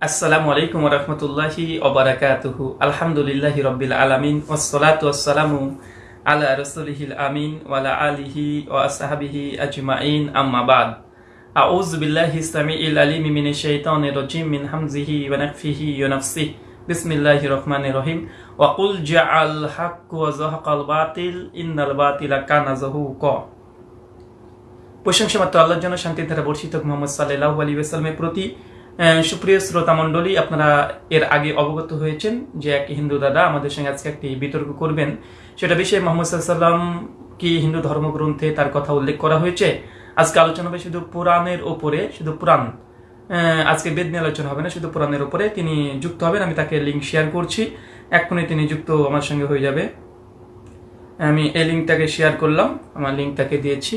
আসসালামু আলাইকুম রহমতুল্লাহি ওবরাকাতুহু। আলহামদুলিল্লাহি রব্বিল আলামিন ওয়াসসালাতু ওয়াসসালামু আলা রাসূলিহিল আমিন ওয়ালা আলিহি ওয়া আসহাবিহি আজমাইন। আম্মা বাদ। আউযু বিল্লাহি সামিইল আলিম মিনাশ শাইতানির রাজিম মিন হামজিহি ওয়া নাফসিহি ওয়া রহমানির রহিম। ওয়া কুল জাআল হাক্কু ওয়া যাহাকাল বাতিল, ইন্নাল বাতিলা কানা যাহুকা। প্রশংসা মাত্র আল্লাহর জন্য শান্তি ধারা বর্ষিত মোহাম্মদ সাল্লাহ আলী ওয়াসাল্লামের প্রতি সুপ্রিয় শ্রোতা মণ্ডলী, আপনারা এর আগে অবগত হয়েছেন যে এক হিন্দু দাদা আমাদের সঙ্গে আজকে একটি বিতর্ক করবেন। সেটা বিষয়ে মোহাম্মদ সাল্লাম কি হিন্দু ধর্মগ্রন্থে তার কথা উল্লেখ করা হয়েছে? আজকে আলোচনা হবে শুধু পুরাণের ওপরে, শুধু পুরাণ। আজকে বেদ নিয়ে আলোচনা হবে না, শুধু পুরাণের ওপরে। তিনি যুক্ত হবেন, আমি তাকে লিঙ্ক শেয়ার করছি। এক্ষুনি তিনি যুক্ত আমার সঙ্গে হয়ে যাবে। আমি এই লিঙ্কটাকে শেয়ার করলাম, আমার লিঙ্কটাকে দিয়েছি।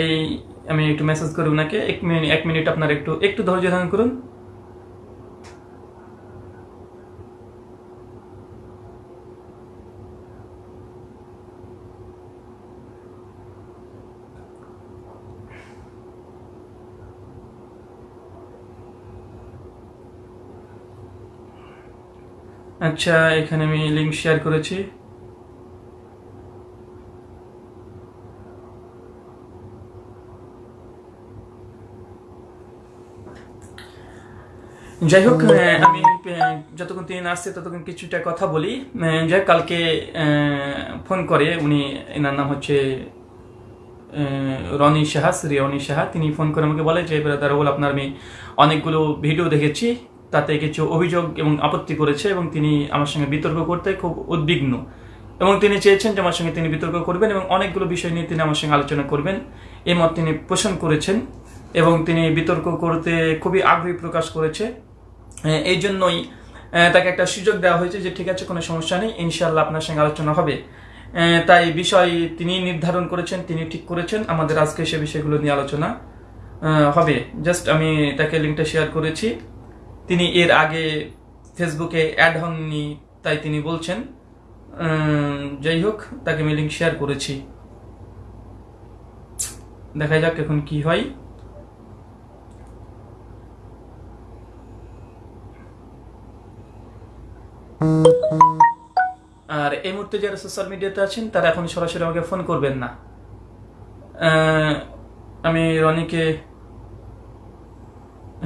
এই আমি একটু মেসেজ করি ওনাকে এক মিনিট এক মিনিট আপনার একটু একটু ধৈর্য ধারণ করুন। আচ্ছা এখানে আমি লিঙ্ক শেয়ার করেছি। যাই হোক আমি যতক্ষণ তিনি আসছে ততক্ষণ কিছুটা কথা বলি। যাই কালকে ফোন করে উনি এনার নাম হচ্ছে রনি সাহা শ্রী রনি সাহা। তিনি ফোন করে আমাকে বলে যে ব্রাদার বল আপনার আমি অনেকগুলো ভিডিও দেখেছি। তাতে কিছু অভিযোগ এবং আপত্তি করেছে এবং তিনি আমার সঙ্গে বিতর্ক করতে খুব উদ্বিগ্ন। এবং তিনি চেয়েছেন যে আমার সঙ্গে তিনি বিতর্ক করবেন এবং অনেকগুলো বিষয় নিয়ে তিনি আমার সঙ্গে আলোচনা করবেন। এই মত তিনি পোষণ করেছেন এবং তিনি বিতর্ক করতে খুবই আগ্রহী প্রকাশ করেছে। এই জন্যই তাকে একটা সুযোগ দেওয়া হয়েছে যে ঠিক আছে, কোনো সমস্যা নেই ইনশাল্লাহ আপনার সঙ্গে আলোচনা হবে। তাই বিষয় তিনি নির্ধারণ করেছেন, তিনি ঠিক করেছেন, আমাদের আজকে সে বিষয়গুলো নিয়ে আলোচনা হবে। জাস্ট আমি তাকে লিঙ্কটা শেয়ার করেছি। তিনি এর আগে ফেসবুকে অ্যাড হননি, তাই তিনি বলছেন যাই হোক, তাকে আমি লিঙ্ক শেয়ার করেছি। দেখা যাক এখন কি হয়। আর এই মুহূর্তে যারা সোশ্যাল মিডিয়াতে আছেন, তারা এখন সরাসরি আমাকে ফোন করবেন না। আমি রনিকে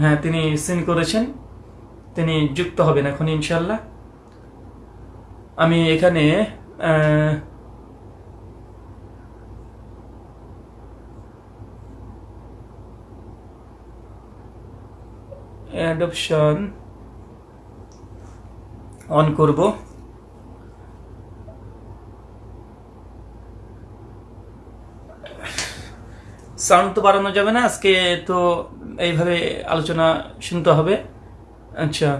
হ্যাঁ তিনি সিন করেছেন। তিনি যুক্ত হবেন এখন ইনশাল্লাহ আমি এখানে অ্যাডপশন অন করব। সাউন্ড তো বাড়ানো যাবে না, আজকে তো এইভাবে আলোচনা শুনতে হবে। আচ্ছা।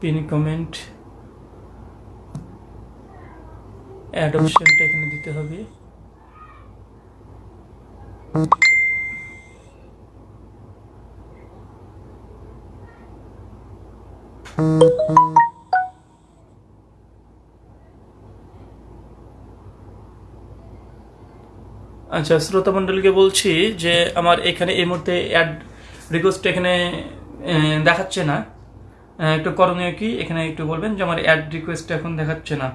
Pin comment. অ্যাডপশনটা এখানে দিতে হবে। আচ্ছা শ্রোতা মণ্ডলীকে বলছি যে আমার এখানে এই মুহূর্তে অ্যাড রিকোয়েস্ট এখানে দেখাচ্ছে না। একটু করণীয় কি? এখানে একটু বলবেন যে আমার অ্যাড রিকোয়েস্ট এখন দেখাচ্ছে না।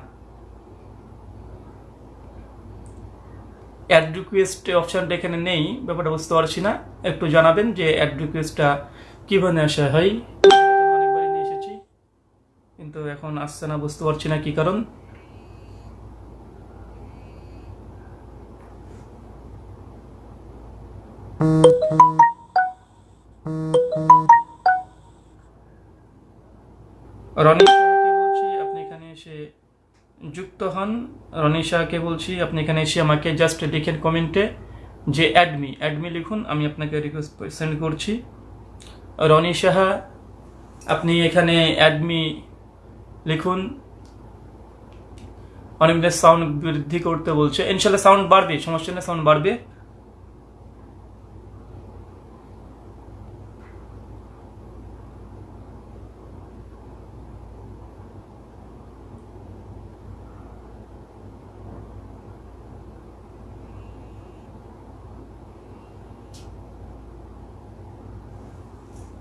অ্যাড রিকোয়েস্ট অপশনটা এখানে নেই, ব্যাপারটা বুঝতে পারছি না। একটু জানাবেন যে অ্যাড রিকোয়েস্টটা কীভাবে আসা হয়। কিন্তু এখন আসছে না, বুঝতে পারছি না কি কারণ। যুক্ত হন। রনি শাহকে বলছি, আপনি এখানে এসে আমাকে জাস্ট লিখেন কমেন্টে যে অ্যাডমি অ্যাডমি লিখুন, আমি আপনাকে রিকোয়েস্ট সেন্ড করছি। রনি সাহা, আপনি এখানে অ্যাডমি লিখুন। অনিমেলের সাউন্ড বৃদ্ধি করতে বলছে। ইনশাল্লাহ সাউন্ড বাড়বে, সমস্যা নেই সাউন্ড বাড়বে।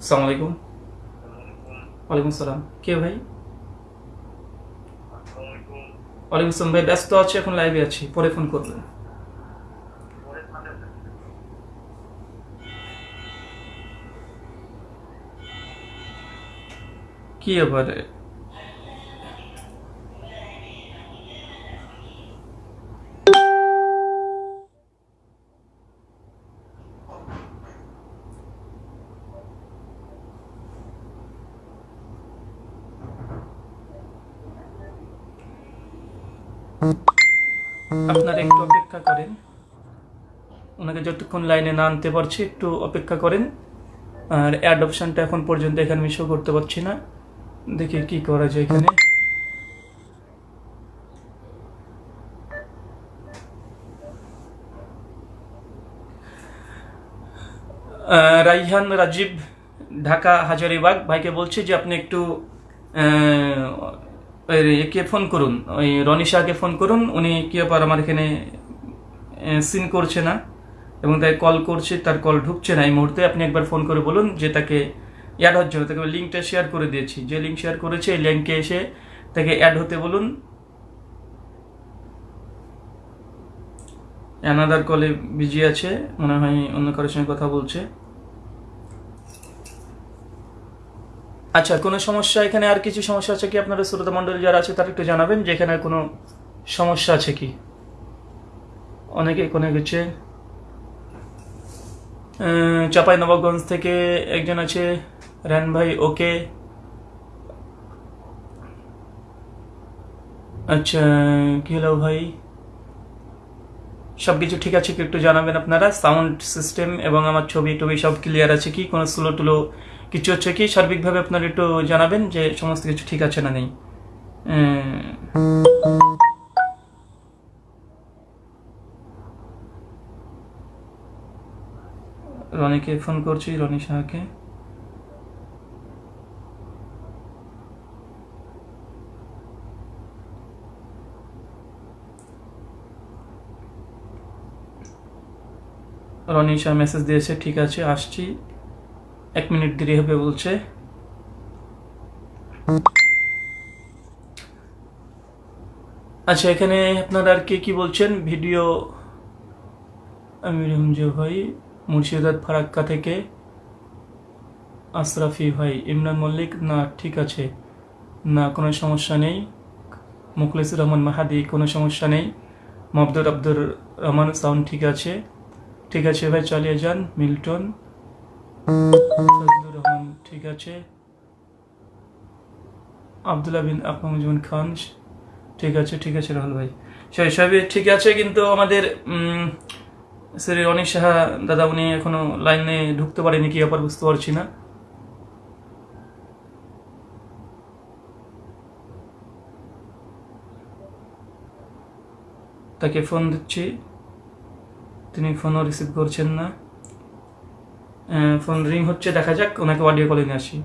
আসসালামু ওয়ালাইকুম আসসালাম কে ভাই? ওয়ালাইকুম আসসালাম ভাই ব্যস্ত আছি এখন লাইভে আছি পরে ফোন করবেন। কি এবারে আপনারা একটু অপেক্ষা করেন। ওনাকে যতক্ষণ লাইনে না আনতে পারছি, একটু অপেক্ষা করেন। আর অ্যাড অপশনটা এখন পর্যন্ত এখানে আমি শো করতে পারছি না। দেখি কি করা যায় এখানে। রাইহান, রাজীব, ঢাকা, হাজারিবাগ। ভাইকে বলছি যে আপনি একটু একে ফোন করুন। ওই রনি শাহকে ফোন করুন, উনি কি ব্যাপার আমার এখানে সিন করছে না? এবং তাই কল করছে, তার কল ঢুকছে না। এই মুহূর্তে আপনি একবার ফোন করে বলুন যে তাকে অ্যাড হচ্ছে। না তাকে লিঙ্কটা শেয়ার করে দিয়েছি। যে লিঙ্ক শেয়ার করেছে, এই লিঙ্কে এসে তাকে অ্যাড হতে বলুন। অ্যানাদার কলে বিজি আছে, মনে হয় অন্য কারোর সঙ্গে কথা বলছে। আচ্ছা কোনো সমস্যা এখানে আর কিছু সমস্যা আছে কি? আপনারা শ্রোতা মণ্ডলী যারা আছে, তারা একটু জানাবেন যে এখানে কোনো সমস্যা আছে কি? অনেকে কোনো গেছে চাপাই নবাবগঞ্জ থেকে একজন আছে রান ভাই, ওকে। আচ্ছা কি হলো ভাই? সব কিছু ঠিক আছে কি? একটু জানাবেন আপনারা। সাউন্ড সিস্টেম এবং আমার ছবি টবি সব ক্লিয়ার আছে কি? কোনো স্লো টুলো কিছু হচ্ছে কি? সার্বিকভাবে আপনারা একটু জানাবেন যে সমস্ত কিছু ঠিক আছে না নেই। রনিকে ফোন করছি, রনি শাহকে রনি শাহ মেসেজ দিয়েছে, ঠিক আছে, আসছি। এক মিনিট দেরি হবে বলছে। আচ্ছা এখানে আপনারা আর কে কি বলছেন? ভিডিও আমির হামজা ভাই, মুর্শিদাবাদ ফারাক্কা থেকে আশরাফি ভাই, ইমরান মল্লিক। না, ঠিক আছে। না, কোনো সমস্যা নেই। মুখলিসুর রহমান মাহাদি, কোনো সমস্যা নেই। মবদুর আব্দুর রহমান, সাউন্ড ঠিক আছে। ঠিক আছে ভাই, চালিয়ে যান, মিল্টন। ফজলুর রহমান ঠিক আছে। আবদুল্লাহ বিন আকরামুজ্জামান খান, ঠিক আছে ঠিক আছে, রাহুল ভাই। সেই সবই ঠিক আছে, কিন্তু আমাদের শ্রী অনিক সাহা দাদা, উনি এখনও লাইনে ঢুকতে পারেনি, কি ব্যাপার বুঝতে পারছি না। তাকে ফোন দিচ্ছি। তিনি ফোনও রিসিভ করছেন না। ফোন রিং হচ্ছে দেখা যাক ওনাকে অডিও কলে আসি।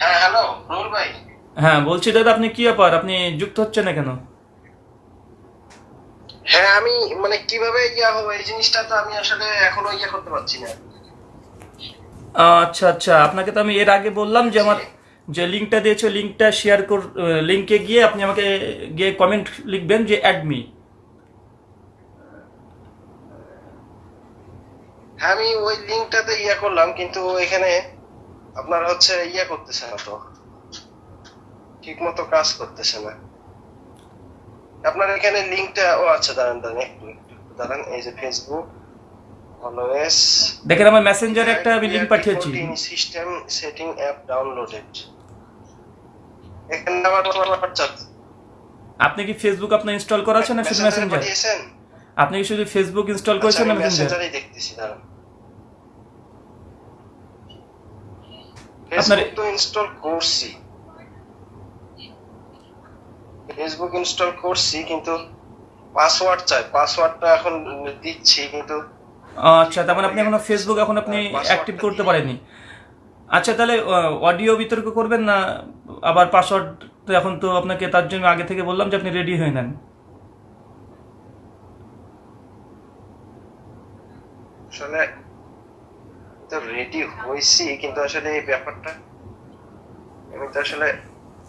হ্যাঁ হ্যালো রুল ভাই। হ্যাঁ বলছি দাদা আপনি কি ব্যাপার? আপনি যুক্ত হচ্ছেন না কেন? হ্যাঁ আমি মানে কীভাবে ইয়া হবে এই জিনিসটা তো আমি আসলে এখনও ইয়া করতে পারছি না। আচ্ছা আচ্ছা আপনাকে তো আমি এর আগে বললাম যে আমার যে লিঙ্কটা দিয়েছ লিঙ্কটা শেয়ার কর লিঙ্কে গিয়ে আপনি আমাকে গিয়ে কমেন্ট লিখবেন যে অ্যাডমি আমি ওই লিঙ্কটাতে ইয়া করলাম কিন্তু এখানে আপনার হচ্ছে ইয়া করতেছে না তো। ঠিক মতো কাজ করতেছে না। আপনার এখানে লিঙ্কটা ও আচ্ছা দাঁড়ান দাঁড়ান একটু একটু দাঁড়ান এই যে ফেসবুক অলওয়েজ দেখেন আমার মেসেঞ্জারে একটা আমি লিঙ্ক পাঠিয়েছি। সিস্টেম সেটিং অ্যাপ ডাউনলোডেড এখানে আমার হোয়াটসঅ্যাপ আপনি কি ফেসবুক আপনার ইনস্টল করা আছে না শুধু মেসেঞ্জার আপনি কি শুধু ফেসবুক ইনস্টল আচ্ছা, করেছেন না মেসেঞ্জার দেখতেছি দাঁড়ান। ফেসবুক তো ইনস্টল করছি ফেসবুক ইনস্টল করছি কিন্তু পাসওয়ার্ড চাই। পাসওয়ার্ডটা এখন দিচ্ছি কিন্তু আচ্ছা তার মানে আপনি এখনও ফেসবুক এখন আপনি অ্যাক্টিভ করতে পারেননি। আচ্ছা তাহলে অডিও বিতর্ক করবেন না আবার পাসওয়ার্ড এখন তো আপনাকে তার জন্য আগে থেকে বললাম যে আপনি রেডি হয়ে নেন। আসলে তো রেডি হয়েছি কিন্তু আসলে এই ব্যাপারটা আমি তো আসলে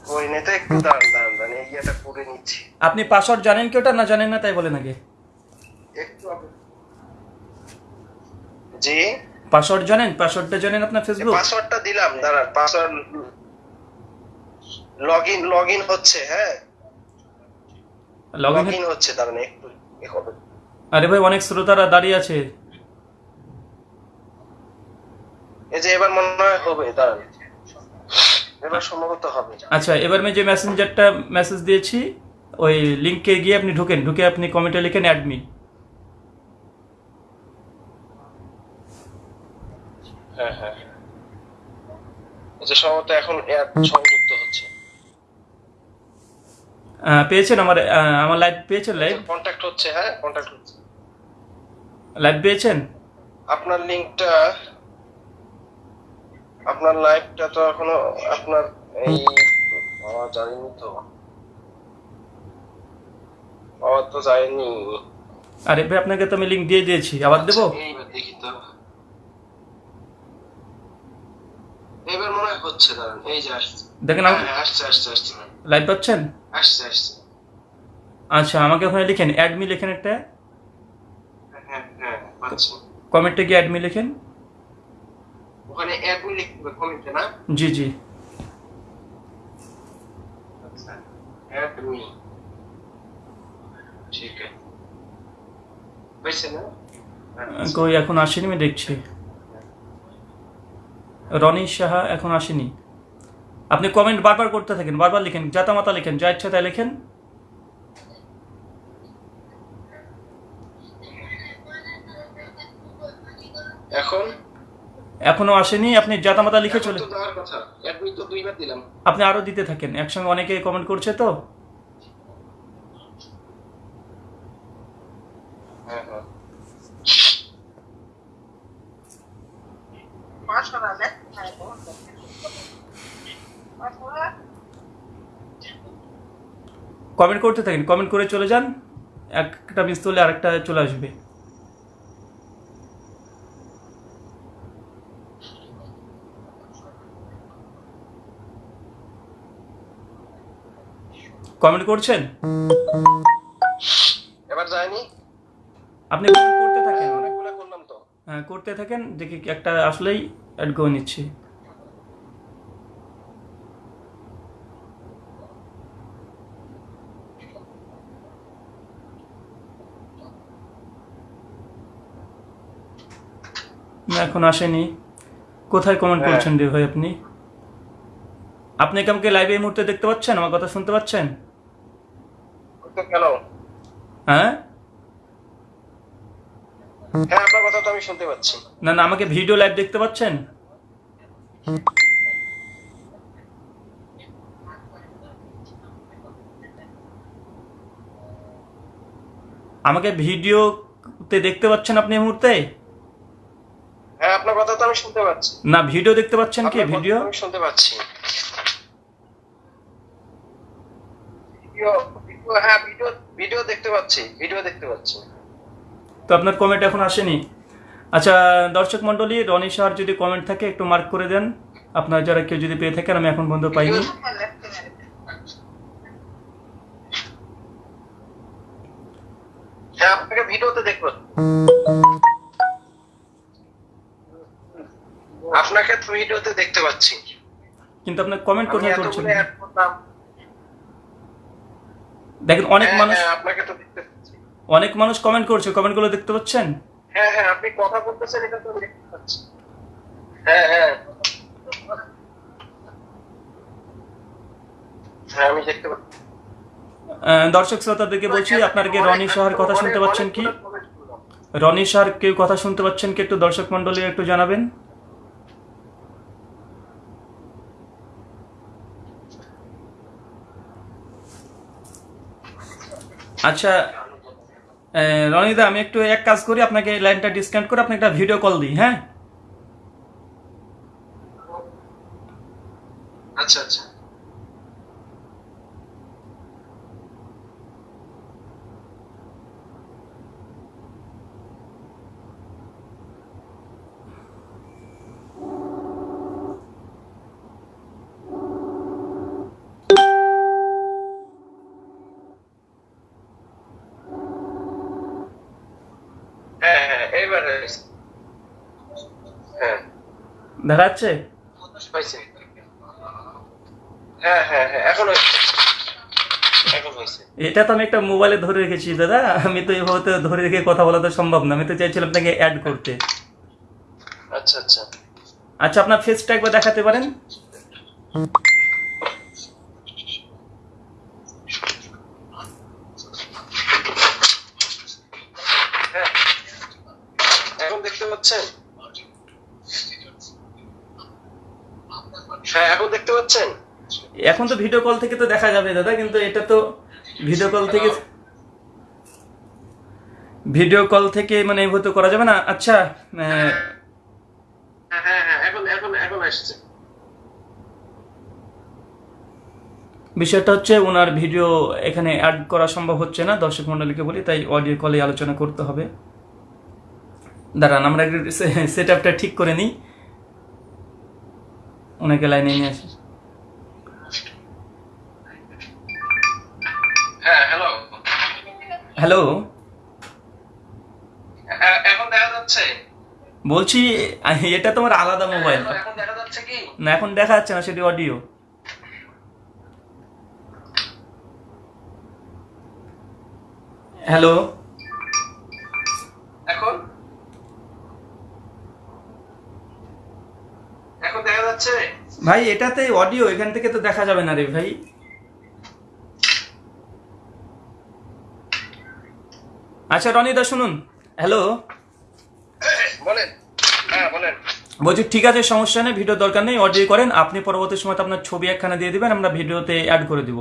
করি নাই তো একটু দাঁড়ান দাঁড়ান দাঁড়ান এই ইয়েটা করে নিচ্ছি। আপনি পাসওয়ার্ড জানেন কি ওটা না জানেন না তাই বলেন আগে? একটু জি? পাসওয়ার্ড জানেন? পাসওয়ার্ডটা জানেন আপনার ফেসবুক পাসওয়ার্ডটা দিলাম দাঁড়ান password log in log in হচ্ছে হ্যাঁ? লগ লগ ইন ইন হচ্ছে দাঁড়ান একটু আরে ভাই অনেক শ্রোতারা দাঁড়িয়ে আছে। এই যে এবার মনে হয় হবে দাঁড়ান। এবার সম্ভবত হবে। আচ্ছা এবার আমি যে মেসেঞ্জারটা মেসেজ দিয়েছি ওই লিঙ্কে গিয়ে আপনি ঢুকেন ঢুকে আপনি কমেন্টে লিখেন অ্যাডমি হ্যাঁ হ্যাঁ। যে সম্ভবত এখন সংযুক্ত হচ্ছে। পেয়েছেন আমার আমার লাইভ পেয়েছেন লাইভ কন্ট্যাক্ট হচ্ছে হ্যাঁ কন্ট্যাক্ট হচ্ছে। লাইভ পেয়েছেন? আপনার লিংকটা আপনার লাইভটা তো এখনও আপনার এই পাওয়া যায়নি তো। পাওয়া তো যায়নি। আরে ভাই আপনাকে তো আমি লিঙ্ক দিয়ে দিয়েছি। আবার দেবো? আচ্ছা, দেখি তো। এবার মনে হচ্ছে দাঁড়ান এই যে আসছে। দেখেন হ্যাঁ, আসছে আসছে আসছে লাইভ পাচ্ছেন? আসছে আসছে। আচ্ছা আমাকে ওখানে লিখেন অ্যাডমি লেখেন একটা? হ্যাঁ হ্যাঁ কমেন্টে গিয়ে অ্যাডমি লেখেন। ওখানে অ্যাডমি লিখবে কমেন্টে না? জি জি। আচ্ছা অ্যাডমি ঠিক আছে। হয়েছে না? আচ্ছা। কই এখন আসেনি আমি দেখছি। রনি সাহা এখন আসেনি। আপনি কমেন্ট বারবার করতে থাকেন বারবার লিখেন জাতা মাতা লিখেন যা ইচ্ছা তাই লেখেন। এখন? এখনও আসেনি আপনি জাতা মাতা লিখে চলে কথা। অ্যাডমি তো দুইবার দিলাম। আপনি আরও দিতে থাকেন একসঙ্গে অনেকে কমেন্ট করছে তো। হ্যাঁ হ্যাঁ। কমেন্ট করতে থাকেন কমেন্ট করে চলে যান। একটা মিস করলে আরেকটা চলে আসবে। কমেন্ট করছেন? এবার যায়নি? আপনি করতে থাকেন। হ্যাঁ, অনেকগুলো করলাম তো। হ্যাঁ করতে থাকেন দেখি একটা আসলেই অ্যাড করে নিচ্ছি। না, এখন আসেনি। কোথায় কমেন্ট হ্যাঁ। করছেন রে ভাই আপনি? আপনি কি আমাকে লাইভে এই মুহূর্তে দেখতে পাচ্ছেন? আমার কথা শুনতে পাচ্ছেন? হ্যাঁ? হ্যাঁ আপনার কথা তো আমি শুনতে পাচ্ছি। না না আমাকে ভিডিও লাইভ দেখতে পাচ্ছেন? আমাকে ভিডিওতে দেখতে পাচ্ছেন আপনি এই মুহূর্তে? হ্যাঁ আপনার কথা তো আমি শুনতে পাচ্ছি। না ভিডিও দেখতে পাচ্ছেন কি ভিডিও? আমি শুনতে পাচ্ছি। ভিডিও হ্যাঁ ভিডিও ভিডিও দেখতে পাচ্ছি ভিডিও দেখতে পাচ্ছি। তো আপনার কমেন্ট এখন আসেনি। আচ্ছা দর্শক মন্ডলী রনি সাহার যদি কমেন্ট থাকে একটু মার্ক করে দেন। আপনার যারা কেউ যদি পেয়ে থাকেন আমি এখন বন্ধু পাইনি। হ্যাঁ আপনাকে ভিডিওতে দেখব। আপনাকে তো ভিডিওতে দেখতে পাচ্ছি। কিন্তু আপনার কমেন্ট কোথায় করছেন? দেখেন অনেক হ্যাঁ, মানুষ হ্যাঁ, আপনাকে তো দেখতে পাচ্ছি অনেক মানুষ কমেন্ট করছে কমেন্টগুলো দেখতে পাচ্ছেন? হ্যাঁ হ্যাঁ আপনি কথা বলতেছেন এটা তো দেখতে পাচ্ছি। হ্যাঁ হ্যাঁ। হ্যাঁ আমি দেখতে পাচ্ছি। আহ, দর্শক শ্রোতাদেরকে বলছি আপনারা কি রনি সাহার কথা শুনতে পাচ্ছেন কি? রনি সাহার কেউ কথা শুনতে পাচ্ছেন কি? একটু দর্শক মন্ডলী একটু জানাবেন। আচ্ছা রনিদা, আমি একটু এক কাজ করি, আপনাকে লাইনটা ডিসকানেক্ট করে আপনাকে একটা ভিডিও কল দিই হ্যাঁ? আচ্ছা আচ্ছা। হয়েছে। এটা তো আমি একটা মোবাইলে ধরে রেখেছি দাদা। আমি তো এভাবে তো ধরে রেখে কথা বলা তো সম্ভব না। আমি তো চাইছিলাম আপনাকে অ্যাড করতে। আচ্ছা আচ্ছা। আচ্ছা আপনার ফেসটা একবার দেখাতে পারেন হ্যাঁ এখন দেখতে পাচ্ছেন হ্যাঁ এখন দেখতে পাচ্ছেন এখন তো ভিডিও কল থেকে তো দেখা যাবে দাদা কিন্তু এটা তো ভিডিও কল থেকে ভিডিও কল থেকে মানে এভাবে তো করা যাবে না? আচ্ছা হ্যাঁ হ্যাঁ। হ্যাঁ এখন এখন এখন আসছে। বিষয়টা হচ্ছে ওনার ভিডিও এখানে অ্যাড করা সম্ভব হচ্ছে না দর্শক মন্ডলীকে বলি তাই অডিও কলে আলোচনা করতে হবে। দাঁড়ান আমরা সেট আপটা ঠিক করে নিই। ওনাকে লাইনে নিয়ে আসি। হ্যালো এখন দেখা যাচ্ছে। বলছি এটা তোমার আলাদা মোবাইল এখন দেখা যাচ্ছে কি? না এখন দেখা যাচ্ছে না সেটি অডিও হ্যালো এখন? এখন দেখা যাচ্ছে? ভাই এটাতে অডিও এখান থেকে তো দেখা যাবে না রে ভাই। আচ্ছা রনিদা শুনুন। হ্যালো বলেন। হ্যাঁ বলেন। বলছি ঠিক আছে সমস্যা নেই ভিডিও দরকার নেই অডিও করেন। আপনি পরবর্তী সময় আপনার ছবি একখানা দিয়ে দিবেন আমরা ভিডিওতে অ্যাড করে দিব।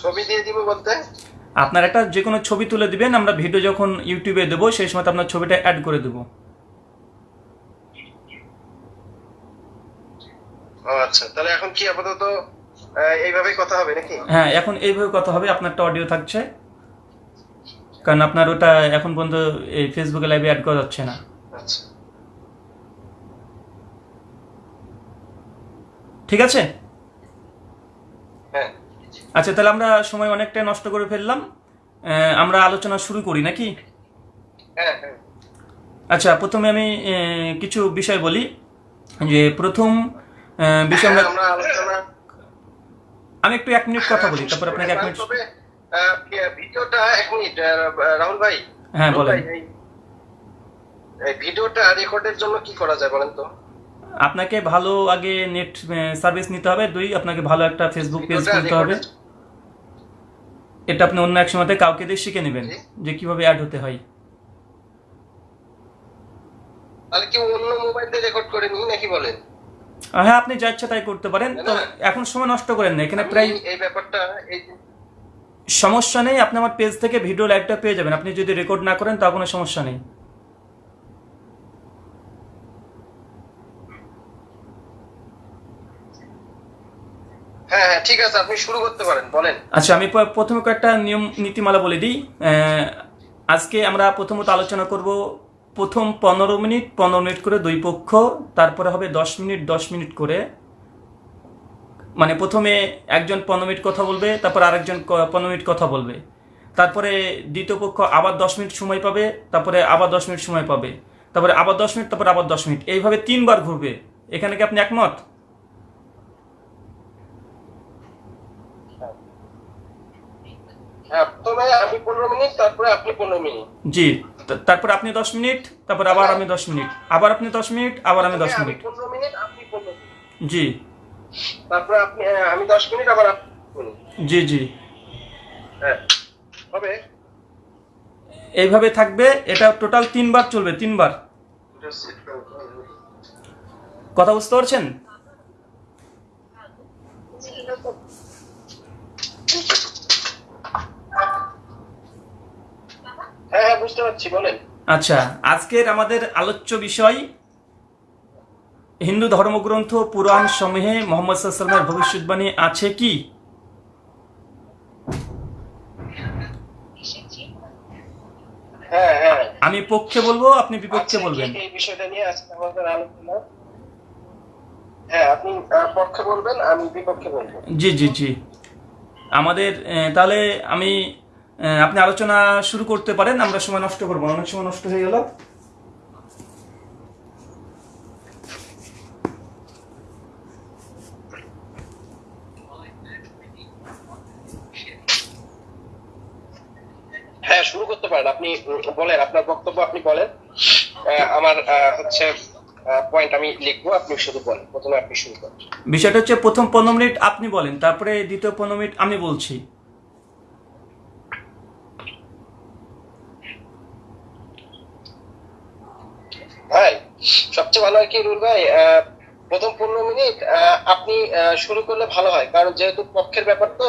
ছবি দিয়ে দিব বলতে? আপনার একটা যে কোনো ছবি তুলে দিবেন আমরা ভিডিও যখন ইউটিউবে দেবো সেই সময় আপনার ছবিটা অ্যাড করে দেবো। আচ্ছা তাহলে এখন কি আপাতত এইভাবেই কথা হবে নাকি? হ্যাঁ এখন এইভাবে কথা হবে আপনারটা অডিও থাকছে। কারণ আপনার ওটা এখন পর্যন্ত এই ফেসবুকে লাইভে অ্যাড করা যাচ্ছে না। আচ্ছা। ঠিক আছে? হ্যাঁ। আচ্ছা তাহলে আমরা সময় অনেকটাই নষ্ট করে ফেললাম। আমরা আলোচনা শুরু করি নাকি? হ্যাঁ হ্যাঁ। আচ্ছা প্রথমে আমি কিছু বিষয় বলি। যে প্রথম বিষয় আমরা আমরা আমি একটু এক মিনিট কথা বলি তারপর আপনাকে এক মিনিট তবে ভিডিওটা এক মিনিট রাহুল ভাই। হ্যাঁ, বলেন। ভিডিওটা রেকর্ডের জন্য কি করা যায় বলেন তো? আপনাকে ভালো আগে নেট সার্ভিস নিতে হবে দুই আপনাকে ভালো একটা ফেসবুক পেজ খুলতে হবে। এটা আপনি অন্য এক সময়তে কাউকে দিয়ে শিখে নেবেন যে কীভাবে অ্যাড হতে হয়। তাহলে কি অন্য মোবাইল দিয়ে রেকর্ড করে নিই নাকি বলেন? হ্যাঁ আপনি যা ইচ্ছা তাই করতে পারেন। তো এখন সময় নষ্ট করেন না। এখানে প্রায় এই ব্যাপারটা এই সমস্যা নেই আপনি আমার পেজ থেকে ভিডিও লাইভটা পেয়ে যাবেন। আপনি যদি রেকর্ড না করেন তা কোনো সমস্যা নেই। হ্যাঁ হ্যাঁ ঠিক আছে আপনি শুরু করতে পারেন বলেন। আচ্ছা আমি প্রথমে কয়েকটা নিয়ম নীতিমালা বলে দিই। আজকে আমরা প্রথমত আলোচনা করব প্রথম পনেরো মিনিট পনেরো মিনিট করে দুই পক্ষ, তারপরে হবে দশ মিনিট দশ মিনিট করে। মানে প্রথমে একজন পনেরো মিনিট কথা বলবে, তারপর আরেকজন পনেরো মিনিট কথা বলবে। তারপরে দ্বিতীয় পক্ষ আবার দশ মিনিট সময় পাবে, তারপরে আবার দশ মিনিট সময় পাবে। তারপরে আবার দশ মিনিট, তারপরে আবার দশ মিনিট। এইভাবে তিনবার ঘুরবে। এখানে কি আপনি একমত? প্রথমে আমি পনেরো মিনিট তারপরে আপনি পনেরো মিনিট। জি তারপর আপনি দশ মিনিট তারপর আবার আমি দশ মিনিট। আবার আপনি দশ মিনিট আবার আমি দশ মিনিট। পনেরো মিনিট আপনি পনেরো মিনিট। জি। তারপরে আপনি হ্যাঁ, আমি দশ মিনিট আবার আপনি জি জি। হ্যাঁ হবে? এইভাবে থাকবে এটা টোটাল তিনবার চলবে তিনবার। কথা বুঝতে পারছেন? হ্যাঁ হ্যাঁ বুঝতে পারছি বলেন। আচ্ছা আজকের আমাদের আলোচ্য বিষয় হিন্দু ধর্মগ্রন্থ পুরাণ সমূহে মোহাম্মদ সাল্লামের ভবিষ্যৎবাণী আছে কি? হ্যাঁ হ্যাঁ। আমি পক্ষে বলব আপনি বিপক্ষে আচ্ছা, বলবেন। এই- এই বিষয়টা নিয়ে আজকে আমাদের আলোচনা। হ্যাঁ আপনি পক্ষে বলবেন আমি বিপক্ষে বলব। জি জি জি। আমাদের আহ, তাহলে আমি আপনি আলোচনা শুরু করতে পারেন আমরা সময় নষ্ট করব অনেক সময় নষ্ট হয়ে গেল। হ্যাঁ শুরু করতে পারেন। আপনি বলেন আপনার বক্তব্য আপনি বলেন। আমার হচ্ছে পয়েন্ট আমি লিখব আপনি শুরু বলেন। প্রথমে আপনি শুরু করেন। বিষয়টা হচ্ছে প্রথম পনেরো মিনিট আপনি বলেন তারপরে দ্বিতীয় পনেরো মিনিট আমি বলছি। ভাই সবচেয়ে ভালো হয় কি রুল ভাই? প্রথম পনেরো মিনিট আপনি শুরু করলে ভালো হয়। কারণ যেহেতু পক্ষের ব্যাপার তো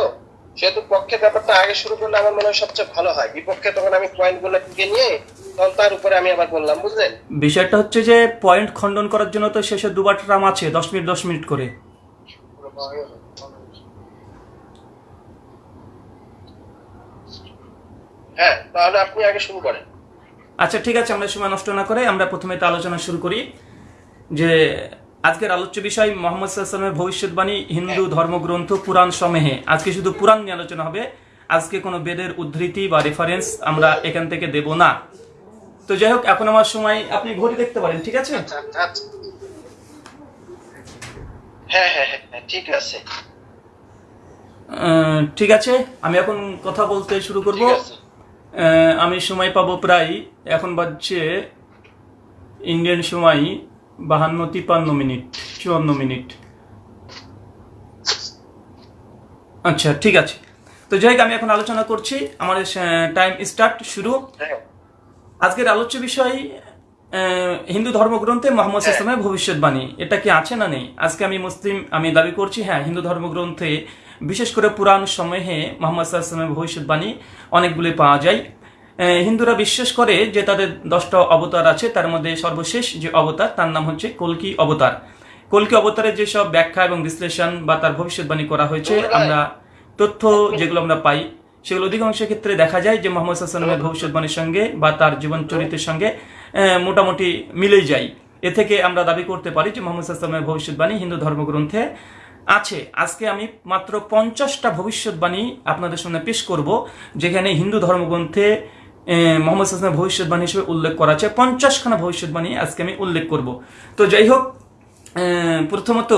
সেহেতু পক্ষের ব্যাপারটা আগে শুরু করলে আমার মনে হয় সবচেয়ে ভালো হয়। বিপক্ষে তখন আমি পয়েন্টগুলো টিকে নিয়ে তখন তার উপরে আমি আবার বললাম বুঝলেন? বিষয়টা হচ্ছে যে পয়েন্ট খণ্ডন করার জন্য তো শেষে দুবার ট্রাম আছে দশ মিনিট দশ মিনিট করে। হ্যাঁ তাহলে আপনি আগে শুরু করেন। আচ্ছা ঠিক আছে আমরা সময় নষ্ট না করে আমরা প্রথমে তো আলোচনা শুরু করি। যে আজকের আলোচ্য বিষয় মোহাম্মদ সাল্লামের ভবিষ্যৎবাণী হিন্দু ধর্মগ্রন্থ পুরাণ সমেহে। আজকে শুধু পুরাণ নিয়ে আলোচনা হবে আজকে কোনো বেদের উদ্ধৃতি বা রেফারেন্স আমরা এখান থেকে দেব না। তো যাই হোক এখন আমার সময় আপনি ঘড়ি দেখতে পারেন ঠিক আছে? আচ্ছা, আচ্ছা। হ্যাঁ হ্যাঁ হ্যাঁ হ্যাঁ, ঠিক আছে। ঠিক আছে আমি এখন কথা বলতে শুরু করব। আমি সময় পাবো প্রায় এখন বাজছে ইন্ডিয়ান সময় বাহান্ন তিপ্পান্ন মিনিট, চুয়ান্ন মিনিট। আচ্ছা ঠিক আছে। তো যাই আমি এখন আলোচনা করছি। আমাদের টাইম স্টার্ট শুরু। আজকের আলোচ্য বিষয় হিন্দু ধর্মগ্রন্থে মোহাম্মদ। ইসলামের ভবিষ্যৎবাণী। এটা কি আছে না নেই? আজকে আমি মুসলিম, আমি দাবি করছি হ্যাঁ হিন্দু ধর্মগ্রন্থে বিশেষ করে পুরাণ সময়ে মোহাম্মদ ইসলামের ভবিষ্যৎবাণী অনেকগুলি পাওয়া যায়। হিন্দুরা বিশ্বাস করে যে তাদের দশটা অবতার আছে তার মধ্যে সর্বশেষ যে অবতার তার নাম হচ্ছে কলকি অবতার। কলকি অবতারের যেসব ব্যাখ্যা এবং বিশ্লেষণ বা তার ভবিষ্যৎবাণী করা হয়েছে আমরা তথ্য যেগুলো আমরা পাই সেগুলো অধিকাংশ ক্ষেত্রে দেখা যায় যে মোহাম্মদ সাল্লামের ভবিষ্যৎবাণীর সঙ্গে বা তার জীবন চরিত্রের সঙ্গে মোটামুটি মিলেই যায়। এ থেকে আমরা দাবি করতে পারি যে মোহাম্মদ সাল্লামের ভবিষ্যৎবাণী হিন্দু ধর্মগ্রন্থে আছে। আজকে আমি মাত্র পঞ্চাশটা ভবিষ্যৎবাণী আপনাদের সামনে পেশ করব, যেখানে হিন্দু ধর্মগ্রন্থে মোহাম্মদ সাল্লামের ভবিষ্যৎবাণী হিসেবে উল্লেখ করা আছে। পঞ্চাশখানা ভবিষ্যৎবাণী আজকে আমি উল্লেখ করব। তো যাই হোক প্রথমত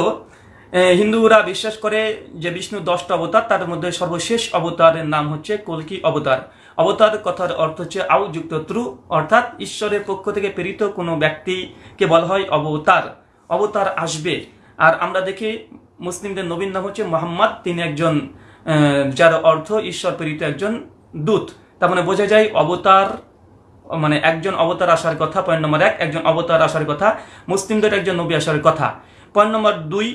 হিন্দুরা বিশ্বাস করে যে বিষ্ণু দশটা অবতার, তার মধ্যে সর্বশেষ অবতারের নাম হচ্ছে কলকি অবতার। অবতার কথার অর্থ হচ্ছে আউ যুক্ত ত্রু, অর্থাৎ ঈশ্বরের পক্ষ থেকে প্রেরিত কোনো ব্যক্তিকে বলা হয় অবতার। অবতার আসবে। আর আমরা দেখি মুসলিমদের নবীন নাম হচ্ছে মোহাম্মদ। তিনি একজন যার অর্থ ঈশ্বর প্রেরিত একজন দূত। তার মানে বোঝা যায় অবতার মানে একজন অবতার আসার কথা। পয়েন্ট নম্বর এক, একজন অবতার আসার কথা। মুসলিমদের একজন নবী আসার কথা। পয়েন্ট নম্বর দুই,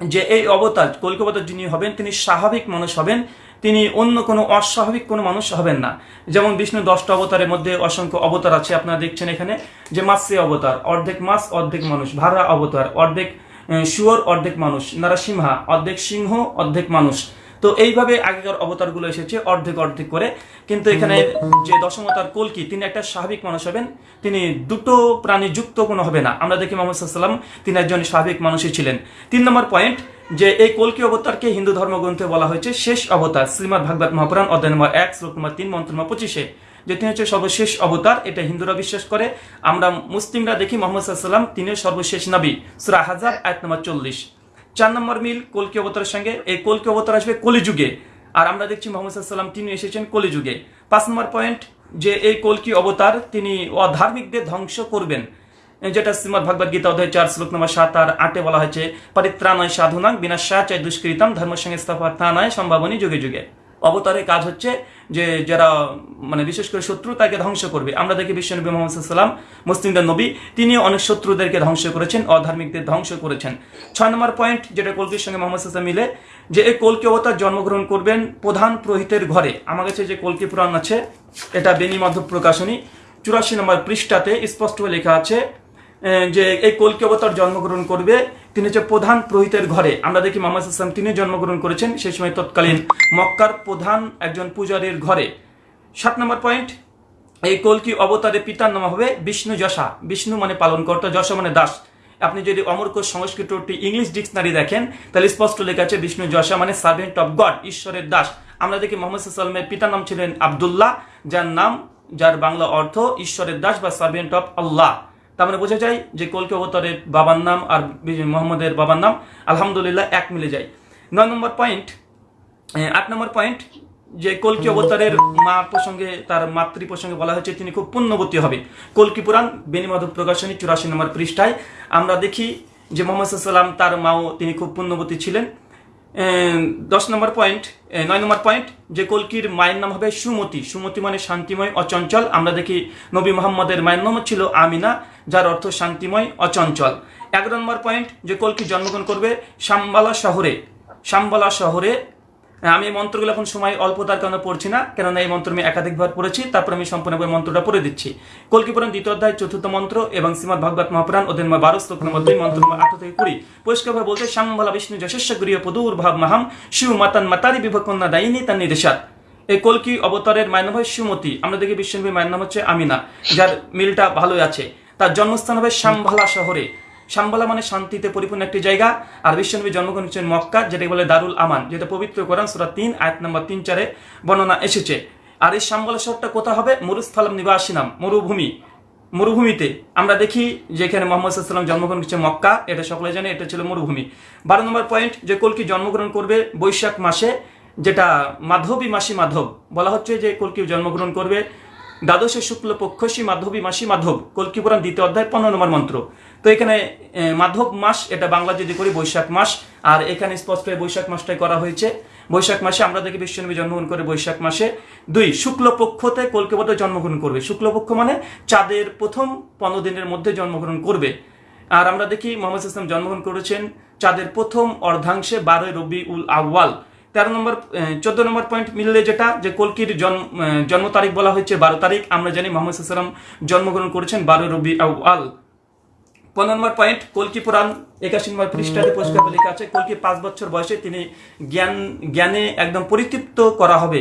যে এই অবতার কলকাতার যিনি হবেন, তিনি স্বাভাবিক মানুষ হবেন। তিনি অন্য কোনো অস্বাভাবিক কোনো মানুষ হবেন না। যেমন বিষ্ণু দশটা অবতারের মধ্যে অসংখ্য অবতার আছে। আপনারা দেখছেন এখানে যে মাসে অবতার, অর্ধেক মাস, অর্ধেক মানুষ ভাড়া অবতার, অর্ধেক শুয়োর অর্ধেক মানুষ, নারাসিংহা, অর্ধেক সিংহ, অর্ধেক মানুষ। তো এইভাবে আগেকার অবতারগুলো এসেছে, অর্ধেক অর্ধেক করে। কিন্তু এখানে যে দশমতার কলকি তিনি একটা স্বাভাবিক মানুষ হবেন, তিনি দুটো প্রাণী যুক্ত কোনো হবে না। আমরা দেখি মোহাম্মদ সাল্লাম তিনি একজন স্বাভাবিক মানুষই ছিলেন। তিন নম্বর পয়েন্ট যে এই কলকি অবতারকে হিন্দু ধর্মগ্রন্থে বলা হয়েছে? শেষ অবতার, শ্রীমদ ভাগবত মহাপুরাণ, অধ্যায় নম্বর এক, শ্লোক নম্বর তিন, মন্ত্র নম্বর পঁচিশে। যে তিনি হচ্ছে সর্বশেষ অবতার, এটা হিন্দুরা বিশ্বাস করে। আমরা মুসলিমরা দেখি মোহাম্মদ সাল্লাম তিনি সর্বশেষ নবী। সুরা হাজার এক নম্বর চল্লিশ। চার নম্বর মিল, কলকি অবতারের সঙ্গে। এই কলকি অবতার আসবে কলিযুগে। আর আমরা দেখছি মোহাম্মদ সাল্লাম তিনি এসেছেন কলিযুগে। পাঁচ নম্বর পয়েন্ট, যে এই কলকি অবতার তিনি অধার্মিকদের ধ্বংস করবেন। যেটা শ্রীমদ ভগবদ গীতা অধ্যায় চার, শ্লোক নম্বর সাত আর আটে বলা হয়েছে, পরিত্রাণয় সাধুনাং বিনাশা চাই দুষ্কৃতম ধর্ম সংস্থাপনায় সম্ভাবনী যুগে যুগে। অবতারের কাজ হচ্ছে যে যারা মানে বিশেষ করে শত্রু তাকে ধ্বংস করবে, আমরা দেখি বিশ্বনবী মোহাম্মদ সাল্লাম মুসলিমদের নবী তিনি অনেক শত্রুদেরকে ধ্বংস করেছেন, অধার্মিকদের ধ্বংস করেছেন। ছয় নম্বর পয়েন্ট যেটা কলকির সঙ্গে মোহাম্মদ সাল্লাম মিলে, যে এই কলকি অবতার জন্মগ্রহণ করবেন প্রধান পুরোহিতের ঘরে। আমার কাছে যে কলকি পুরাণ আছে, এটা বেনি মাধব প্রকাশনী, চুরাশি নম্বর পৃষ্ঠাতে স্পষ্ট লেখা আছে যে এই কলকি অবতার জন্মগ্রহণ করবে তিনি হচ্ছে প্রধান পুরোহিতের ঘরে। আমরা দেখি মোহাম্মদ ইসলাম তিনি জন্মগ্রহণ করেছেন, সেই সময় তৎকালীন মক্কার প্রধান একজন পূজারীর ঘরে। সাত নম্বর পয়েন্ট, এই কলকি অবতারের পিতার নাম হবে? বিষ্ণু যশা। বিষ্ণু মানে পালনকর্তা, যশা মানে দাস। আপনি যদি অমরক সংস্কৃত একটি ইংলিশ ডিকশনারি দেখেন, তাহলে স্পষ্ট লেখা আছে বিষ্ণু যশা মানে সার্ভেন্ট অফ গড ঈশ্বরের দাস। আমরা দেখি মোহাম্মদ সাল্লামের পিতার নাম ছিলেন আবদুল্লাহ, যার নাম, যার বাংলা অর্থ ঈশ্বরের দাস বা সার্ভেন্ট অফ আল্লাহ তার মানে বোঝা যায় যে কলকি অবতারের বাবার নাম আর মোহাম্মদের বাবার নাম আলহামদুলিল্লাহ এক মিলে যায়। নয় নম্বর পয়েন্ট আট নম্বর পয়েন্ট যে কলকি অবতারের মা প্রসঙ্গে, তার মাতৃ প্রসঙ্গে বলা হয়েছে, তিনি খুব পুণ্যবতী হবে কলকি পুরাণ বেনিমাধব প্রকাশনী চুরাশি নম্বর পৃষ্ঠায় আমরা দেখি যে মোহাম্মদ সাল্লাম তার মাও তিনি খুব পুণ্যবতী ছিলেন। দশ নম্বর পয়েন্ট নয় নম্বর পয়েন্ট যে কলকির মায়ের নাম হবে সুমতি। সুমতি মানে শান্তিময়, অচঞ্চল। আমরা দেখি নবী মোহাম্মদের মায়ের নাম ছিল আমিনা, যার অর্থ শান্তিময়, অচঞ্চল। এগারো নম্বর পয়েন্ট যে কলকি জন্মগ্রহণ করবে সাম্বালা শহরে। সাম্বালা শহরে আমি এই মন্ত্রগুলো এখন সময় অল্প তার কারণে পড়ছি না, কেননা এই মন্ত্র আমি একাধিকবার পড়েছি, তারপর আমি সম্পূর্ণভাবে মন্ত্রটা পড়ে দিচ্ছি। কলকি পুরাণ দ্বিতীয় অধ্যায় চতুর্থ মন্ত্র এবং শ্রীমদ ভাগবত মহাপুরাণ ওদের নম্বর বারো, শ্লোক নম্বর দুই, মন্ত্র নম্বর আঠারো থেকে কুড়ি। পরিষ্কারভাবে বলছে শ্যামবালা বিষ্ণু যশস্ব গৃহ পদুর ভাব মাহাম শিব মাতান মাতারি বিভকন্যা দায়িনী তার নির্দেশাত এই কলকি অবতারের মায়ের নাম হয় সুমতি, আমরা দেখি বিশ্বনবী মায়ের নাম হচ্ছে আমিনা, যার মিলটা ভালোই আছে। তার জন্মস্থান হবে শ্যামভালা শহরে। শাম্বালা মানে শান্তিতে পরিপূর্ণ একটি জায়গা, আর বিশ্বনবী জন্মগ্রহণ করেছেন মক্কা, যেটাকে বলে দারুল আমান, যেটা পবিত্র কোরআন সুরা তিন, আয়াত নম্বর তিন চারে বর্ণনা এসেছে। আর এই শাম্বালা শহরটা কোথা হবে? মরুস্থলম নিবাসী নাম মরুভূমি। মরুভূমিতে আমরা দেখি যেখানে মোহাম্মদ সাল্লাম জন্মগ্রহণ করেছে মক্কা, এটা সকলে জানে, এটা ছিল মরুভূমি। বারো নম্বর পয়েন্ট যে কলকি জন্মগ্রহণ করবে বৈশাখ মাসে, যেটা মাধবী মাসি মাধব। বলা হচ্ছে যে কলকি জন্মগ্রহণ করবে দ্বাদশে শুক্ল পক্ষসী মাধবী মাসি মাধব। কলকি পুরাণ দ্বিতীয় অধ্যায় পনেরো নম্বর মন্ত্র। তো এখানে মাধব মাস, এটা বাংলা যদি করি, বৈশাখ মাস, আর এখানে স্পষ্ট বৈশাখ মাসটাই করা হয়েছে। বৈশাখ মাসে আমরা দেখি বিশ্বনবী জন্মগ্রহণ করে বৈশাখ মাসে। দুই, শুক্লপক্ষতে কলকাতা জন্মগ্রহণ করবে। শুক্লপক্ষ মানে চাঁদের প্রথম পনেরো দিনের মধ্যে জন্মগ্রহণ করবে। আর আমরা দেখি মোহাম্মদ ইসলাম জন্মগ্রহণ করেছেন চাঁদের প্রথম অর্ধাংশে বারোই রবি উল আউয়াল। তেরো নম্বর চোদ্দ নম্বর পয়েন্ট মিললে যেটা, যে কলকির জন্ম জন্ম তারিখ বলা হয়েছে বারো তারিখ। আমরা জানি মোহাম্মদ সাল্লাম জন্মগ্রহণ করেছেন বারোই রবি আউয়াল। পনেরো নম্বর পয়েন্ট কলকি পুরাণ একাশি নম্বর পৃষ্ঠাতে পরিষ্কার লেখা আছে, কলকি পাঁচ বছর বয়সে তিনি জ্ঞান, জ্ঞানে একদম পরিতৃপ্ত করা হবে,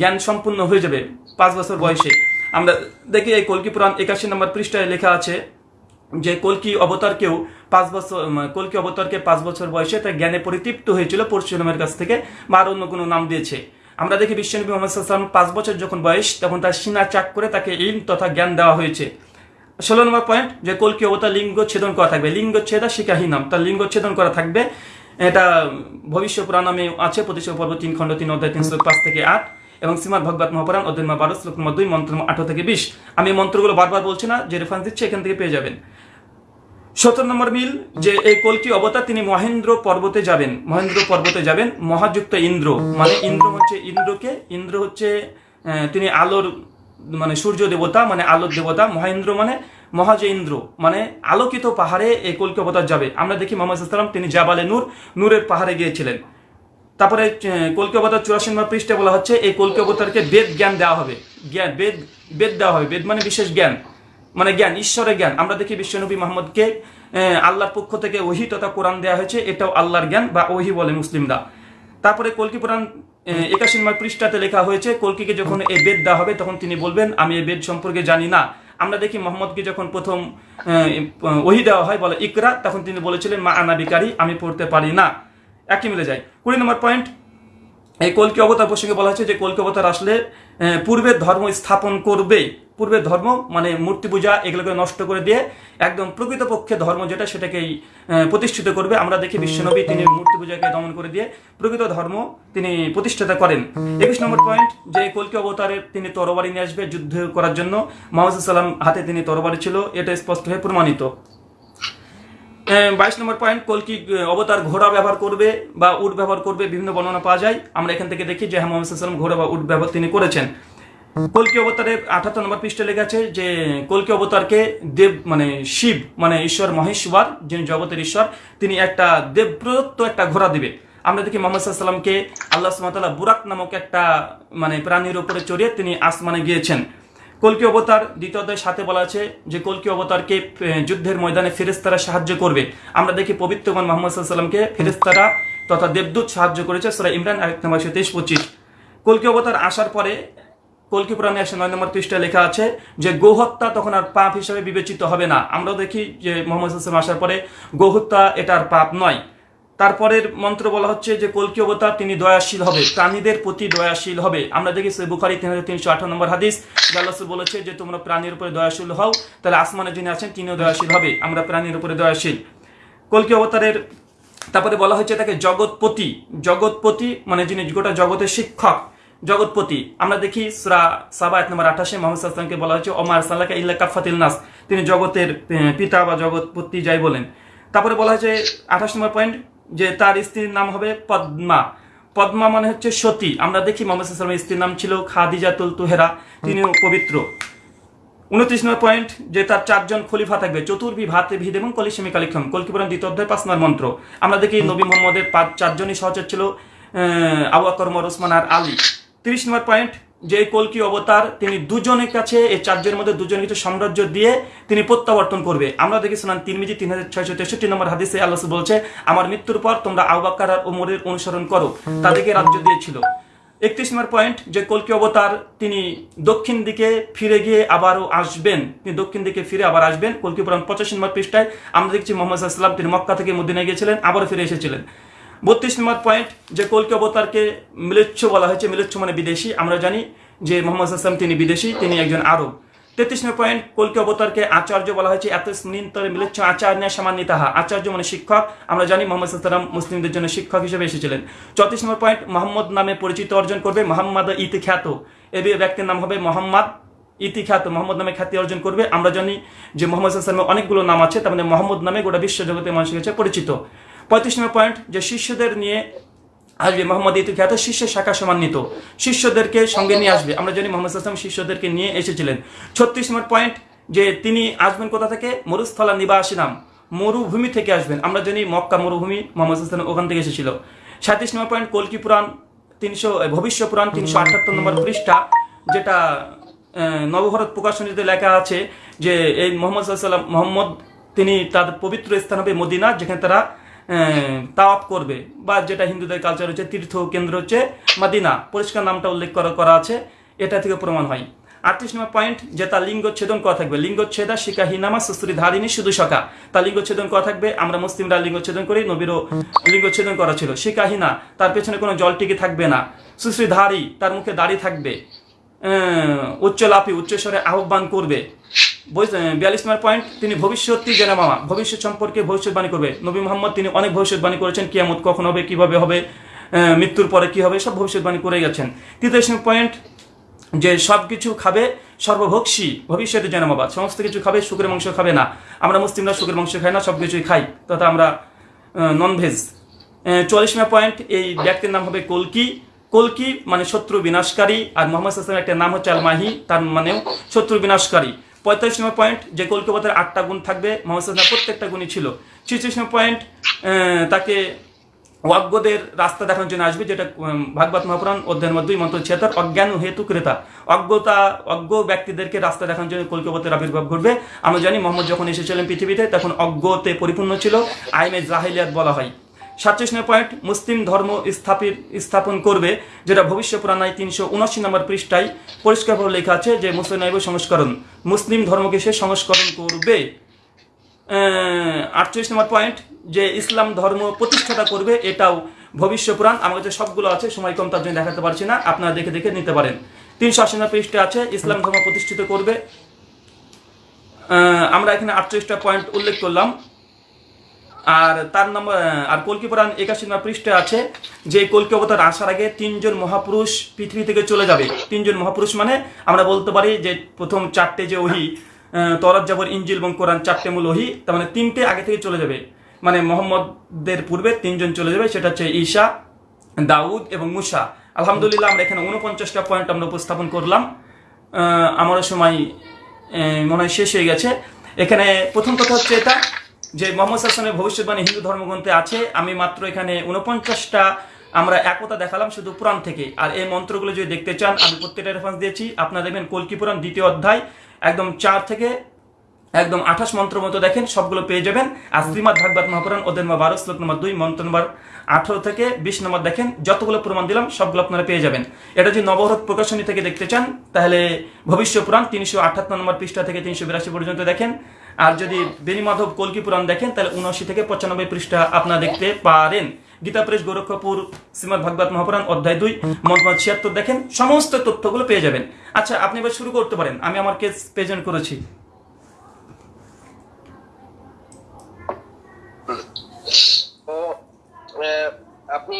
জ্ঞান সম্পূর্ণ হয়ে যাবে পাঁচ বছর বয়সে। আমরা দেখি এই কলকি পুরাণ একাশি নম্বর পৃষ্ঠায় লেখা আছে যে কলকি অবতারকেও পাঁচ বছর কলকি অবতারকে পাঁচ বছর বয়সে তার জ্ঞানে পরিতৃপ্ত হয়েছিল পরশুরামের কাছ থেকে, বা আর অন্য কোনো নাম দিয়েছে। আমরা দেখি বিশ্বনবী মোহাম্মদ পাঁচ বছর যখন বয়স, তখন তার সিনা চাক করে তাকে ইলম তথা জ্ঞান দেওয়া হয়েছে। ষোলো নম্বর পয়েন্ট যে কলকি অবতার লিঙ্গ ছেদন করা থাকবে। লিঙ্গ ছেদা তার লিঙ্গ ছেদন করা থাকবে। এটা ভবিষ্য পুরাণ নামে আছে প্রতিষ্ঠা পর্ব তিন খণ্ড তিন অধ্যায় তিন শ্লোক পাঁচ থেকে আট, এবং শ্রীমদ ভগবত মহাপুরাণ, অধ্যায় বারো, শ্লোক নম্বর দুই, মন্ত্র আঠারো থেকে বিশ। আমি মন্ত্রগুলো বারবার বলছি না, যে রেফারেন্স দিচ্ছে, এখান থেকে পেয়ে যাবেন। সতেরো নম্বর মিল, যে এই কলকি অবতার, তিনি মহেন্দ্র পর্বতে যাবেন। মহেন্দ্র পর্বতে যাবেন, মহাযুক্ত ইন্দ্র। মানে ইন্দ্র হচ্ছে ইন্দ্রকে, ইন্দ্র হচ্ছে তিনি আলোর মানে সূর্য দেবতা মানে আলোর দেবতা, মহেন্দ্র মানে মহাজ ইন্দ্র মানে আলোকিত পাহাড়ে এই কলকি অবতার যাবে। আমরা দেখি মোহাম্মদ সাল্লাম তিনি জাবালে নূর, নূরের পাহাড়ে গিয়েছিলেন। তারপরে কলকি অবতার চুরাশি নম্বর পৃষ্ঠে বলা হচ্ছে, এই কলকি অবতারকে বেদ জ্ঞান দেওয়া হবে। জ্ঞান, বেদ বেদ দেওয়া হবে। বেদ মানে বিশেষ জ্ঞান। মানে জ্ঞান, ঈশ্বরের জ্ঞান। আমরা দেখি বিশ্বনবী মোহাম্মদকে আল্লাহর পক্ষ থেকে ওহি তথা কোরআন দেওয়া হয়েছে, এটাও আল্লাহর জ্ঞান বা ওহি বলে মুসলিমরা। তারপরে কলকি পুরাণ একাশি নম্বর পৃষ্ঠাতে লেখা হয়েছে, কলকিকে যখন এই বেদ দেওয়া হবে, তখন তিনি বলবেন, আমি এই বেদ সম্পর্কে জানি না। আমরা দেখি মোহাম্মদকে যখন প্রথম ওহি দেওয়া হয়, বলে ইকরা, তখন তিনি বলেছিলেন, মা আনা আনাবিকারী আমি পড়তে পারি না। একই মিলে যায়। কুড়ি নম্বর পয়েন্ট এই কলকি অবতার প্রসঙ্গে বলা হয়েছে যে কলকি অবতার আসলে পূর্বের ধর্ম স্থাপন করবে। পূর্বের ধর্ম মানে মূর্তি পূজা, এগুলোকে নষ্ট করে দিয়ে একদম প্রকৃতপক্ষে ধর্ম যেটা সেটাকেই প্রতিষ্ঠিত করবে। আমরা দেখি বিশ্বনবী তিনি মূর্তি পূজাকে দমন করে দিয়ে প্রকৃত ধর্ম তিনি প্রতিষ্ঠাতা করেন। একুশ নম্বর পয়েন্ট যে কলকি অবতারের তিনি তরবারি নিয়ে আসবে যুদ্ধ করার জন্য। মোহাম্মদ সাল্লাম হাতে তিনি তরবারি ছিল, এটা স্পষ্ট হয়ে প্রমাণিত। বাইশ নম্বর পয়েন্ট কলকি অবতার ঘোড়া ব্যবহার করবে বা উট ব্যবহার করবে, বিভিন্ন বর্ণনা পাওয়া যায়। আমরা এখান থেকে দেখি যে হ্যাঁ মোহাম্মদ সাল্লাম ঘোড়া বা উট ব্যবহার তিনি করেছেন। কলকি অবতারের আঠাত্তর নম্বর পৃষ্ঠে লেখা আছে যে কলকি অবতারকে দেব মানে শিব মানে ঈশ্বর মহেশ্বর, যিনি জগতের ঈশ্বর, তিনি একটা দেব প্রদত্ত একটা ঘোড়া দিবে। আমরা দেখি মোহাম্মদ সাল্লামকে আল্লাহ সুমাতাল্লাহ বুরাক নামক একটা মানে প্রাণীর উপরে চড়িয়ে তিনি আসমানে গিয়েছেন। কলকি অবতার দ্বিতীয় অধ্যায়ের সাথে বলা আছে যে কলকি অবতারকে যুদ্ধের ময়দানে ফেরেস্তারা সাহায্য করবে। আমরা দেখি পবিত্রগণ মোহাম্মদ সাল্লামকে ফেরেস্তারা তথা দেবদূত সাহায্য করেছে সুরা ইমরান, আয়াত নম্বর তেইশ, পঁচিশ। কলকি অবতার আসার পরে কলকি পুরাণে একশো নয় নম্বর পৃষ্ঠায় লেখা আছে যে গোহত্যা তখন আর পাপ হিসাবে বিবেচিত হবে না। আমরাও দেখি যে মোহাম্মদ হাসান আসার পরে গোহত্যা এটা আর পাপ নয়। তারপরের মন্ত্র বলা হচ্ছে যে কলকি অবতার? তিনি দয়াশীল হবে। প্রাণীদের প্রতি দয়াশীল হবে। আমরা দেখি সে বুখারি তিন হাজার তিনশো আঠারো নম্বর হাদিস। জাল্লাস বলেছে যে, তোমরা প্রাণীর উপরে দয়াশীল হও, তাহলে আসমানে যিনি আছেন, তিনিও দয়াশীল হবে। আমরা প্রাণীর উপরে দয়াশীল। কলকি অবতারের তারপরে বলা হচ্ছে তাকে জগৎপতি। জগৎপতি মানে যিনি গোটা জগতের শিক্ষক, জগৎপতি। আমরা দেখি সুরা সাবা এক নম্বর আঠাশে মোহাম্মদ বলা হচ্ছে ওমার সাল্লাহ ইল্লা কাফাতিল নাস। তিনি জগতের পিতা বা জগৎপতি যাই বলেন। তারপরে বলা হয়েছে আঠাশ নম্বর পয়েন্ট যে তার স্ত্রীর নাম হবে পদ্মা। পদ্মা মানে হচ্ছে সতী। আমরা দেখি মোহাম্মদ স্ত্রীর নাম ছিল খাদিজাতুল তুহেরা। তিনিও পবিত্র। উনত্রিশ নম্বর পয়েন্ট যে তার চারজন খলিফা থাকবে চতুর্ভি ভাতে ভিদ এবং কলিসেমি কালিক্ষম। কলকিপুরান দ্বিতীয় অধ্যায়, পাঁচ নম্বর মন্ত্র। আমরা দেখি নবী মোহাম্মদের পাঁচ, চারজনই সহচর ছিল আবু আকর মর ওসমান আর আলী। তিরিশ নম্বর পয়েন্ট যে কলকি অবতার তিনি দুজনের কাছে, এই চারজনের মধ্যে দুজনের কিছু সাম্রাজ্য দিয়ে তিনি প্রত্যাবর্তন করবে। আমরা দেখি শোনান তিরমিজি তিন হাজার ছয়শো তেষট্টি নম্বর হাদিসে আল্লাহ বলছে, আমার মৃত্যুর পর তোমরা আবাক্কার আর ওমরের অনুসরণ করো। তাদেরকে রাজ্য দিয়েছিল। একত্রিশ নম্বর পয়েন্ট, যে কলকি অবতার তিনি দক্ষিণ দিকে ফিরে গিয়ে আবারও আসবেন। তিনি দক্ষিণ দিকে ফিরে আবার আসবেন। কলকি পুরাণ পঁচাশি নম্বর পৃষ্ঠায় আমরা দেখছি মোহাম্মদ সাল্লাম তিনি মক্কা থেকে মদিনায় গিয়েছিলেন, আবারও ফিরে এসেছিলেন। বত্রিশ নম্বর পয়েন্ট যে কলকি অবতারকে মিলেচ্ছ বলা হয়েছে, মিলেচ্ছ মানে বিদেশি। আমরা জানি যে মোহাম্মদ আসলাম তিনি বিদেশি, তিনি একজন আরব। তেত্রিশ নম্বর পয়েন্ট কলকি অবতারকে আচার্য বলা হয়েছে, এত স্মৃন্তরে মিলেচ্ছ আচার্য সামান্বিতাহা আচার্য মানে শিক্ষক। আমরা জানি মোহাম্মদ সাল্লাম মুসলিমদের জন্য শিক্ষক হিসেবে এসেছিলেন। চৌত্রিশ নম্বর পয়েন্ট মোহাম্মদ নামে পরিচিত অর্জন করবে, মোহাম্মদ ইতি খ্যাত এ ব্যক্তির নাম হবে মোহাম্মদ ইতি খ্যাত মোহাম্মদ নামে খ্যাতি অর্জন করবে। আমরা জানি যে মোহাম্মদ সাল্লামের অনেকগুলো নাম আছে, তার মানে মোহাম্মদ নামে গোটা বিশ্ব জগতের মানুষের কাছে পরিচিত। পঁয়ত্রিশ নম্বর পয়েন্ট যে শিষ্যদের নিয়ে আসবে মোহাম্মদ ইতু খ্যাত শিষ্য শাখা সমান্বিত। শিষ্যদেরকে সঙ্গে নিয়ে আসবে। আমরা জানি মোহাম্মদ আসলাম শিষ্যদেরকে নিয়ে এসেছিলেন। ছত্রিশ নম্বর পয়েন্ট যে তিনি আসবেন কোথা থেকে? মরুস্থলা নিবাসী নাম। মরুভূমি থেকে আসবেন। আমরা জানি মক্কা মরুভূমি মোহাম্মদ আসলাম ওখান থেকে এসেছিল। সাঁত্রিশ নম্বর পয়েন্ট কলকি পুরাণ তিনশো ভবিষ্য পুরাণ তিনশো আটাত্তর নম্বর পৃষ্ঠা, যেটা নবভারত প্রকাশনীতে লেখা আছে যে এই মোহাম্মদ সাল্লাম মোহাম্মদ, তিনি তার পবিত্র স্থান হবে মদিনা, যেখানে তারা তাওয়াপ করবে। বা যেটা হিন্দুদের কালচার হচ্ছে, তীর্থ কেন্দ্র হচ্ছে মাদিনা। পরিষ্কার নামটা উল্লেখ করা করা আছে। এটা থেকে প্রমাণ হয়। আটত্রিশ নম্বর পয়েন্ট যে তার লিঙ্গচ্ছেদন করা থাকবে। লিঙ্গচ্ছেদা শিকাহীনামা সুস্ত্রী ধারিনী শুধু সকা তার লিঙ্গচ্ছেদন করা থাকবে। আমরা মুসলিমরা লিঙ্গচ্ছেদন করি, নবীরও লিঙ্গচ্ছেদন করা ছিল। শিকাহীনা তার পেছনে কোনো জল টিকে থাকবে না। সুশ্রী, ধারী, তার মুখে দাড়ি থাকবে। উচ্চ লাফি উচ্চস্বরে আহ্বান করবে। বিয়াল্লিশ নম্বর পয়েন্ট তিনি ভবিষ্যৎ জেনে মামা। ভবিষ্যৎ সম্পর্কে ভবিষ্যৎবাণী করবে। নবী মোহাম্মদ, তিনি অনেক ভবিষ্যৎবাণী করেছেন। কিয়ামত কখন হবে, কীভাবে হবে মৃত্যুর পরে কি হবে, সব ভবিষ্যৎবাণী করে গেছেন। তৃতীয় পয়েন্ট যে সব কিছু খাবে সর্বভোক্সী ভবিষ্যতে জনমাবাদ সমস্ত কিছু খাবে, শুকুরের মাংস খাবে না। আমরা মুসলিমরা শুকুরের মাংস খাই না, সব কিছুই খাই। তথা আমরা ননভেজ চল্লিশ নম্বর পয়েন্ট এই ব্যক্তির নাম হবে কলকি। কলকি মানে শত্রু বিনাশকারী, আর মোহাম্মদ হাসানের একটা নাম হচ্ছে আল মাহি তার মানেও শত্রু বিনাশকারী। পঁয়তাল্লিশ নম্বর পয়েন্ট যে কলকাতার আটটা গুণ থাকবে, মোহাম্মদ হাসানের প্রত্যেকটা গুণই ছিল। ছিচল্লিশ নম্বর পয়েন্ট তাকে অজ্ঞদের রাস্তা দেখানোর জন্য আসবে, যেটা ভাগবত মহাপুরাণ অধ্যায়ের মধ্যে দুই, মন্ত্র ছিয়াত্তর অজ্ঞান হেতু ক্রেতা। অজ্ঞতা, অজ্ঞ ব্যক্তিদেরকে রাস্তা দেখানোর জন্য কলকাতার আবির্ভাব ঘটবে। আমরা জানি, মোহাম্মদ যখন এসেছিলেন পৃথিবীতে, তখন অজ্ঞতে পরিপূর্ণ ছিল। আইনে জাহিলিয়াত বলা হয়। সাতচল্লিশ নম্বর পয়েন্ট মুসলিম ধর্ম স্থাপিত স্থাপন করবে, যেটা ভবিষ্য পুরাণায় তিনশো উনআশি নম্বর পৃষ্ঠায় পরিষ্কারভাবে লেখা আছে যে মুসলিম সংস্করণ। মুসলিম ধর্মকে সে সংস্করণ করবে। আটচল্লিশ নম্বর পয়েন্ট যে ইসলাম ধর্ম প্রতিষ্ঠাতা করবে, এটাও ভবিষ্য পুরাণ। আমার কাছে সবগুলো আছে, সময় কম তার জন্য দেখাতে পারছি না, আপনারা দেখে দেখে নিতে পারেন। তিনশো আশি নম্বর পৃষ্ঠে আছে, ইসলাম ধর্ম প্রতিষ্ঠিত করবে। আমরা এখানে আটচল্লিশটা পয়েন্ট উল্লেখ করলাম। আর তার নম্বর আর কলকি পুরাণ একাশি নম্বর পৃষ্ঠে আছে, যে কলকি অবতার আসার আগে তিনজন মহাপুরুষ পৃথিবী থেকে চলে যাবে। তিনজন মহাপুরুষ মানে আমরা বলতে পারি যে প্রথম চারটে যে ওহি তরাত যাবর ইঞ্জিল এবং কোরআন চারটে মূল ওহি, তার মানে তিনটে আগে থেকে চলে যাবে। মানে মোহাম্মদদের পূর্বে তিনজন চলে যাবে, সেটা হচ্ছে ঈশা, দাউদ এবং মুসা। আলহামদুলিল্লাহ আমরা এখানে উনপঞ্চাশটা পয়েন্ট আমরা উপস্থাপন করলাম। আমারও সময় মনে হয় শেষ হয়ে গেছে। এখানে প্রথম কথা হচ্ছে এটা যে মোহাম্মদ হাসানের ভবিষ্যৎবাণী হিন্দু ধর্মগ্রন্থে আছে, আমি মাত্র এখানে উনপঞ্চাশটা আমরা একতা দেখালাম শুধু পুরাণ থেকে। আর এই মন্ত্রগুলো যদি দেখতে চান, আমি প্রত্যেকটা রেফারেন্স দিয়েছি। আপনারা দেখবেন কলকি পুরাণ দ্বিতীয় অধ্যায়, একদম চার থেকে একদম আঠাশ মন্ত্র মতো দেখেন, সবগুলো পেয়ে যাবেন। আর শ্রীমদ ভাগবত মহাপুরাণ ওদের নম্বর বারো, শ্লোক নম্বর দুই, মন্ত্র নম্বর আঠারো থেকে বিশ নম্বর দেখেন, যতগুলো প্রমাণ দিলাম, সবগুলো আপনারা পেয়ে যাবেন। এটা যদি নবভারত প্রকাশনী থেকে দেখতে চান, তাহলে ভবিষ্য পুরাণ তিনশো আঠাত্তর নম্বর পৃষ্ঠা থেকে তিনশো বিরাশি পর্যন্ত দেখেন। আর যদি বেনিমাধব কলকি পুরাণ দেখেন, তাহলে উনআশি থেকে পঁচানব্বই পৃষ্ঠা আপনারা দেখতে পারেন। গীতা প্রেস গোরক্ষপুর শ্রীমদ ভাগবত মহাপুরাণ, অধ্যায় দুই মন্তমত ছিয়াত্তর দেখেন, সমস্ত তথ্যগুলো পেয়ে যাবেন। আচ্ছা আপনি এবার শুরু করতে পারেন। আমি আমার কেস প্রেজেন্ট করেছি। আপনি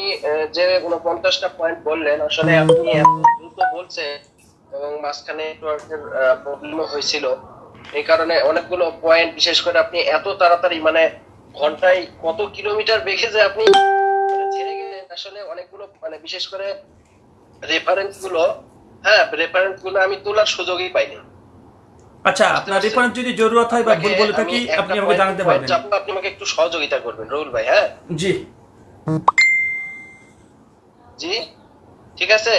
যে উনপঞ্চাশটা পয়েন্ট বললেন, আসলে আপনি দ্রুত বলছেন এবং মাঝখানে নেটওয়ার্কের প্রবলেম হয়েছিল। এই কারণে অনেকগুলো পয়েন্ট বিশেষ করে আপনি এত তাড়াতাড়ি মানে ঘন্টায় কত কিলোমিটার বেগে যে আপনি মানে ছেড়ে গেলেন আসলে অনেকগুলো মানে বিশেষ করে রেফারেন্সগুলো হ্যাঁ রেফারেন্সগুলো আমি তোলার সুযোগই পাইনি আচ্ছা আপনার রেফারেন্স যদি জরুরত হয় বা ভুল বলে থাকি আপনি আমাকে জানাতে পারবেন। আপনি আমাকে একটু সহযোগিতা করবেন রুল ভাই হ্যাঁ? জি। জি? ঠিক আছে?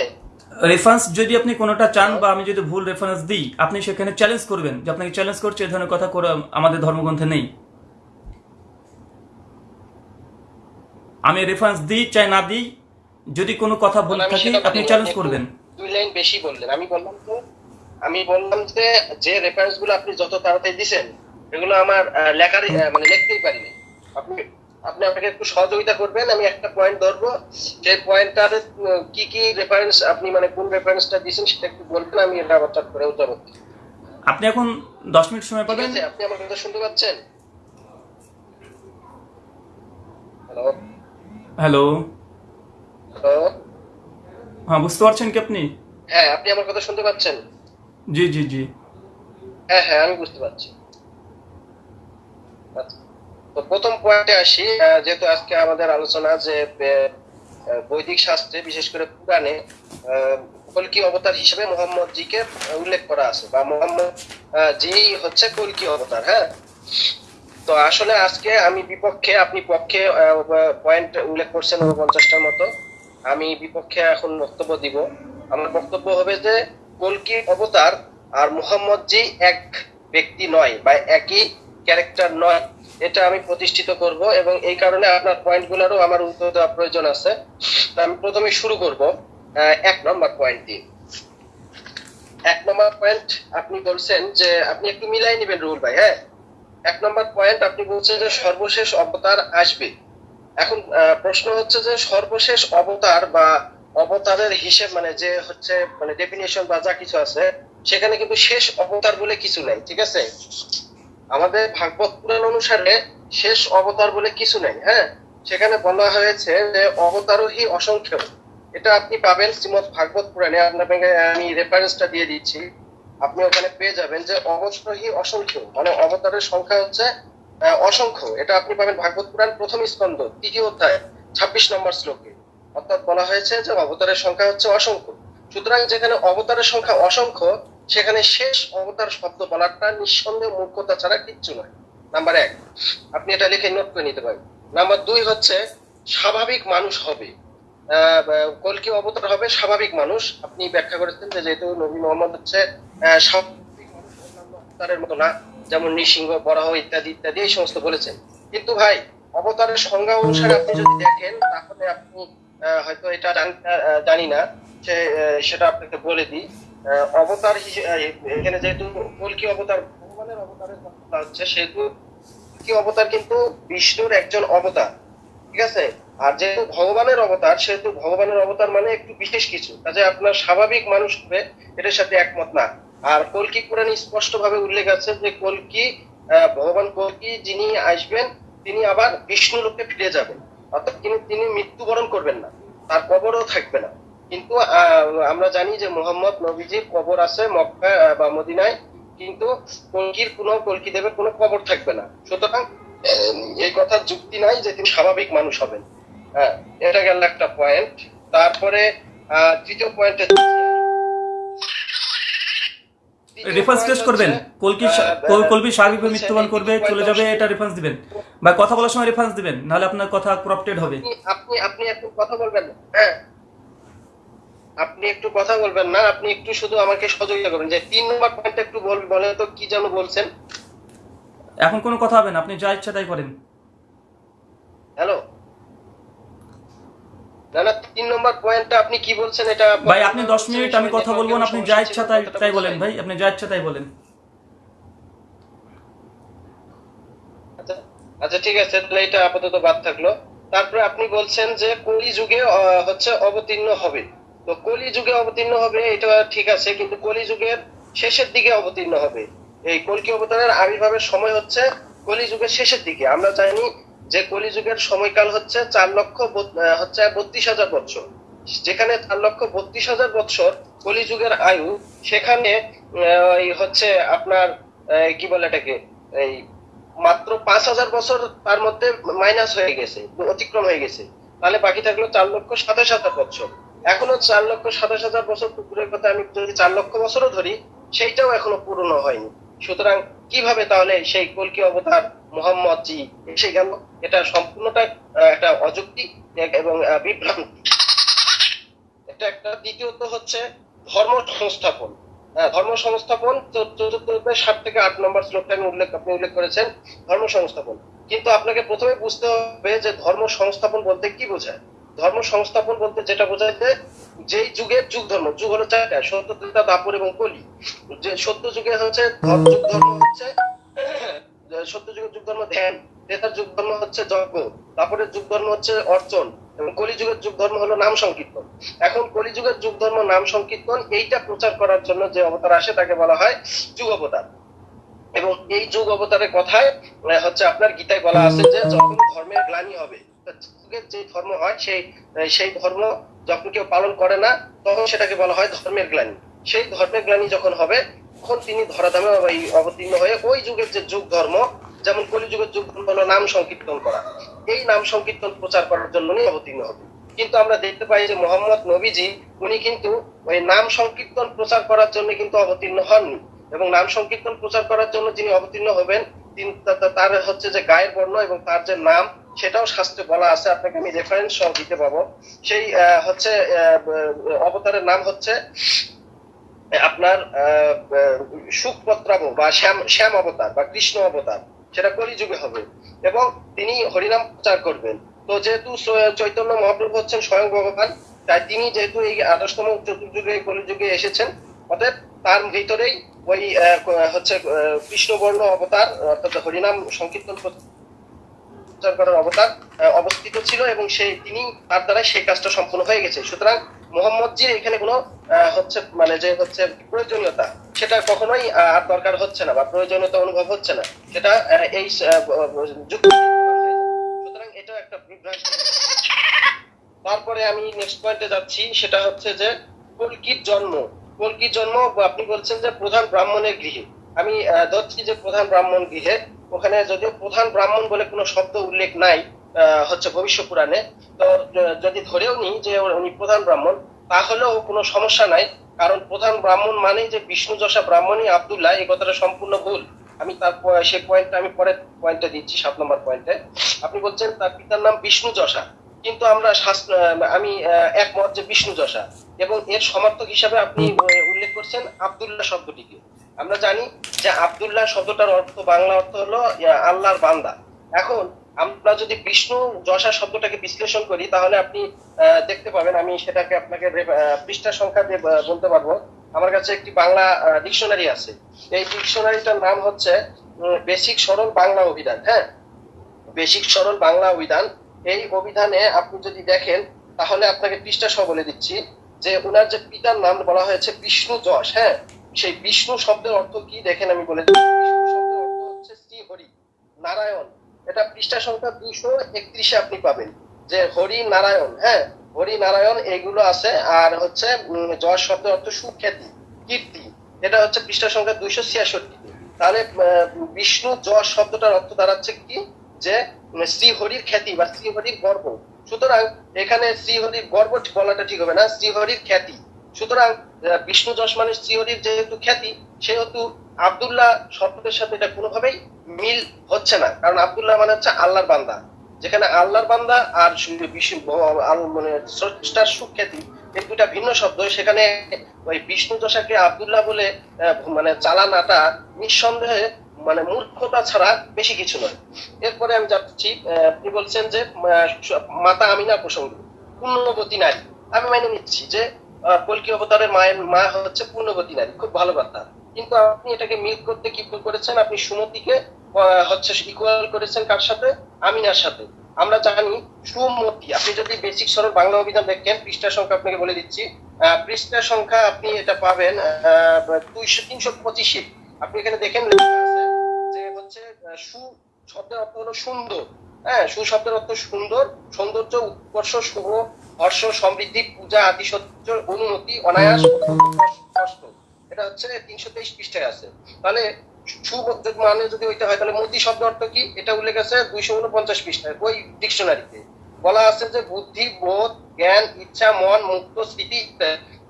রেফারেন্স যদি আপনি কোনোটা চান বা আমি যদি ভুল রেফারেন্স দিই আপনি সেখানে চ্যালেঞ্জ করবেন যে আপনাকে চ্যালেঞ্জ করছে এই ধরনের কথা করে আমাদের ধর্মগ্রন্থে নেই। আমি রেফারেন্স দিই চাই না দিই যদি কোনো কথা আমি থাকি আপনি চ্যালেঞ্জ করবেন। দুই লাইন বেশি বললেন। আমি বললাম তো আমি বললাম যে যে রেফারেন্সগুলো আপনি যত তাড়াতাড়ি দিছেন এগুলো আমার আহ, লেখার মানে লিখতেই পারিনি। আপনি আপনি আমাকে একটু সহযোগিতা করবেন আমি একটা পয়েন্ট ধরবো। যে পয়েন্টটার কি কি রেফারেন্স আপনি মানে কোন রেফারেন্সটা দিয়েছেন সেটা একটু বলবেন আমি এটা আবার করে উত্তর করতে আপনি এখন দশ মিনিট সময় পাবেন। আপনি আমার কথা শুনতে পাচ্ছেন? হ্যালো হ্যালো হ্যালো হ্যাঁ বুঝতে পারছেন কি আপনি? হ্যাঁ আপনি আমার কথা শুনতে পাচ্ছেন? জি জি জি। হ্যাঁ হ্যাঁ আমি বুঝতে পারছি। আচ্ছা। তো প্রথম পয়েন্টে আসি যেহেতু আজকে আমাদের আলোচনা যে বৈদিক শাস্ত্রে, বিশেষ করে পুরাণে কল্কি অবতার হিসেবে মোহাম্মদ জিকে উল্লেখ করা আছে, বা মোহাম্মদ জি হচ্ছে কল্কি অবতার হ্যাঁ? তো আসলে আজকে আমি বিপক্ষে, আপনি পক্ষে পয়েন্ট উল্লেখ করছেন পঞ্চাশটার মতো, আমি বিপক্ষে এখন বক্তব্য দিব। আমার বক্তব্য হবে যে, কলকি অবতার আর মোহাম্মদ জি এক ব্যক্তি নয়, বা একই ক্যারেক্টার নয়। এটা আমি প্রতিষ্ঠিত করব এবং এই কারণে আপনার পয়েন্টগুলোরও আমার উত্তর দেওয়া প্রয়োজন আছে। আমি প্রথমে শুরু করব এক নম্বর পয়েন্ট দিয়ে। এক নম্বর পয়েন্ট আপনি বলছেন যে আপনি একটু মিলাই নেবেন রুল ভাই হ্যাঁ? এক নম্বর পয়েন্ট আপনি বলছেন যে সর্বশেষ অবতার আসবে। এখন প্রশ্ন হচ্ছে যে সর্বশেষ অবতার বা অবতারের হিসেব মানে যে হচ্ছে মানে ডেফিনেশন বা যা কিছু আছে, সেখানে কিন্তু শেষ অবতার বলে কিছু নাই, ঠিক আছে? আমাদের ভাগবত পুরাণ অনুসারে শেষ অবতার বলে কিছু নেই হ্যাঁ? সেখানে বলা হয়েছে যে অবতারোহী অসংখ্য এটা আপনি পাবেন শ্রীমদ ভাগবত পুরাণে। আপনাকে আমি রেফারেন্সটা দিয়ে দিচ্ছি। আপনি ওখানে পেয়ে যাবেন যে অবতারোহী অসংখ্য মানে অবতারের সংখ্যা হচ্ছে অসংখ্য। এটা আপনি পাবেন ভাগবত পুরাণ প্রথম স্কন্ধ, তৃতীয় অধ্যায়, ছাব্বিশ নম্বর শ্লোকে। অর্থাৎ বলা হয়েছে যে অবতারের সংখ্যা হচ্ছে অসংখ্য। সুতরাং যেখানে অবতারের সংখ্যা অসংখ্য সেখানে শেষ অবতার শব্দ বলাটা নিঃসন্দেহ মূর্খতা ছাড়া কিচ্ছু নয়। নাম্বার এক আপনি এটা লিখে নোট করে নিতে পারেন। নাম্বার দুই হচ্ছে স্বাভাবিক মানুষ হবে। আহ, অবতার হবে? স্বাভাবিক মানুষ। আপনি ব্যাখ্যা করেছেন যে যেহেতু নবী মোহাম্মদ হচ্ছে অবতারের মতো না যেমন নৃসিংহ বরাহ ইত্যাদি ইত্যাদি এই সমস্ত বলেছেন। কিন্তু ভাই অবতারের সংজ্ঞা অনুসারে আপনি যদি দেখেন তাহলে আপনি হয়তো এটা জান- না সেটা আপনাকে বলে দিই। অবতার এখানে যেহেতু কল্কি অবতার? ভগবানের অবতারের কথা হচ্ছে সেহেতু কল্কি অবতার কিন্তু বিষ্ণুর একজন অবতার, ঠিক আছে? আর যেহেতু ভগবানের অবতার, সেহেতু ভগবানের অবতার মানে একটু বিশেষ কিছু। কাজে আপনার স্বাভাবিক মানুষ হবে এটার সাথে একমত না। আর কলকি পুরাণে স্পষ্ট ভাবে উল্লেখ আছে যে কলকি ভগবান কলকি যিনি আসবেন, তিনি আবার বিষ্ণু লোকে ফিরে যাবেন। অর্থাৎ তিনি তিনি মৃত্যুবরণ করবেন না, তার কবরও থাকবে না। কিন্তু আমরা জানি যে মোহাম্মদ নবীজির কবর আছে মক্কা বা মদিনায় কিন্তু কলকির কোনো কলকি দেবের কোনো কবর থাকবে না। সুতরাং এই কথার যুক্তি নাই যে তিনি স্বাভাবিক মানুষ হবেন। হ্যাঁ এটা গেল একটা পয়েন্ট তারপরে তৃতীয় পয়েন্টে রেফারেন্স টেস্ট করবেন। কলকি কলবি স্বাভাবিকভাবে মৃত্যুবরণ করবে চলে যাবে এটা রেফারেন্স দিবেন। বা কথা বলার সময় রেফারেন্স দিবেন নাহলে আপনার কথা করাপ্টেড হবে। আপনি আপনি একটু কথা বলবেন। হ্যাঁ আপনি একটু কথা বলবেন না আপনি একটু শুধু আমাকে সহযোগিতা করবেন। যে তিন নম্বর পয়েন্টটা একটু বল বলেন তো কি যেন বলছেন? এখন কোনো কথা হবে না আপনি যা ইচ্ছা তাই করেন। হ্যালো না না তিন নম্বর পয়েন্টটা আপনি কি বলছেন এটা ভাই আপনি দশ মিনিট আমি কথা বলব না আপনি যা ইচ্ছা তাই তাই বলেন ভাই আপনি যা ইচ্ছা তাই বলেন। আচ্ছা ঠিক আছে তাহলে এটা আপাতত বাদ থাকল। তারপরে আপনি বলছেন যে কলি যুগে হচ্ছে অবতীর্ণ হবে। তো কলি যুগে অবতীর্ণ হবে, এটা ঠিক আছে, কিন্তু কলি যুগের শেষের দিকে অবতীর্ণ হবে। এই কলকি অবতারের আবির্ভাবের সময় হচ্ছে কলি যুগের শেষের দিকে। আমরা জানি যে কলি যুগের সময়কাল হচ্ছে চার লক্ষ হচ্ছে বত্রিশ হাজার বছর যেখানে চার লক্ষ বত্রিশ হাজার বছর কলি যুগের আয়ু, সেখানে হচ্ছে আপনার কি বলে এটাকে, এই মাত্র পাঁচ হাজার বছর তার মধ্যে মাইনাস হয়ে গেছে, অতিক্রম হয়ে গেছে। তাহলে বাকি থাকল চার লক্ষ সাতাশ হাজার বছর এখনও চার লক্ষ সাতাশ হাজার বছর কুকুরের কথা আমি যদি চার লক্ষ বছরও ধরি, সেইটাও এখনও পূর্ণ হয়নি। সুতরাং কীভাবে তাহলে সেই কলকি অবতার মোহাম্মদ জি এসে গেল? এটা সম্পূর্ণটা একটা অযুক্তি এবং বিভ্রান্তি। এটা একটা দ্বিতীয়ত হচ্ছে ধর্ম সংস্থাপন। ধর্ম সংস্থাপন চতুর্থ সাত থেকে আট নম্বর শ্লোকটা আমি উল্লেখ, আপনি উল্লেখ করেছেন, ধর্ম সংস্থাপন। কিন্তু আপনাকে প্রথমে বুঝতে হবে যে ধর্ম সংস্থাপন বলতে কি বোঝায়? ধর্ম সংস্থাপন বলতে যেটা বোঝায় যে যেই যুগের যুগ ধর্ম, যুগ হলো চারটা সত্য ত্রেতা দাপর এবং কলি। যে সত্য যুগে হচ্ছে যুগ ধর্ম হচ্ছে সত্য যুগের যুগ ধর্ম ধ্যান ত্রেতার যুগ ধর্ম হচ্ছে যজ্ঞ তারপরের যুগ ধর্ম হচ্ছে অর্চন, এবং কলিযুগের যুগ ধর্ম হলো নাম সংকীর্তন। এখন কলিযুগের যুগ ধর্ম, নাম সংকীর্তন, এইটা প্রচার করার জন্য যে অবতার আসে তাকে বলা হয় যুগ অবতার। এবং এই যুগ অবতারের কথায় হচ্ছে আপনার গীতায় বলা আছে যে যখন ধর্মের গ্লানি হবে যুগের যে ধর্ম হয়, সেই সেই ধর্ম যখন কেউ পালন করে না, তখন সেটাকে বলা হয় ধর্মের গ্লানি। সেই ধর্মের গ্লানি যখন হবে, তখন তিনি ধরাধামে অবতীর্ণ হয়ে ওই যুগের যে যুগ ধর্ম, যেমন কলিযুগের যুগ ধর্ম হলো নাম সংকীর্তন করা। এই নাম সংকীর্তন প্রচার করার জন্য অবতীর্ণ হবে কিন্তু আমরা দেখতে পাই যে মোহাম্মদ নবীজি, উনি কিন্তু ওই নাম সংকীর্তন প্রচার করার জন্য কিন্তু অবতীর্ণ হননি। এবং নাম সংকীর্তন প্রচার করার জন্য যিনি অবতীর্ণ হবেন, তিনি তার হচ্ছে যে গায়ের বর্ণ এবং তার যে নাম সেটাও শাস্ত্রে বলা আছে, আপনাকে আমি রেফারেন্স সহ দিতে পাবো সেই হচ্ছে অবতারের নাম হচ্ছে আপনার সুখপত্রাব বা শ্যাম শ্যাম অবতার বা কৃষ্ণ অবতার, সেটা কলিযুগে হবে। এবং তিনি হরিনাম প্রচার করবেন। তো যেহেতু চৈতন্য মহাপ্রভু হচ্ছেন স্বয়ং ভগবান, তাই তিনি যেহেতু এই আঠাশতম চতুর্যুগে, কলিযুগে এসেছেন, অতএব তার ভিতরেই ওই হচ্ছে কৃষ্ণবর্ণ অবতার, অর্থাৎ হরিনাম সংকীর্তন প্রচার করার অবতার অবস্থিত ছিল এবং সেই তিনি তার দ্বারা সেই কাজটা সম্পূর্ণ হয়ে গেছে। সুতরাং মোহাম্মদজির এখানে কোনো হচ্ছে মানে যে হচ্ছে প্রয়োজনীয়তা, সেটা কখনোই আর দরকার হচ্ছে না বা প্রয়োজনীয়তা অনুভব হচ্ছে না। সেটা এই যুক্তি সুতরাং এটা একটা বিভ্রান্তি। তারপরে আমি নেক্সট পয়েন্টে যাচ্ছি, সেটা হচ্ছে যে, কলকির জন্ম। কলকির জন্ম, আপনি বলছেন যে প্রধান ব্রাহ্মণের গৃহে। আমি ধরছি যে প্রধান ব্রাহ্মণ গৃহে, ওখানে যদিও প্রধান ব্রাহ্মণ বলে কোনো শব্দ উল্লেখ নাই হচ্ছে ভবিষ্য পুরাণে, তো যদি ধরেও নিই যে উনি প্রধান ব্রাহ্মণ, তাহলেও কোনো সমস্যা নাই, কারণ প্রধান ব্রাহ্মণ মানেই যে বিষ্ণু যশা ব্রাহ্মণই আবদুল্লাহ, এই কথাটা সম্পূর্ণ ভুল। আমি তার সেই পয়েন্টটা আমি পরের পয়েন্টটা দিচ্ছি, সাত নম্বর পয়েন্টে আপনি বলছেন তার পিতার নাম বিষ্ণু যশা, কিন্তু আমরা আমি একমত যে বিষ্ণু যশা, এবং এর সমর্থক হিসাবে আপনি উল্লেখ করছেন আবদুল্লাহ শব্দটিকে। আমরা জানি যে আবদুল্লাহ শব্দটার অর্থ, বাংলা অর্থ হলো আল্লাহর বান্দা। এখন আমরা যদি বিষ্ণু যশা শব্দটাকে বিশ্লেষণ করি, তাহলে আপনি দেখতে পাবেন, আমি সেটাকে আপনাকে পৃষ্ঠা সংখ্যা দিয়ে বলতে পারব। আমার কাছে একটি বাংলা ডিকশনারি আছে। এই ডিকশনারিটার নাম হচ্ছে বেসিক সরল বাংলা অভিধান হ্যাঁ? বেসিক সরল বাংলা অভিধান। এই অভিধানে আপনি যদি দেখেন, তাহলে আপনাকে পৃষ্ঠা সহ বলে দিচ্ছি যে ওনার যে পিতার নাম বলা হয়েছে বিষ্ণু যশ হ্যাঁ? সেই বিষ্ণু শব্দের অর্থ কি দেখেন আমি বলে বিষ্ণু শব্দের অর্থ হচ্ছে শ্রী হরি, নারায়ণ। এটা পৃষ্ঠা সংখ্যা দুইশো একত্রিশে আপনি পাবেন, যে হরি, নারায়ণ হ্যাঁ? হরি, নারায়ণ, এগুলো আছে, আর হচ্ছে যশ শব্দের অর্থ সুখ্যাতি, কীর্তি। এটা হচ্ছে পৃষ্ঠা সংখ্যা দুইশো ছিয়াষট্টি। তাহলে বিষ্ণু যশ শব্দটার অর্থ দাঁড়াচ্ছে কি? যে শ্রীহরির খ্যাতি বা শ্রীহরির গর্ব। সুতরাং, এখানে শ্রীহরির গর্ব বলাটা ঠিক হবে না শ্রীহরির খ্যাতি। সুতরাং বিষ্ণু মানে শ্রীহরির যেহেতু খ্যাতি, সেহেতু আবদুল্লাহ শব্দের সাথে এটা কোনোভাবেই মিল হচ্ছে না। কারণ আবদুল্লাহ মানে হচ্ছে আল্লাহর বান্দা। যেখানে আল্লাহর বান্দা আর মানে স্রষ্টার সুখ্যাতি, এই দুটা ভিন্ন শব্দ। সেখানে ওই বিষ্ণু যশাকে আবদুল্লাহ বলে মানে চালানাটা নিঃসন্দেহে মানে মূর্খতা ছাড়া বেশি কিছু নয়। এরপরে আমি যাচ্ছি আপনি বলছেন যে মাতা আমিনা প্রসঙ্গ। পূর্ণবতী নারী। আমি মেনে নিচ্ছি যে কল্কি অবতারের মায়ের মা হচ্ছে পূর্ণবতী নারী, খুব ভালো কথা কিন্তু আপনি এটাকে মিল করতে কি ভুল করেছেন? আপনি সুমতিকে হচ্ছে ইকুয়াল করেছেন কার সাথে? আমিনার সাথে। আমরা জানি সুমতি, আপনি যদি বেসিক সরল বাংলা অভিধান দেখেন পৃষ্ঠা সংখ্যা আপনাকে বলে দিচ্ছি। পৃষ্ঠা সংখ্যা আপনি এটা পাবেন দুইশো, তিনশো পঁচিশে। আপনি এখানে দেখেন যে হচ্ছে সু শব্দের অর্থ হলো সুন্দর। হ্যাঁ সু শব্দের অর্থ সুন্দর, সৌন্দর্য, উৎকর্ষ শুভ হর্ষ সমৃদ্ধি, পূজা আদি সত্য অনুমতি, অনায়াস এটা হচ্ছে তিনশো তেইশ পৃষ্ঠায় আছে। তাহলে মানে যদি ওইটা হয়, তাহলে শব্দ অর্থ কি? এটা উল্লেখ আছে দুইশো উনপঞ্চাশ পৃষ্ঠায়, ওই ডিকশনারিতে। বলা আছে যে বুদ্ধি, বোধ, জ্ঞান, ইচ্ছা, মন, মুক্ত, স্মৃতি।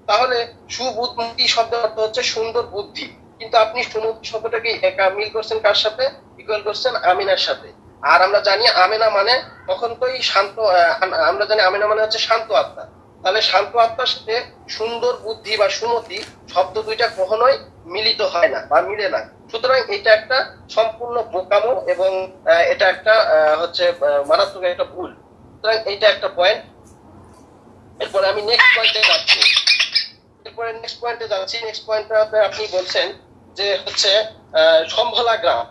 তাহলে সুবুদ্ধি শব্দের অর্থ হচ্ছে সুন্দর বুদ্ধি। কিন্তু আপনি সুমতি শব্দটাকে একা মিল করছেন কার সাথে? ইকুয়াল করছেন আমিনার সাথে। আর আমরা জানি আমেনা মানে তখন তোই শান্ত আমরা জানি আমেনা মানে হচ্ছে শান্ত আত্মা। তাহলে শান্ত আত্মার সাথে সুন্দর বুদ্ধি বা সুমতি শব্দ দুইটা কখনোই মিলিত হয় না বা মিলে না। সুতরাং এটা একটা সম্পূর্ণ বোকামো এবং এটা একটা হচ্ছে মারাত্মক একটা ভুল। সুতরাং এইটা একটা পয়েন্ট এরপরে আমি নেক্সট পয়েন্টে যাচ্ছি। এরপরে নেক্সট পয়েন্টে যাচ্ছি। নেক্সট পয়েন্টে আপনি বলছেন যে হচ্ছে সম্ভলা গ্রাম।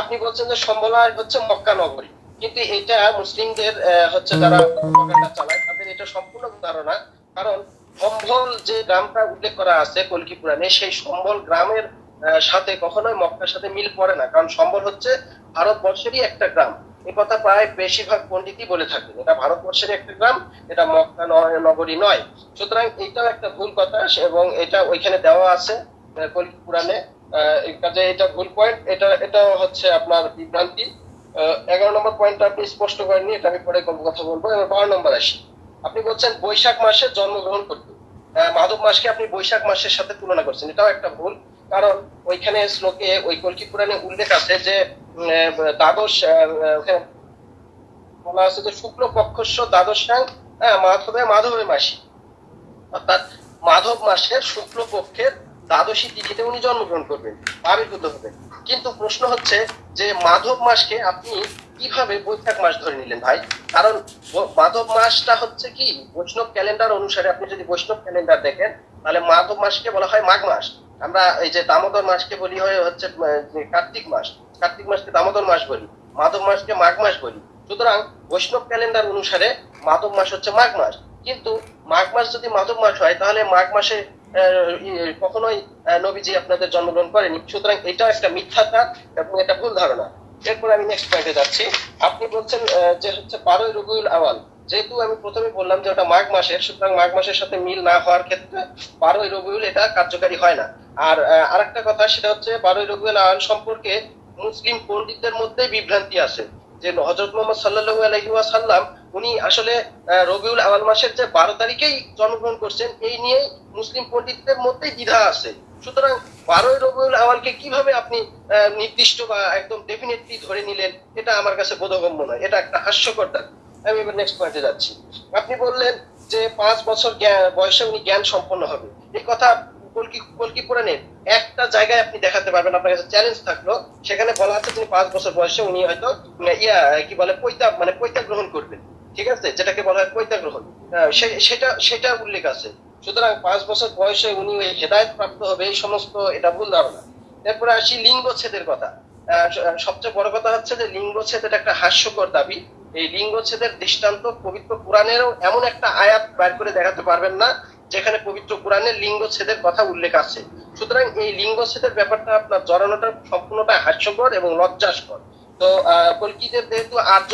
আপনি বলছেন যে সম্ভলা হচ্ছে মক্কা নগরী। কিন্তু এটা মুসলিমদের হচ্ছে যারা চালায়, তাদের এটা সম্পূর্ণ ধারণা। কারণ সম্ভল যে গ্রামটা উল্লেখ করা আছে কলকি পুরাণে সেই সম্বল গ্রামের সাথে কখনোই মক্কার সাথে মিল পড়ে না। কারণ সম্বল হচ্ছে ভারতবর্ষেরই একটা গ্রাম। এ কথা প্রায় বেশিরভাগ পন্ডিতই বলে থাকেন। এটা ভারতবর্ষের একটা গ্রাম, এটা মক্কা নগরী নয়। সুতরাং এটাও একটা ভুল কথা এবং এটা ওইখানে দেওয়া আছে কলকি পুরাণে কাজে এটা ভুল পয়েন্ট এটা এটা হচ্ছে আপনার বিভ্রান্তি। এগারো নম্বর পয়েন্টটা আপনি স্পষ্ট করেননি এটা আমি পরে কোনো কথা বলব। এবার বারো নম্বর আসি। আপনি বলছেন বৈশাখ মাসে জন্মগ্রহণ আহ, মাধব মাসকে আপনি বৈশাখ মাসের সাথে তুলনা করছেন। এটাও একটা ভুল কারণ ওইখানে শ্লোকে ওই কলকি পুরাণে উল্লেখ আছে যে দ্বাদশ বলা আছে যে শুক্ল পক্ষস্য দ্বাদশাং হ্যাঁ মাধবে মাধবের মাসি। অর্থাৎ মাধব মাসের শুক্ল পক্ষের দ্বাদশী তিথিতে উনি জন্মগ্রহণ করবেন, আবির্ভূত হবেন। কিন্তু প্রশ্ন হচ্ছে যে মাধব মাসকে আপনি কীভাবে বৈশাখ মাস ধরে নিলেন ভাই? কারণ মাধব মাসটা হচ্ছে কি, বৈষ্ণব ক্যালেন্ডার অনুসারে আপনি যদি বৈষ্ণব ক্যালেন্ডার দেখেন, তাহলে মাধব মাসকে বলা হয় মাঘ মাস। আমরা এই যে দামোদর মাসকে বলি হয় হচ্ছে কার্তিক মাস। কার্তিক মাসকে দামোদর মাস বলি, মাধব মাসকে মাঘ মাস বলি। সুতরাং বৈষ্ণব ক্যালেন্ডার অনুসারে মাধব মাস হচ্ছে মাঘ মাস। কিন্তু মাঘ মাস যদি মাধব মাস হয়, তাহলে মাঘ মাসে কখনোই নবীজি আপনাদের জন্মগ্রহণ করেনি সুতরাং এটা একটা মিথ্যাটা এবং এটা ভুল ধারণা। এরপর আমি নেক্সট পয়েন্টে যাচ্ছি। আপনি বলছেন যে হচ্ছে বারোই রবিউল আওয়াল যেহেতু আমি প্রথমে বললাম যে ওটা মাঘ মাসের, সুতরাং মাঘ মাসের সাথে মিল না হওয়ার ক্ষেত্রে বারোই রবিউল এটা কার্যকারী হয় না। আর আরেকটা কথা, সেটা হচ্ছে বারোই রবিউল আওয়াল সম্পর্কে মুসলিম পণ্ডিতদের মধ্যে বিভ্রান্তি আছে। যে হজরত মোহাম্মদ সাল্লাল্লাহু আলাইহি ওয়াসাল্লাম, উনি আসলে রবিউল আওয়াল মাসের যে বারো তারিখেই জন্মগ্রহণ করছেন, এই নিয়ে মুসলিম পণ্ডিতদের মধ্যে দ্বিধা আছে। সুতরাং বারোই রবিউল আওয়ালকে কীভাবে আপনি নির্দিষ্ট বা একদম ডেফিনেটলি ধরে নিলেন, এটা আমার কাছে বোধগম্য নয়। এটা একটা হাস্যকর। আমি এবার নেক্সট পয়েন্টে যাচ্ছি। আপনি বললেন যে পাঁচ বছর বয়সে উনি জ্ঞান সম্পন্ন হবে এই কথা পুরাণের একটা জায়গায় আপনি দেখাতে পারবেন। আপনার কাছে চ্যালেঞ্জ থাকল। সেখানে বলা আছে তিনি পাঁচ বছর বয়সে উনি হয়তো ইয়া কি বলে পৈতা মানে পৈতা গ্রহণ করবেন। ঠিক আছে? যেটাকে বলা হয় পৈতা গ্রহণ। সেটা সেটা উল্লেখ আছে। সুতরাং পাঁচ বছর বয়সে উনি হেদায়ত প্রাপ্ত হবে এই সমস্ত এটা ভুল ধারণা। এরপরে আসি লিঙ্গচ্ছেদের কথা। আহ, সবচেয়ে বড় কথা হচ্ছে যে লিঙ্গচ্ছেদ এটা একটা হাস্যকর দাবি। এই লিঙ্গচ্ছেদের দৃষ্টান্ত পবিত্র কোরআনেরও এমন একটা আয়াত বের করে দেখাতে পারবেন না। যেখানে পবিত্র কোরআনে লিঙ্গচ্ছেদের কথা উল্লেখ আছে। সুতরাং এই লিঙ্গচ্ছেদের ব্যাপারটা আপনার জড়ানোটা সম্পূর্ণটা হাস্যকর এবং লজ্জাসকর। তো কলকিদের যেহেতু আর্য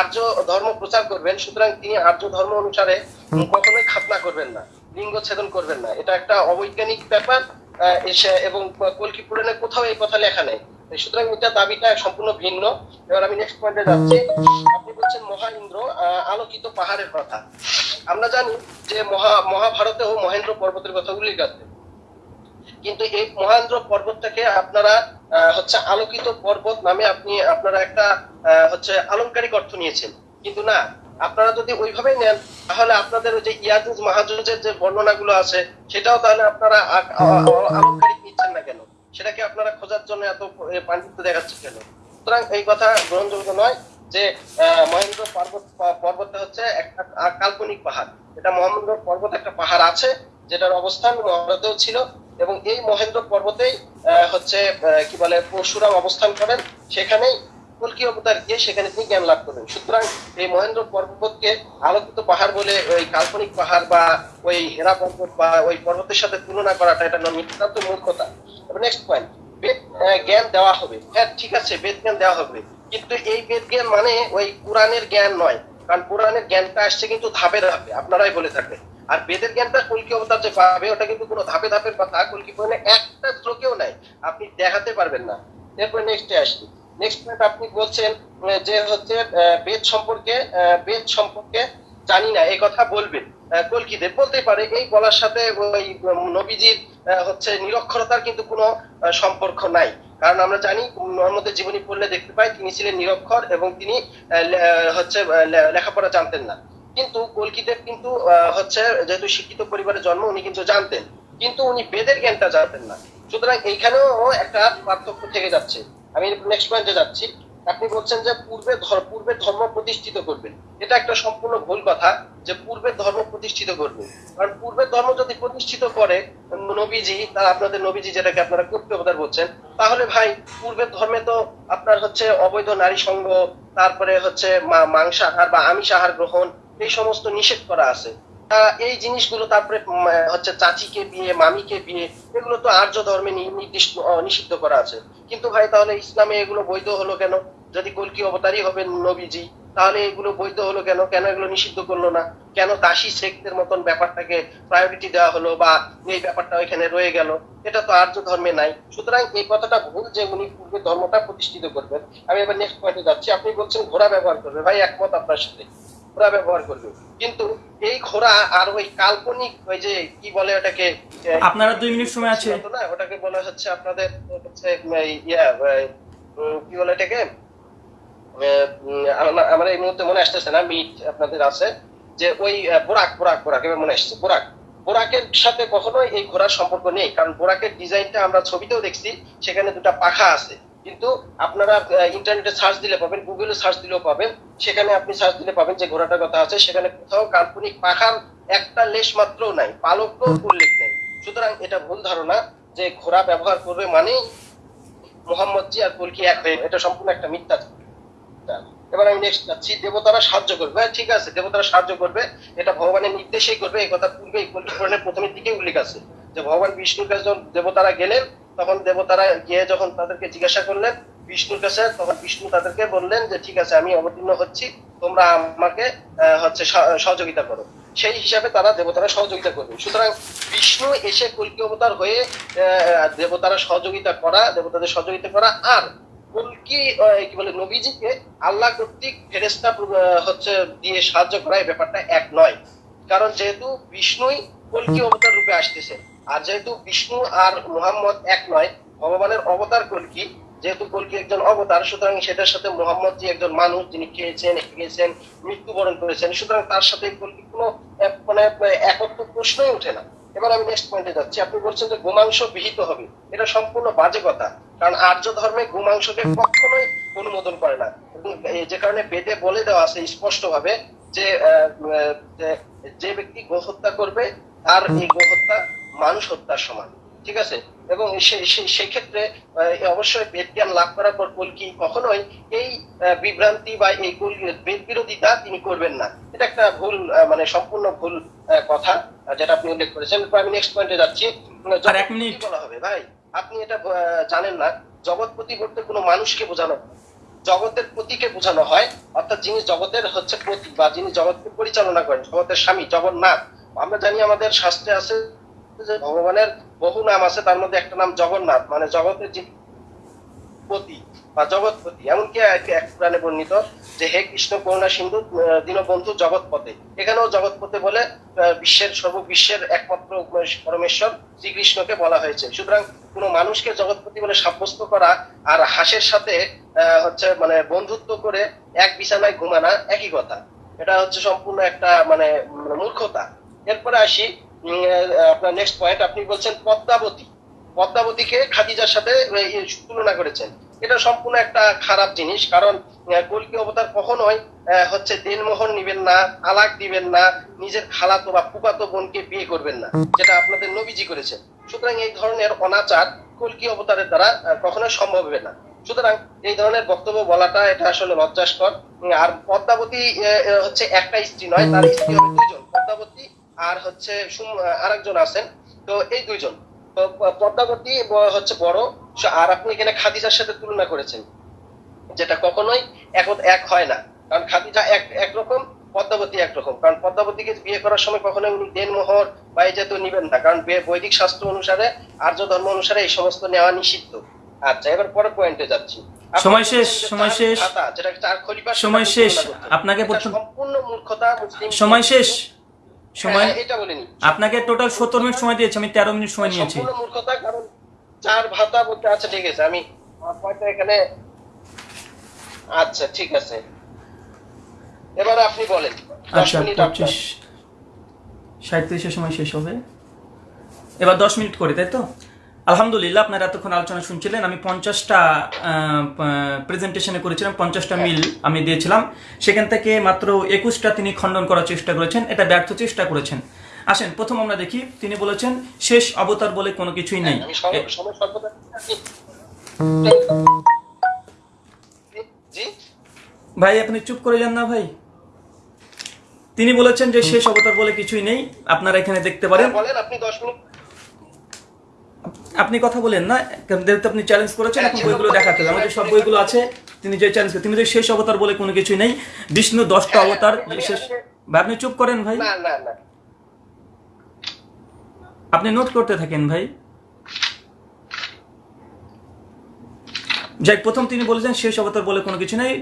আর্য ধর্ম প্রচার করবেন সুতরাং তিনি আর্য ধর্ম অনুসারে কখনোই খাতনা করবেন না লিঙ্গ ছেদন করবেন না। এটা একটা অবৈজ্ঞানিক ব্যাপার এবং কলকি পুরাণে কোথাও এই কথা লেখা নেই। সুতরাং এটা দাবিটা সম্পূর্ণ ভিন্ন। এবার আমি নেক্সট পয়েন্টে যাচ্ছি। আপনি বলছেন মহা ইন্দ্র আহ, আলোকিত পাহাড়ের কথা। আমরা জানি যে মহা মহাভারতেও মহেন্দ্র পর্বতের কথা উল্লেখ আছে। কিন্তু এই মহেন্দ্র পর্বতটাকে আপনারা হচ্ছে আলোকিত পর্বত নামে আপনি, আপনারা একটা হচ্ছে আলংকারিক অর্থ নিয়েছেন। কিন্তু না, আপনারা যদি ওইভাবেই নেন, তাহলে আপনাদের ওই যে ইয়াজুজ মাহাজুজের যে বর্ণনাগুলো আছে, সেটাও তাহলে আপনারা আলংকারিক নিচ্ছেন না কেন? সেটাকে আপনারা খোঁজার জন্য এত পাণ্ডিত্য দেখাচ্ছেন কেন? সুতরাং এই কথা গ্রহণযোগ্য নয়। যে মহেন্দ্র পর্বত, পর্বতটা হচ্ছে একটা কাল্পনিক পাহাড়। এটা মহেন্দ্র পর্বত একটা পাহাড় আছে, যেটার অবস্থান মহাভারতেও ছিল, এবং এই মহেন্দ্র পর্বতেই হচ্ছে কি বলে, পরশুরাম অবস্থান করেন। সেখানেই কলকি অবতার গিয়ে সেখানে তিনি জ্ঞান লাভ করেন। সুতরাং এই মহেন্দ্র পর্বতকে আলোকিত পাহাড় বলে ওই কাল্পনিক পাহাড় বা ওই হেরা পর্বত বা ওই পর্বতের সাথে তুলনা করাটা এটা নিতান্ত মূর্খতা। নেক্সট পয়েন্ট বেদ জ্ঞান দেওয়া হবে। হ্যাঁ ঠিক আছে, বেদ জ্ঞান দেওয়া হবে। কিন্তু এই বেদ জ্ঞান মানে ওই কোরআনের জ্ঞান নয়। কারণ কোরআনের জ্ঞানটা আসছে কিন্তু ধাপে ধাপে, আপনারাই বলে থাকবেন। আর বেদের জ্ঞানটা কলকি অবতার যে পাবে, ওটা কিন্তু কোনো ধাপে ধাপের কথা, কলকি পয়েন্টে একটা শ্লোকেও নাই। আপনি দেখাতে পারবেন না। এরপরে নেক্সটে আসি। নেক্সট পয়েন্ট আপনি বলছেন যে হচ্ছে বেদ সম্পর্কে বেদ সম্পর্কে জানি না, এই কথা বলবেন। কলকিদের বলতে পারে, এই বলার সাথে ওই নবীজির হচ্ছে নিরক্ষরতার কিন্তু কোনো সম্পর্ক নাই। কারণ আমরা জানি মোহাম্মদের জীবনী পড়লে দেখতে পাই, তিনি ছিলেন নিরক্ষর এবং তিনি হচ্ছে লেখাপড়া জানতেন না। কিন্তু কলকিদেব কিন্তু হচ্ছে, যেহেতু শিক্ষিত পরিবারে জন্ম, উনি কিন্তু জানতেন। কিন্তু উনি বেদের জ্ঞানটা জানতেন না। সুতরাং এইখানেও একটা পার্থক্য থেকে যাচ্ছে। আমি নেক্সট পয়েন্টে যাচ্ছি। আপনি বলছেন যে পূর্বে পূর্বে ধর্ম প্রতিষ্ঠিত করবেন। এটা একটা সম্পূর্ণ ভুল কথা যে পূর্বের ধর্ম প্রতিষ্ঠিত করবে। কারণ পূর্বের ধর্ম যদি প্রতিষ্ঠিত করে, নবীজি, তা আপনাদের নবীজি যেটাকে আপনারা করতে অবতার বলছেন, তাহলে ভাই পূর্বের ধর্মে তো আপনার হচ্ছে অবৈধ নারী সঙ্গ তারপরে হচ্ছে মা- মাংসাহার বা আমিষ আহার গ্রহণ, এই সমস্ত নিষেধ করা আছে। এই জিনিসগুলো তারপরে হচ্ছে চাচিকে বিয়ে, মামিকে বিয়ে, এগুলো তো আর্য ধর্মে নির্দিষ্ট নিষিদ্ধ করা আছে। কিন্তু ভাই তাহলে ইসলামে এগুলো বৈধ হলো কেন? যদি কলকি অবতারই হবে নবীজি তাহলে এগুলো বৈধ হলো কেন? কেন এগুলো নিষিদ্ধ করল না? কেন দাসী শেখদের মতন ব্যাপারটাকে প্রায়োরিটি দেওয়া হলো বা এই ব্যাপারটা ওইখানে রয়ে গেল? এটা তো আর্য ধর্মে নাই। সুতরাং এই কথাটা ভুল যে উনি পূর্বে ধর্মটা প্রতিষ্ঠিত করবেন। আমি এবার নেক্সট পয়েন্টে যাচ্ছি। আপনি বলছেন ঘোড়া ব্যবহার করবে। ভাই একমত আপনার সাথে। ঘোড়া ব্যবহার করবে। কিন্তু এই ঘোড়া আর ওই কাল্পনিক ওই যে কি বলে ওটাকে আপনারা দুই মিনিট সময় আছে। না? ওটাকে বলা হচ্ছে আপনাদের হচ্ছে ইয়া কি বলে এটাকে? আমার- এই মুহূর্তে মনে আসতেছে না মিট আপনাদের আছে, যে ওই বোরাক বোরাক বোরাক, এবার মনে আসছে, বোরাক। বোরাকের সাথে কখনোই এই ঘোড়ার সম্পর্ক নেই, কারণ বোরাকের ডিজাইনটা আমরা ছবিতেও দেখছি, সেখানে দুটা পাখা আছে। কিন্তু আপনারা ইন্টারনেটে সার্চ দিলে পাবেন, গুগলে সার্চ দিলেও পাবেন, সেখানে আপনি সার্চ দিলে পাবেন যে ঘোড়াটার কথা আছে, সেখানে কোথাও কাল্পনিক পাখার একটা লেশ মাত্র নাই, পালকও উল্লেখ নেই। সুতরাং এটা ভুল ধারণা যে ঘোড়া ব্যবহার করবে মানেই মোহাম্মদ জি আর কলকি এক হয়ে, এটা সম্পূর্ণ একটা মিথ্যা। এবার আমি নেক্সট যাচ্ছি দেবতারা সাহায্য করবে। হ্যাঁ, ঠিক আছে দেবতারা সাহায্য করবে। এটা ভগবানের নির্দেশেই করবে এই কথা পূর্বে পুরাণের প্রথমের দিকে উল্লেখ আছে। যে ভগবান বিষ্ণুর কাছে যখন দেবতারা গেলেন তখন দেবতারা গিয়ে যখন তাদেরকে জিজ্ঞাসা করলেন বিষ্ণুর কাছে তখন বিষ্ণু তাদেরকে বললেন যে ঠিক আছে আমি অবতীর্ণ হচ্ছি তোমরা আমাকে হচ্ছে সহযোগিতা করো। সেই হিসাবে তারা দেবতারা সহযোগিতা করবে। সুতরাং বিষ্ণু এসে কল্কি অবতার হয়ে দেবতারা সহযোগিতা করা দেবতাদের সহযোগিতা করা আর কি বলে, নবীজিকে আল্লাহ কর্তৃক ফেরেস্তা হচ্ছে দিয়ে সাহায্য করা এই ব্যাপারটা এক নয়। কারণ যেহেতু বিষ্ণুই কল্কি অবতার রূপে আসতেছে, আর যেহেতু বিষ্ণু আর মুহাম্মদ এক নয়, ভগবানের অবতার কল্কি, যেহেতু কলকি একজন অবতার, সুতরাং সেটার সাথে মোহাম্মদ জি একজন মানুষ যিনি খেয়েছেন খেয়েছেন মৃত্যুবরণ করেছেন, সুতরাং তার সাথে কলকি কোনো মানে একত্র প্রশ্নই ওঠে না। এবার আমি নেক্সট পয়েন্টে যাচ্ছি। আপনি বলছেন যে গোমাংস বিহিত হবে। এটা সম্পূর্ণ বাজে কথা। কারণ আর্য ধর্মে গোমাংসকে কখনোই অনুমোদন করে না। যে কারণে বেদে বলে দেওয়া আছে স্পষ্ট ভাবে যে- যে ব্যক্তি গোহত্যা করবে, তার এই গোহত্যা মানুষ হত্যার সমান। ঠিক আছে? এবং সেই ক্ষেত্রে অবশ্যই বেদ জ্ঞান লাভ করার পর কলকি কখনোই এই বিভ্রান্তি বা এই বেদ বিরোধিতা তিনি করবেন না। এটা একটা ভুল মানে সম্পূর্ণ ভুল কথা যেটা আপনি উল্লেখ করেছেন। আমি নেক্সট পয়েন্টে যাচ্ছি। কি বলা হবে ভাই। আপনি এটা জানেন না। জগৎপতি বলতে কোনো মানুষকে বোঝানো। জগতের পতিকে বোঝানো হয় অর্থাৎ যিনি জগতের হচ্ছে পতি বা যিনি জগৎকে পরিচালনা করেন জগতের স্বামী জগন্নাথ। আমরা জানি আমাদের শাস্ত্রে আছে যে ভগবানের বহু নাম আছে, তার মধ্যে একটা নাম জগন্নাথ মানে জগতের যিনি পতি বা জগৎপতি। এমনকি এক- পুরাণে বর্ণিত যে, হে কৃষ্ণ, করুণা, সিন্ধু দীনবন্ধু, জগৎপতে। এখানেও জগৎপতে বলে বিশ্বের সর্ববিশ্বের একমাত্র পরমেশ্বর শ্রীকৃষ্ণকে বলা হয়েছে। সুতরাং কোনো মানুষকে জগৎপতি বলে সাব্যস্ত করা আর হাসের সাথে হচ্ছে মানে বন্ধুত্ব করে এক বিছানায় ঘুমানা একই কথা। এটা হচ্ছে সম্পূর্ণ একটা মানে মূর্খতা। এরপরে আসি আপনার নেক্সট পয়েন্ট আপনি বলছেন পদ্মাবতী। পদ্মাবতীকে খাদিজার সাথে তুলনা করেছেন। এটা সম্পূর্ণ একটা খারাপ জিনিস কারণ কল্কি অবতার কখনোই হচ্ছে নিবেন না তালাক দিবেন না নিজের খালাতো বা ফুকাতো বোনকে বিয়ে করবেন না যেটা আপনাদের নবীজি করেছেন। সুতরাং এই ধরনের অনাচার কল্কি অবতারের দ্বারা আহ, কখনোই সম্ভব হবে না। সুতরাং এই ধরনের বক্তব্য বলাটা এটা আসলে লজ্জাস্কর। আর পদ্মাবতী হচ্ছে একটা স্ত্রী নয় তার স্ত্রী হবে দুইজন। পদ্মাবতী আর হচ্ছে আরেকজন আছেন। তো এই দুইজন। তো পদ্মাবতী হচ্ছে বড়। আর আপনি এখানে খাদিজার সাথে তুলনা করেছেন যেটা কখনোই এক এক হয় না। কারণ খাদিজা এক একরকম পদ্মাবতী একরকম। কারণ পদ্মাবতীকে বিয়ে করার সময় কখনোই উনি দেনমোহর বা এই জাতীয় নিবেন না। কারণ বৈদিক শাস্ত্র অনুসারে আর্য ধর্ম অনুসারে এই সমস্ত নেওয়া নিষিদ্ধ। আচ্ছা এবার পরে পয়েন্টে যাচ্ছি। সময় শেষ, সময় শেষ। সময় শেষ। আপনাকে সম্পূর্ণ মূর্খতা মুসলিম সময় শেষ। সময়? হ্যাঁ, এটা বলিনি আপনাকে টোটাল সত্তর মিনিট সময় দিয়েছি আমি তেরো মিনিট সময় নিয়েছি। সম্পূর্ণ মূর্খতা কারণ চার ভাতা বলতে আচ্ছা ঠিক আছে আমি আমার এখানে আচ্ছা ঠিক আছে। এবার আপনি বলেন। আচ্ছা মিনিট আপনার। পঁচিশ সাঁত্রিশের সময় শেষ হবে। এবার দশ মিনিট করে তাই তো? আলহামদুলিল্লাহ আপনারা এতক্ষণ আলোচনা শুনছিলেন। আমি পঞ্চাশটা প্রেজেন্টেশনে করেছিলাম পঞ্চাশটা মিল আমি দিয়েছিলাম। সেখান থেকে মাত্র একুশটা তিনি খণ্ডন করার চেষ্টা করেছেন। এটা ব্যর্থ চেষ্টা করেছেন। আসেন প্রথম আমরা দেখি। তিনি বলেছেন শেষ অবতার বলে কোনো কিছুই নেই। জি? ভাই আপনি চুপ করে যান না ভাই। তিনি বলেছেন যে শেষ অবতার বলে কিছুই নেই। আপনারা এখানে দেখতে পারেন। হ্যাঁ, বলেন আপনি দশ মিনিট আপনি কথা বলেন না যেহেতু আপনি চ্যালেঞ্জ করেছেন এখন বইগুলো দেখাতে আমাদের সব বইগুলো আছে তিনি যে চ্যালেঞ্জ তিনি যে শেষ অবতার বলে কোনো কিছুই নেই। বিষ্ণু দশটা অবতার শেষ ভাই আপনি চুপ করেন ভাই। আপনি নোট করতে থাকেন ভাই। যাই প্রথম তিনি বলেছেন শেষ অবতার বলে কোনো কিছু নেই।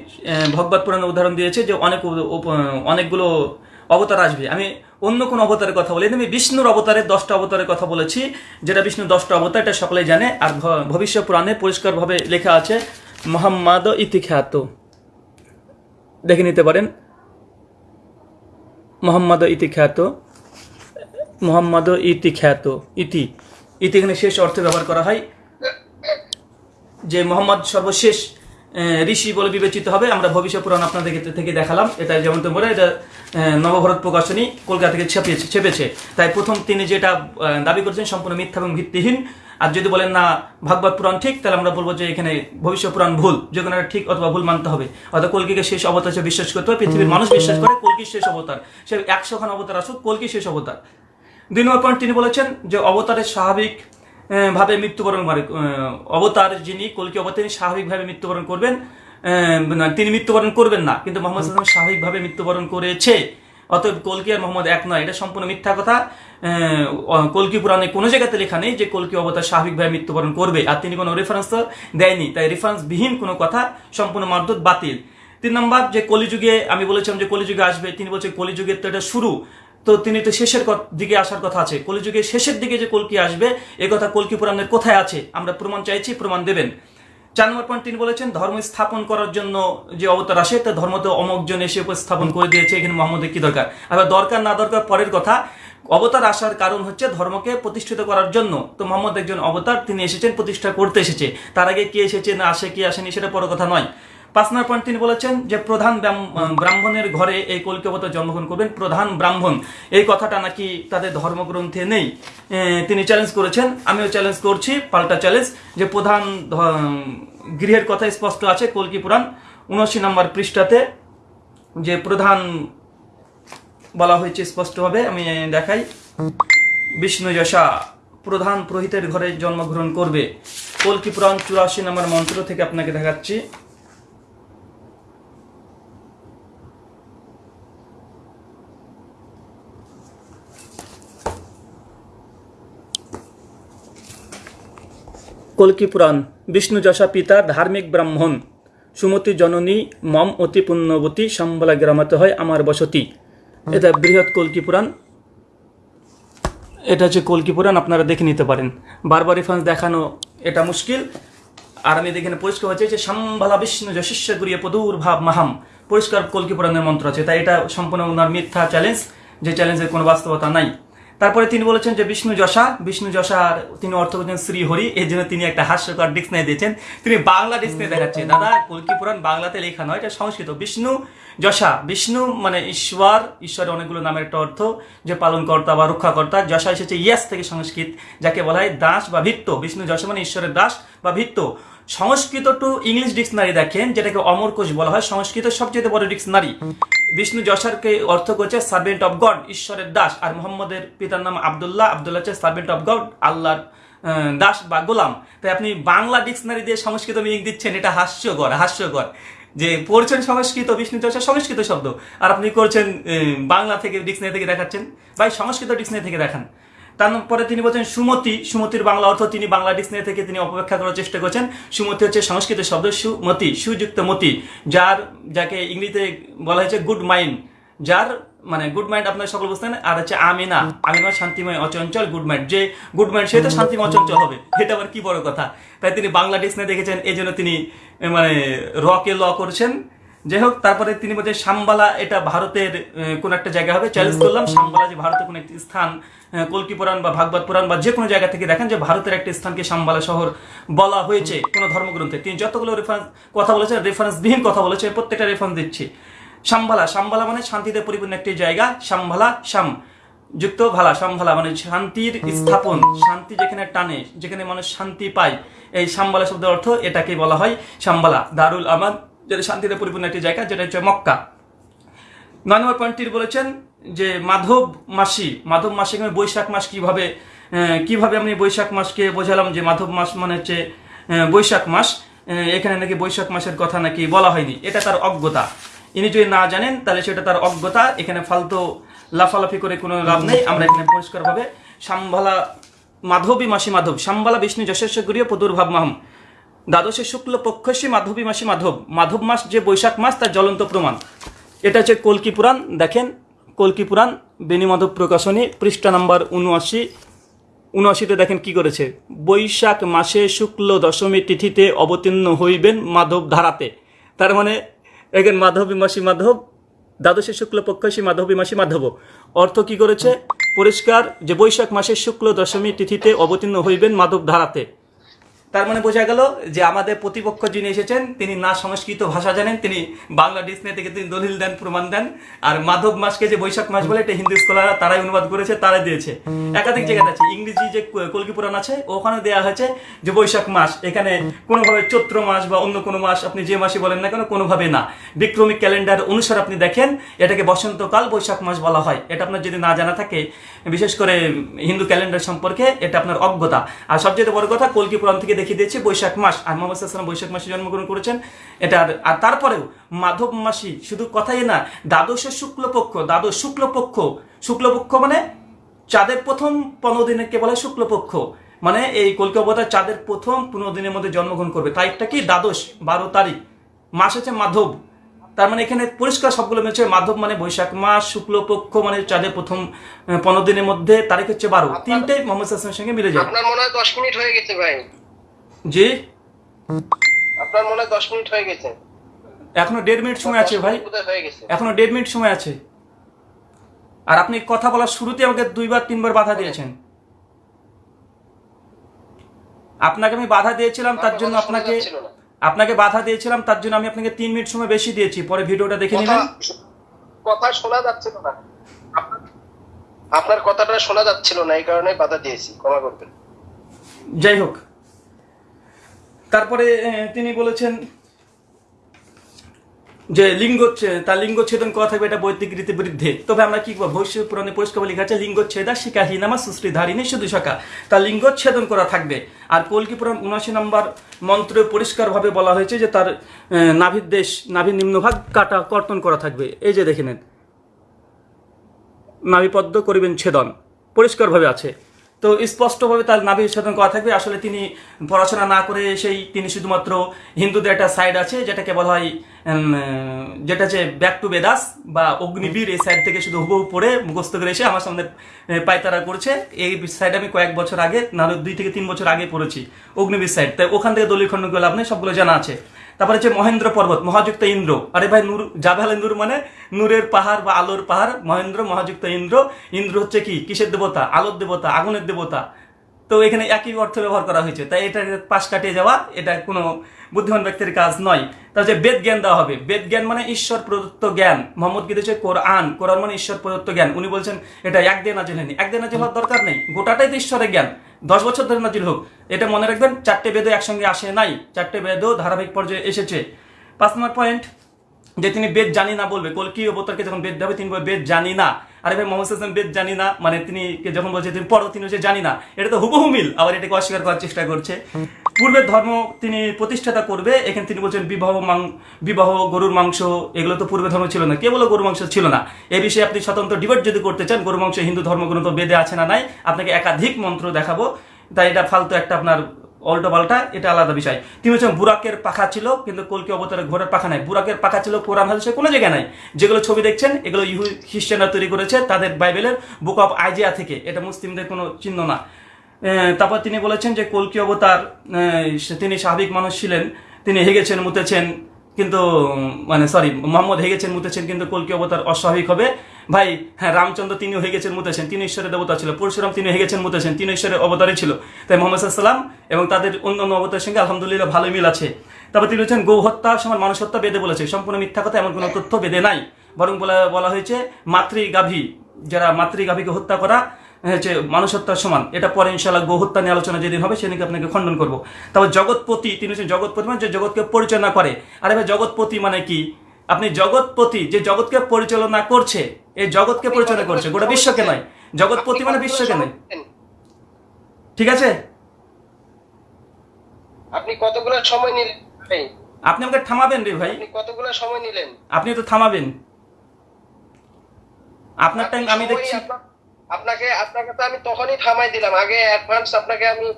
ভগবত পুরাণে উদাহরণ দিয়েছে যে অনেক অনেকগুলো অবতার আসবে। আমি অন্য কোন অবতারের কথা বলি। আমি বিষ্ণুর অবতারের দশটা অবতারের কথা বলেছি। যেটা বিষ্ণু দশটা অবতার, এটা সকলেই জানে। আর ভবিষ্য পুরাণে পরিষ্কারভাবে লেখা আছে, মোহাম্মদ ইতিখ্যাত। দেখে নিতে পারেন। মোহাম্মদ ইতিখ্যাত মোহাম্মদ ইতিখ্যাত, ইতি। ইতি এখানে শেষ অর্থে ব্যবহার করা হয়। যে মোহাম্মদ সর্বশেষ ঋষি বলে বিবেচিত হবে। আমরা ভবিষ্যৎ পুরাণ আপনাদের থেকে দেখালাম। এটা যেমন তো বলে এটা নবভারত প্রকাশনী কলকাতা থেকে ছাপিয়েছে ছেপেছে। তাই প্রথম তিনি যেটা দাবি করেছেন সম্পূর্ণ মিথ্যা এবং ভিত্তিহীন। আর যদি বলেন, না, ভাগবত পুরাণ ঠিক, তাহলে আমরা বলব যে এখানে ভবিষ্যৎ পুরাণ ভুল। যে কোনো ঠিক অথবা ভুল মানতে হবে। অর্থাৎ কলকিকে শেষ অবতার হিসেবে বিশ্বাস করতে হবে। পৃথিবীর মানুষ বিশ্বাস করে কলকি শেষ অবতার। সে একশো খান অবতার আসুক, কলকি শেষ অবতার। দুই নম্বর পয়েন্ট তিনি বলেছেন যে অবতারের স্বাভাবিক ভাবে মৃত্যুবরণ করে অবতার যিনি, কলকি অবতার তিনি স্বাভাবিকভাবে মৃত্যুবরণ করবেন। তিনি মৃত্যুবরণ করবেন না, কিন্তু মোহাম্মদ সাল্লাম স্বাভাবিকভাবে মৃত্যুবরণ করেছে। অতএব কলকি আর মোহাম্মদ এক নয়, এটা সম্পূর্ণ মিথ্যা কথা। কলকি পুরাণে কোনো জায়গাতে লেখা নেই যে কলকি অবতার স্বাভাবিকভাবে মৃত্যুবরণ করবে, আর তিনি কোনো রেফারেন্স তো দেয়নি। তাই রেফারেন্স বিহীন কোনো কথা, সম্পূর্ণ মারদুত বাতিল। তিন নম্বর, যে কলিযুগে, আমি বলেছিলাম যে কলিযুগে আসবে, তিনি বলছেন কলিযুগের তো এটা শুরু। তো তিনি তো শেষের দিকে আসার কথা আছে। কলিযুগের শেষের দিকে যে কলকি আসবে, এ কথা কলকি পুরাণের কোথায় আছে? আমরা প্রমাণ চাইছি, প্রমাণ দেবেন। চার নম্বর পয়েন্ট তিনি বলেছেন, ধর্ম স্থাপন করার জন্য যে অবতার আসে, তা ধর্ম তো অমকজন এসে উপস্থাপন করে দিয়েছে, এখানে মোহাম্মদের কি দরকার? আবার দরকার না দরকার, পরের কথা, অবতার আসার কারণ হচ্ছে ধর্মকে প্রতিষ্ঠিত করার জন্য। তো মোহাম্মদ একজন অবতার, তিনি এসেছেন, প্রতিষ্ঠা করতে এসেছে। তার আগে কি এসেছে, না আসে, কি আসেনি, সেটা বড় কথা নয়। পাঁচ পয়েন্ট তিনি বলেছেন যে প্রধান ব্রাহ্ম- ব্রাহ্মণের ঘরে এই কলকি অবতার জন্মগ্রহণ করবেন, প্রধান ব্রাহ্মণ। এই কথাটা নাকি তাদের ধর্মগ্রন্থে নেই। তিনি চ্যালেঞ্জ করেছেন, আমিও চ্যালেঞ্জ করছি, পাল্টা চ্যালেঞ্জ যে প্রধান গৃহের কথা স্পষ্ট আছে, কলকি পুরাণ, উনআশি নম্বর পৃষ্ঠাতে যে প্রধান বলা হয়েছে স্পষ্টভাবে আমি দেখাই। বিষ্ণু যশা, প্রধান পুরোহিতের ঘরে জন্মগ্রহণ করবে। কলকি পুরাণ চুরাশি নম্বর মন্ত্র থেকে আপনাকে দেখাচ্ছি। কলকি পুরাণ, বিষ্ণু যশা পিতা ধার্মিক ব্রাহ্মণ। সুমতি জননী, মম অতি পুণ্যবতী, সম্বলা গ্রামাতে হয় আমার বসতি। এটা বৃহৎ কলকি পুরাণ। এটা হচ্ছে কলকি পুরাণ, আপনারা দেখে নিতে পারেন। বারবার রেফারেন্স দেখানো এটা মুশকিল। আর আমি এখানে পরিষ্কার হচ্ছে যে সম্ভালা বিষ্ণু যশিষ্য গুরিয়ে পদুর ভাব মাহাম। পরিষ্কার কলকি পুরাণের মন্ত্র আছে, তাই এটা সম্পূর্ণ ওনার মিথ্যা চ্যালেঞ্জ যে চ্যালেঞ্জের কোনো বাস্তবতা নাই। তারপরে তিনি বলেছেন যে বিষ্ণু যশা বিষ্ণু যশার তিনি অর্থ করছেন শ্রী হরি এই জন্য তিনি একটা হাস্যকর ডিক্সনারি দিয়েছেন। তিনি বাংলা ডিক্সনারি দেখাচ্ছেন। দাদা কলকি পুরাণ বাংলাতে লেখা নয় এটা সংস্কৃত। বিষ্ণু যশা বিষ্ণু মানে ঈশ্বর ঈশ্বরের অনেকগুলো নামের একটা অর্থ যে পালনকর্তা বা রক্ষাকর্তা। যশা এসেছে ইয়াস থেকে সংস্কৃত যাকে বলা হয় দাস বা ভিত্ত। বিষ্ণু যশা মানে ঈশ্বরের দাস বা ভিত্ত। সংস্কৃত টু ইংলিশ ডিকশনারি দেখেন, যেটাকে অমর কোষ বলা হয় সংস্কৃত সবচেয়ে বড় ডিকশনারি বিষ্ণু যশারকে অর্থ করছে সার্ভেন্ট অফ গড ঈশ্বরের দাস, আর মোহাম্মদের পিতার নাম আবদুল্লাহ, আব্দুল্লাহ হচ্ছে সার্ভেন্ট অফ গড আল্লাহর দাস বা গোলাম। তাই আপনি বাংলা ডিকশনারি দিয়ে সংস্কৃত মিনিং দিচ্ছেন, এটা হাস্যকর হাস্যকর। যে পড়ছেন সংস্কৃত, বিষ্ণু চর্চা সংস্কৃত শব্দ, আর আপনি করছেন বাংলা থেকে ডিকশনারি থেকে দেখাচ্ছেন। ভাই, সংস্কৃত ডিকশনারি থেকে দেখান। তারপরে তিনি বলছেন, সুমতি, সুমতির বাংলা অর্থ তিনি বাংলা ডিকশনারি থেকে তিনি অপব্যাখ্যা করার চেষ্টা করছেন। সুমতি হচ্ছে সংস্কৃত শব্দ সুমতি, সুযুক্ত মতি, যার, যাকে ইংরেজিতে বলা হয়েছে গুড মাইন্ড যার মানে গুড মাইন্ড আপনার সকল বুঝতেন, আর হচ্ছে আমিনা আমিনা শান্তিময়, অচঞ্চল গুড মাইন্ড যে গুড মাইন্ড সে তো শান্তিময়, অচঞ্চল হবে, এটা আবার কি বড় কথা? তাই তিনি বাংলা ডিকশনারি দেখেছেন, এই জন্য তিনি মানে রকে ল করছেন। যাই হোক, তারপরে তিনি বলছেন শাম্বালা এটা ভারতের কোন একটা জায়গা হবে চ্যালেঞ্জ করলাম শাম্বালা যে ভারতের কোন একটি স্থান কল্কি পুরাণ বা ভাগবত পুরাণ বা যে কোনো জায়গা থেকে দেখেন যে ভারতের একটা স্থানকে শাম্বালা শহর বলা হয়েছে কোন ধর্মগ্রন্থে। তিনি যতগুলো রেফারেন্স কথা বলেছেন রেফারেন্স বিহীন কথা বলেছেন প্রত্যেকটা রেফারেন্স দিচ্ছি। শাম্বালা শাম্বালা মানে শান্তিতে পরিপূর্ণ একটি জায়গা শাম্বালা শাম যুক্ত ভালা সম্ভালা মানে শান্তির স্থাপন, শান্তি যেখানে টানে, যেখানে মানুষ শান্তি পায়। এই সাম্বালা শব্দের অর্থ এটাকে বলা হয় সাম্বালা, দারুল আমাদ, যেটা শান্তিতে পরিপূর্ণ একটি জায়গা, যেটা হচ্ছে মক্কা। নয় নম্বর পয়েন্টটি বলেছেন যে মাধব মাসি, মাধব মাসে এখানে বৈশাখ মাস কীভাবে কীভাবে আমি বৈশাখ মাসকে বোঝালাম যে মাধব মাস মানে হচ্ছে বৈশাখ মাস এখানে নাকি বৈশাখ মাসের কথা নাকি বলা হয়নি। এটা তার অজ্ঞতা। ইনি যদি না জানেন, তাহলে সেটা তার অজ্ঞতা। এখানে ফালতু লাফালাফি করে কোনো লাভ নেই। আমরা এখানে পরিষ্কারভাবে সাম্বালা মাধবী মাসি মাধব সাম্বালা বিষ্ণু যশেশ্ব গরিয় পদুর্ভাব মাহম। দ্বাদশে শুক্ল পক্ষসী মাধবী মাসি মাধব। মাধব মাস যে বৈশাখ মাস, তার জ্বলন্ত প্রমাণ। এটা হচ্ছে কলকি পুরাণ। দেখেন কলকি পুরাণ বেনি মাধব প্রকাশনী, পৃষ্ঠা নাম্বার উনআশি উনআশিতে দেখেন কি করেছে? বৈশাখ মাসে শুক্ল দশমী তিথিতে অবতীর্ণ হইবেন মাধব ধারাতে। তার মানে এখানে মাধবী মাসি মাধব, দ্বাদশে শুক্ল পক্ষসী মাধবী মাসি মাধব। অর্থ কি করেছে? পরিষ্কার যে বৈশাখ মাসের শুক্ল দশমী তিথিতে অবতীর্ণ হইবেন মাধব ধারাতে। তার মানে বোঝা গেল যে আমাদের প্রতিপক্ষ যিনি এসেছেন তিনি না সংস্কৃত ভাষা জানেন তিনি বাংলা ডিসনে থেকে তিনি দলিল দেন প্রমাণ দেন। আর মাধব মাসকে যে বৈশাখ মাস বলে এটা হিন্দু স্কলাররা তারাই অনুবাদ করেছে তারাই দিয়েছে। একাধিক জায়গাতে আছে ইংরেজি যে কলকি পুরাণ আছে ওখানে দেওয়া হয়েছে যে বৈশাখ মাস এখানে কোনোভাবে চৈত্র মাস বা অন্য কোনো মাস আপনি যে মাসে বলেন না কেন কোনোভাবে না। বিক্রমিক ক্যালেন্ডার অনুসারে আপনি দেখেন এটাকে বসন্তকাল বৈশাখ মাস বলা হয়। এটা আপনার যদি না জানা থাকে বিশেষ করে হিন্দু ক্যালেন্ডার সম্পর্কে এটা আপনার অজ্ঞতা। আর সবচেয়ে বড় কথা কলকি পুরাণ থেকে দেখিয়ে দিয়েছে বৈশাখ মাস। আর মোহাম্মদ সাল্লাম বৈশাখ মাসে জন্মগ্রহণ করেছেন। এটা আর- তারপরেও মাধব মাসি শুধু কথাই না দ্বাদশ শুক্লপক্ষ দ্বাদশ শুক্লপক্ষ। শুক্লপক্ষ মানে চাঁদের প্রথম পনেরো দিনকে বলা? শুক্লপক্ষ। মানে এই কলকি অবতার চাঁদের প্রথম পনেরো দিনের মধ্যে জন্মগ্রহণ করবে। তারিখটা কি? দ্বাদশ বারো তারিখ। মাস হচ্ছে মাধব। তার মানে এখানে পরিষ্কার সবগুলো মিলছে। মাধব মানে বৈশাখ মাস শুক্লপক্ষ মানে চাঁদের প্রথম পনেরো দিনের মধ্যে তারিখ হচ্ছে বারো। তিনটে মোহাম্মদ সঙ্গে মিলে যায়। আপনার মনে হয় দশ মিনিট হয়ে গেছে ভাই? জি? আপনার মনে হয় দশ মিনিট হয়ে গেছে। এখনও দেড় মিনিট সময় আছে ভাই। হয়ে গেছে। এখনও দেড় মিনিট সময় আছে। আর আপনি কথা বলার শুরুতে আমাকে দুইবার তিনবার বাধা দিয়েছেন। আপনাকে আমি বাধা দিয়েছিলাম তার জন্য আপনাকে আপনাকে বাধা দিয়েছিলাম তার জন্য আমি আপনাকে তিন মিনিট সময় বেশি দিয়েছি। পরে ভিডিওটা দেখে নেবেন। কথা- শোনা যাচ্ছিল না। আপনার- আপনার কথাটা শোনা যাচ্ছিল না এই কারণে বাধা দিয়েছি। ক্ষমা করবেন। যাই হোক তারপরে তিনি বলেছেন যে লিঙ্গ তার লিঙ্গ ছেদন করা থাকবে এটা বৈদিক রীতি বিরুদ্ধে তবে আমরা কি ভবিষ্যৎ পুরাণে পরিষ্কার লেখা আছে লিঙ্গচ্ছেদা শিকাহীনামা সুশ্রী ধারিণী শুধু শাখা। তার লিঙ্গচ্ছেদন করা থাকবে। আর কলকি পুরাণ উনআশি নম্বর মন্ত্রে পরিষ্কারভাবে বলা হয়েছে যে তার নাভির দেশ, নাভির নিম্নভাগ কাটা, কর্তন করা থাকবে। এই যে দেখে নেন। নাভিপদ্ম করিবেন ছেদন। পরিষ্কারভাবে আছে। তো স্পষ্টভাবে তার নাভি ছেদন করা থাকবে। আসলে তিনি পড়াশোনা না করে সেই তিনি শুধুমাত্র হিন্দুদের একটা সাইড আছে, যেটাকে বলা হয় যেটা যে ব্যাক টু বেদাস বা অগ্নিবীর এই সাইড থেকে শুধু হুবহু পড়ে মুখস্থ করে এসে আমার সামনে পায়তারা করছে। এই সাইড আমি কয়েক বছর আগে নাহলে দুই থেকে তিন বছর আগে পড়েছি অগ্নিবীর সাইড তাই ওখান থেকে দলীয় খণ্ডগুলো লাভ নেই সবগুলো জানা আছে। তারপরে হচ্ছে মহেন্দ্র পর্বত, মহাযুক্ত ইন্দ্র। আরে ভাই, নূর, জাভাল নূর মানে নূরের পাহাড় বা আলোর পাহাড়, মহেন্দ্র, মহাযুক্ত ইন্দ্র। ইন্দ্র হচ্ছে কি? কিসের দেবতা? আলোর দেবতা, আগুনের দেবতা। তো এখানে একই অর্থ ব্যবহার করা হয়েছে। তাই এটা পাশ কাটিয়ে যাওয়া, এটা কোনো বুদ্ধিমান ব্যক্তির কাজ নয়। তাহলে বেদ জ্ঞান দেওয়া হবে। বেদ জ্ঞান মানে ঈশ্বর প্রদত্ত জ্ঞান। মোহাম্মদ হচ্ছে কোরআন। কোরআন মানে ঈশ্বর প্রদত্ত জ্ঞান। উনি বলছেন, এটা একদিন নাজিল হয়নি। একদিন নাজিল হওয়ার দরকার নেই। গোটাটাই তো ঈশ্বরের জ্ঞান। দশ বছর ধরে নাজিল হোক। এটা মনে রাখবেন, চারটে বেদও একসঙ্গে আসে নাই। চারটে বেদও ধারাবাহিক পর্যায়ে এসেছে। পাঁচ নম্বর পয়েন্ট যে তিনি বেদ জানি না বলবে কলকি অবতারকে যখন বেদ দেবে, তিনি বেদ জানি না। আরে ভাই, মোহাম্মদ হাসান বেদ জানি না মানে তিনি যখন বলছে তিনি পড়ো তিনি হচ্ছে জানি না। এটা তো হুবহু মিল, আবার এটাকে অস্বীকার করার চেষ্টা করছে। পূর্বের ধর্ম তিনি প্রতিষ্ঠাতা করবে, এখানে তিনি বলছেন বিবাহ মাং, বিবাহ, গরুর মাংস, এগুলো তো পূর্বে ধর্ম ছিল না। কে বলো গরুর মাংস ছিল না। এ বিষয়ে আপনি স্বতন্ত্র ডিবেট যদি করতে চান গরু মাংস হিন্দু ধর্মগ্রন্থ বেদে আছে না নাই, আপনাকে একাধিক মন্ত্র দেখাবো। তাই এটা ফালতু একটা আপনার অল্টো পাল্টা, এটা আলাদা বিষয়। তিনি হচ্ছেন বুরাকের পাখা ছিল, কিন্তু কলকি অবতারে ঘোড়ার পাখা নাই। বুরাকের পাখা ছিল কোরআন হাদিসে কোনো জায়গায় নাই। যেগুলো ছবি দেখছেন, এগুলো ইহু, খ্রিস্টানরা তৈরি করেছে তাদের বাইবেলের বুক অফ আইজিয়া থেকে। এটা মুসলিমদের কোনো চিহ্ন না। তারপর তিনি বলেছেন যে কলকি অবতার তিনি স্বাভাবিক মানুষ ছিলেন, তিনি হেগেছেন, মুতেছেন, কিন্তু মানে সরি মোহাম্মদ হেগেছেন, মুতেছেন, কিন্তু কলকি অবতার অস্বাভাবিক হবে। ভাই হ্যাঁ রামচন্দ্র তিনি হয়ে গেছেন মুতেছেন তিনি ঈশ্বরের দেবতা ছিল, পরশুরাম তিনি হয়ে গেছেন মুতেছেন তিনি ঈশ্বরের অবতারে ছিল। তাই মোহাম্মদ সাল্লাম এবং তাদের অন্যান্য অবতারের সঙ্গে আলহামদুলিল্লাহ ভালো মিল আছে। তারপর তিনি হচ্ছেন গৌ হত্যা সমান মানুষ হত্যা বেদে বলেছে। সম্পূর্ণ মিথ্যা কথা, এমন কোনো তথ্য বেদে নাই। বরং বলা বলা হয়েছে, মাতৃগাভী, যারা মাতৃগাভীকে হত্যা করা হচ্ছে মানুষ হত্যার সমান। এটা পরে ইনশাল্লাহ গো হত্যা নিয়ে আলোচনা যেদিন হবে, সেদিনকে আপনাকে খণ্ডন করব। তারপর জগৎপতি, তিনি হচ্ছেন জগৎপতি মানে যে জগৎকে পরিচালনা করে। আরে ভাই, জগৎপতি মানে কি? আপনি জগৎপতি, যে জগৎকে পরিচালনা করছে এই জগৎকে পরিচালনা করছে গোটা বিশ্বকে নয় জগৎপতি মানে বিশ্বকে নয়। ঠিক আছে? আপনি কতগুলো সময় নিলেন আপনি আমাকে থামাবেন রে ভাই। আপনি কতগুলো সময় নিলেন? আপনি তো থামাবেন। আপনার টাইম আমি দেখছি। আপনা- আপনাকে আপনাকে তো আমি তখনই থামাই দিলাম। আগে অ্যাডভান্স আপনাকে আমি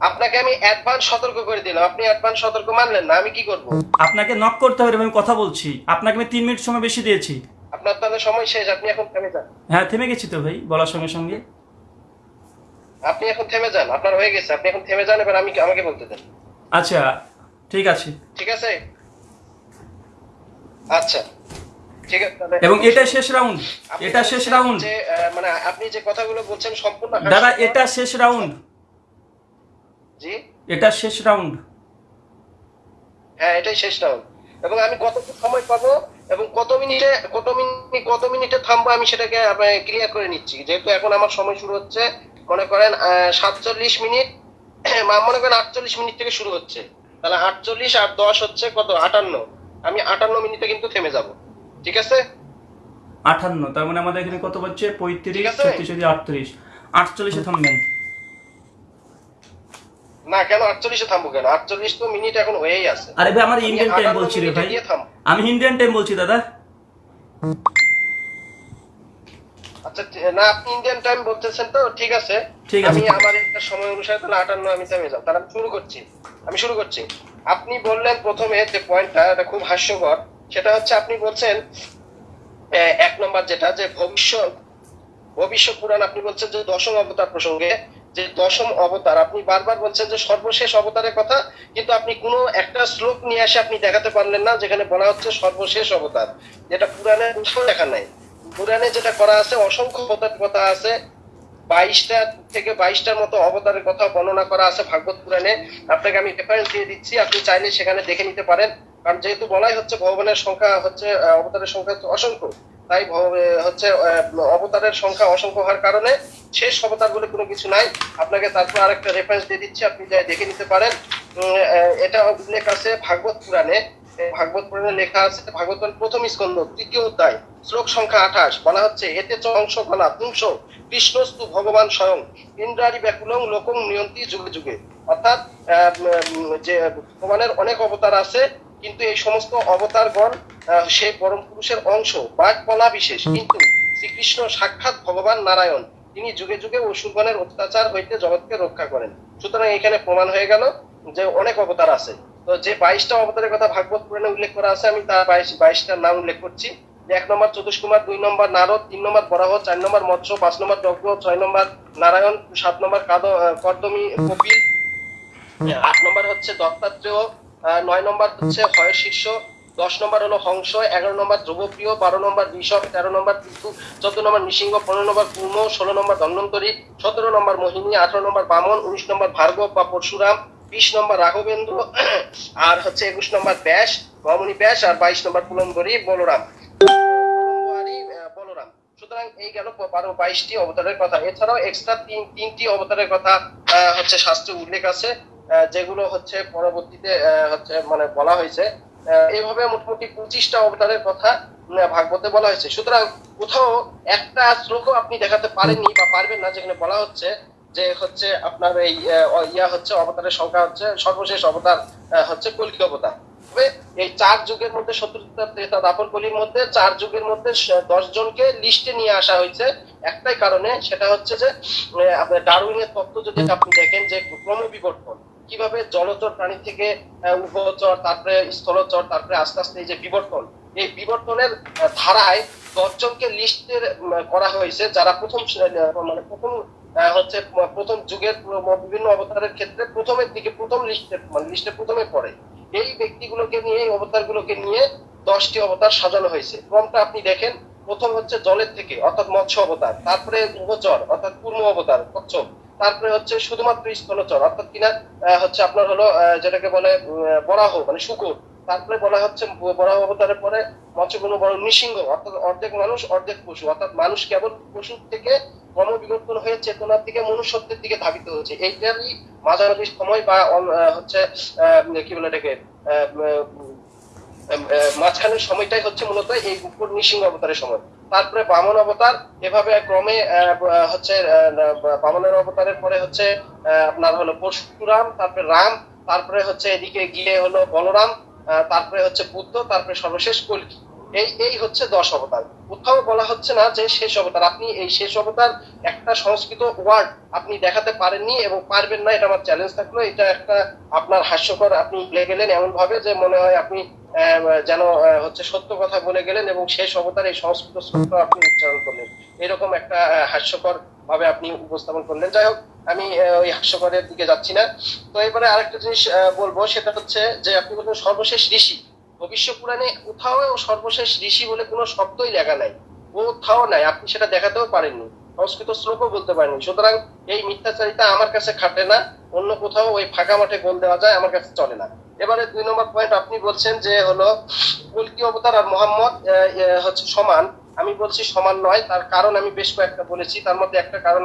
আপনাকে আমি অ্যাডভান্স সতর্ক করে দিলাম। আপনি অ্যাডভান্স সতর্ক মানলেন না আমি কি করব? আপনাকে নক করতে হবে আমি কথা বলছি। আপনাকে আমি তিন মিনিট সময় বেশি দিয়েছি। আপনার তাহলে সময় শেষ আপনি এখন থেমে যান। হ্যাঁ থেমে গেছি তো ভাই বলার সঙ্গে সঙ্গে। আপনি এখন থেমে যান আপনার হয়ে গেছে আপনি এখন থেমে যান এবার আমি আমাকে বলতে দেন। আচ্ছা ঠিক আছে। ঠিক আছে? আচ্ছা ঠিক আছে এবং এটা শেষ রাউন্ড এটা শেষ রাউন্ড। যে মানে আপনি যে কথাগুলো বলছেন সম্পূর্ণ দাদা এটা শেষ রাউন্ড। জি? এটা শেষ রাউন্ড। হ্যাঁ এটাই শেষ রাউন্ড। এবং আমি কতটুকু সময় পাবো? এবং কত মিনিটে কত মিনিট কত মিনিটে থামবো আমি সেটাকে ক্লিয়ার করে নিচ্ছি। যেহেতু এখন আমার সময় শুরু হচ্ছে মনে করেন সাতচল্লিশ মিনিট মনে করেন আটচল্লিশ মিনিট থেকে শুরু হচ্ছে। তাহলে আটচল্লিশ আর দশ হচ্ছে কত? আটান্ন। আমি আটান্ন মিনিটে কিন্তু থেমে যাব। ঠিক আছে? আটান্ন তার মানে আমাদের এখানে কত বলছে পঁয়ত্রিশ। ছত্রিশ আটত্রিশ। আটচল্লিশে থামবেন। না কেন? থামবো কেন? আটচল্লিশ তো মিনিট এখন হয়েই আছে। আরে ভাই আমার আমি ইন্ডিয়ান টাইম বলছি রে ভাই। আমি ইন্ডিয়ান টাইম বলছি দাদা। আচ্ছা না আপনি ইন্ডিয়ান টাইম বলতেছেন তো ঠিক আছে। ঠিক আছে। আমি আমার একটা সময় অনুসারে তাহলে আটান্ন আমি থেমে যাব। তাহলে আমি শুরু করছি। আমি শুরু করছি। আপনি বললেন প্রথমে যে পয়েন্টটা এটা খুব হাস্যকর। সেটা হচ্ছে আপনি বলছেন এক নম্বর যেটা যে ভবিষ্যৎ ভবিষ্যৎ পুরাণ আপনি বলছেন যে দশম অবতার প্রসঙ্গে যে দশম অবতার, আপনি বারবার বলছেন যে সর্বশেষ অবতারের কথা, কিন্তু আপনি কোনো একটা শ্লোক নিয়ে এসে আপনি দেখাতে পারলেন না, যেখানে বলা হচ্ছে সর্বশেষ অবতার। যেটা পুরাণে কোথাও লেখা নাই। পুরাণে যেটা করা আছে, অসংখ্য অবতার কথা আছে বাইশটা থেকে বাইশটার মতো অবতারের কথা বর্ণনা করা আছে ভাগবত পুরাণে। আপনাকে আমি রেফারেন্স দিয়ে দিচ্ছি, আপনি চাইলে সেখানে দেখে নিতে পারেন। কারণ যেহেতু বলাই হচ্ছে ভগবানের সংখ্যা হচ্ছে অবতারের সংখ্যা হচ্ছে অসংখ্য, তাই হচ্ছে অবতারের সংখ্যা অসংখ্য হওয়ার কারণে শেষ অবতার বলে কোনো কিছু নাই। আপনাকে তারপর আরেকটা রেফারেন্স দিয়ে দিচ্ছি, আপনি যাই দেখে নিতে পারেন। এটা উল্লেখ আছে ভাগবত পুরাণে। ভাগবত পুরাণে লেখা আছে ভাগবত পুরাণ প্রথম স্কন্ধ তৃতীয় অধ্যায় শ্লোক সংখ্যা আঠাশ বলা হচ্ছে এতে চ অংশ কলা পুংস কৃষ্ণস্তু ভগবান স্বয়ং ইন্দ্রারি ব্যাকুলং লোকং নিয়ন্তি যুগে যুগে। অর্থাৎ যে ভগবানের অনেক অবতার আছে কিন্তু এই সমস্ত অবতারগণ সেই পরম পুরুষের অংশ বা কলা বিশেষ। কিন্তু শ্রীকৃষ্ণ সাক্ষাৎ ভগবান নারায়ণ তিনি যুগে যুগে অসুরগণের অত্যাচার হইতে জগৎকে রক্ষা করেন। সুতরাং এখানে প্রমাণ হয়ে গেল যে অনেক অবতার আছে। তো যে বাইশটা অবতারের কথা ভাগবত পুরাণে উল্লেখ করা আছে আমি তার বাইশ বাইশটার নাম উল্লেখ করছি। এক নম্বর চতুষ কুমার দুই নম্বর নারদ তিন নম্বর বরাহ চার নম্বর মৎস্য পাঁচ নম্বর যজ্ঞ ছয় নম্বর নারায়ণ সাত নম্বর কাদ কর্দমী কপিল। আট নম্বর হচ্ছে দত্তাত্রেয় নয় নম্বর হচ্ছে হয় শীর্ষ দশ নম্বর হলো হংস এগারো নম্বর ধ্রুবপ্রিয় বারো নম্বর ঋষভ তেরো নম্বর পিতু চোদ্দ নম্বর নৃসিংহ পনেরো নম্বর কুর্ম ষোলো নম্বর ধন্বন্তরী সতেরো নম্বর মোহিনী আঠারো নম্বর বামন উনিশ নম্বর ভার্গব বা পরশুরাম বিশ নম্বর রাঘবেন্দ্র আর হচ্ছে একুশ নম্বর ব্যাস রমণী ব্যাস আর বাইশ নম্বর পুলম্বরী বলরাম। বলরাম। সুতরাং এই গেল বারো বাইশটি অবতারের কথা। এছাড়াও এক্সট্রা তিন তিনটি অবতারের কথা হচ্ছে শাস্ত্রে উল্লেখ আছে যেগুলো হচ্ছে পরবর্তীতে হচ্ছে মানে বলা হয়েছে। আহ, এইভাবে মোটামুটি পঁচিশটা অবতারের কথা ভাগবতে বলা হয়েছে। সুতরাং কোথাও একটা শ্লোকও আপনি দেখাতে পারেননি বা পারবেন না যেখানে বলা হচ্ছে যে হচ্ছে আপনার এই ইয়া হচ্ছে অবতারের সংখ্যা হচ্ছে সর্বশেষ অবতার হচ্ছে কলকি অবতার। তবে এই চার যুগের মধ্যে সত্তরটা ত্রেতা দাপর কলির মধ্যে চার যুগের মধ্যে দশ জনকে লিস্টে নিয়ে আসা হয়েছে। একটাই কারণে সেটা হচ্ছে যে আপনার ডারউইনের তত্ত্ব যদি আপনি দেখেন যে ক্রম বিবর্তন কীভাবে জলচর প্রাণী থেকে আহ, উভচর তারপরে স্থলচর তারপরে আস্তে আস্তে এই যে বিবর্তন এই বিবর্তনের ধারায় দশজনকে লিস্টের করা হয়েছে যারা প্রথম মানে প্রথম হচ্ছে প্রথম যুগের বিভিন্ন অবতারের ক্ষেত্রে প্রথমের দিকে, প্রথম লিস্টে মানে লিস্টে প্রথমে পড়ে। এই ব্যক্তিগুলোকে নিয়ে, এই অবতারগুলোকে নিয়ে দশটি অবতার সাজানো হয়েছে। ক্রমটা আপনি দেখেন, প্রথম হচ্ছে জলের থেকে, অর্থাৎ মৎস্য অবতার, তারপরে উভচর, অর্থাৎ কুর্ম অবতার, কচ্ছপ, তারপরে হচ্ছে শুধুমাত্র স্থলচর, অর্থাৎ কিনা হচ্ছে আপনার হলো যেটাকে বলে বরাহ মানে শুকুর তারপরে বলা হচ্ছে বরাহ অবতারের পরে মৎস্যগুণ বড় নৃসিংহ, অর্থাৎ অর্ধেক মানুষ, অর্ধেক পশু। অর্থাৎ মানুষ কেবল পশুর থেকে ক্রমবিবর্তন হয়ে চেতনার দিকে, মনুষ্যত্বের দিকে ধাবিত হচ্ছে। এইটারই মাঝামাঝি সময় বা হচ্ছে কি বলে এটাকে মাঝখানের সময়টাই হচ্ছে মূলত এই উপর নৃসিংহ অবতারের সময়। তারপরে বামন অবতার, এভাবে ক্রমে হচ্ছে বামনের অবতারের পরে হচ্ছে আপনার হলো পরশুরাম, তারপরে রাম, তারপরে হচ্ছে এদিকে গিয়ে হলো বলরাম তারপরে হচ্ছে বুদ্ধ তারপরে সর্বশেষ কলকি। এই এই হচ্ছে দশ অবতার। কোথাও বলা হচ্ছে না যে শেষ অবতার। আপনি এই শেষ অবতার একটা সংস্কৃত ওয়ার্ড আপনি দেখাতে পারেননি এবং পারবেন না, এটা আমার চ্যালেঞ্জ থাকল। এটা একটা আপনার হাস্যকর আপনি বলে গেলেন এমন ভাবে যে মনে হয় আপনি যেন হচ্ছে সত্য কথা বলে গেলেন এবং শেষ অবতার এই সংস্কৃত শ্লোক আপনি উচ্চারণ করলেন। এরকম একটা হাস্যকর ভাবে আপনি উপস্থাপন করলেন। যাই হোক, আমি ওই হাস্যকরের দিকে যাচ্ছি না। তো এবারে আরেকটা জিনিস বলব, সেটা হচ্ছে যে আপনি বলবেন সর্বশেষ ঋষি। ভবিষ্য পুরাণে কোথাও সর্বশেষ ঋষি বলে কোনো শব্দই লেখা নাই। কোথাও নাই, আপনি সেটা দেখাতেও পারেননি। সংস্কৃত শ্লোকও বলতে পারেননি। সুতরাং এই মিথ্যাচারিতা আমার কাছে খাটে না, অন্য কোথাও ওই ফাঁকা মাঠে গোল দেওয়া যায়, আমার কাছে চলে না। এবারে দুই নম্বর পয়েন্ট আপনি বলছেন যে হলো, কলকি অবতার আর মোহাম্মদ হচ্ছে সমান। আমি বলছি সমান নয়, তার কারণ আমি বেশ কয়েকটা বলেছি। তার মধ্যে একটা কারণ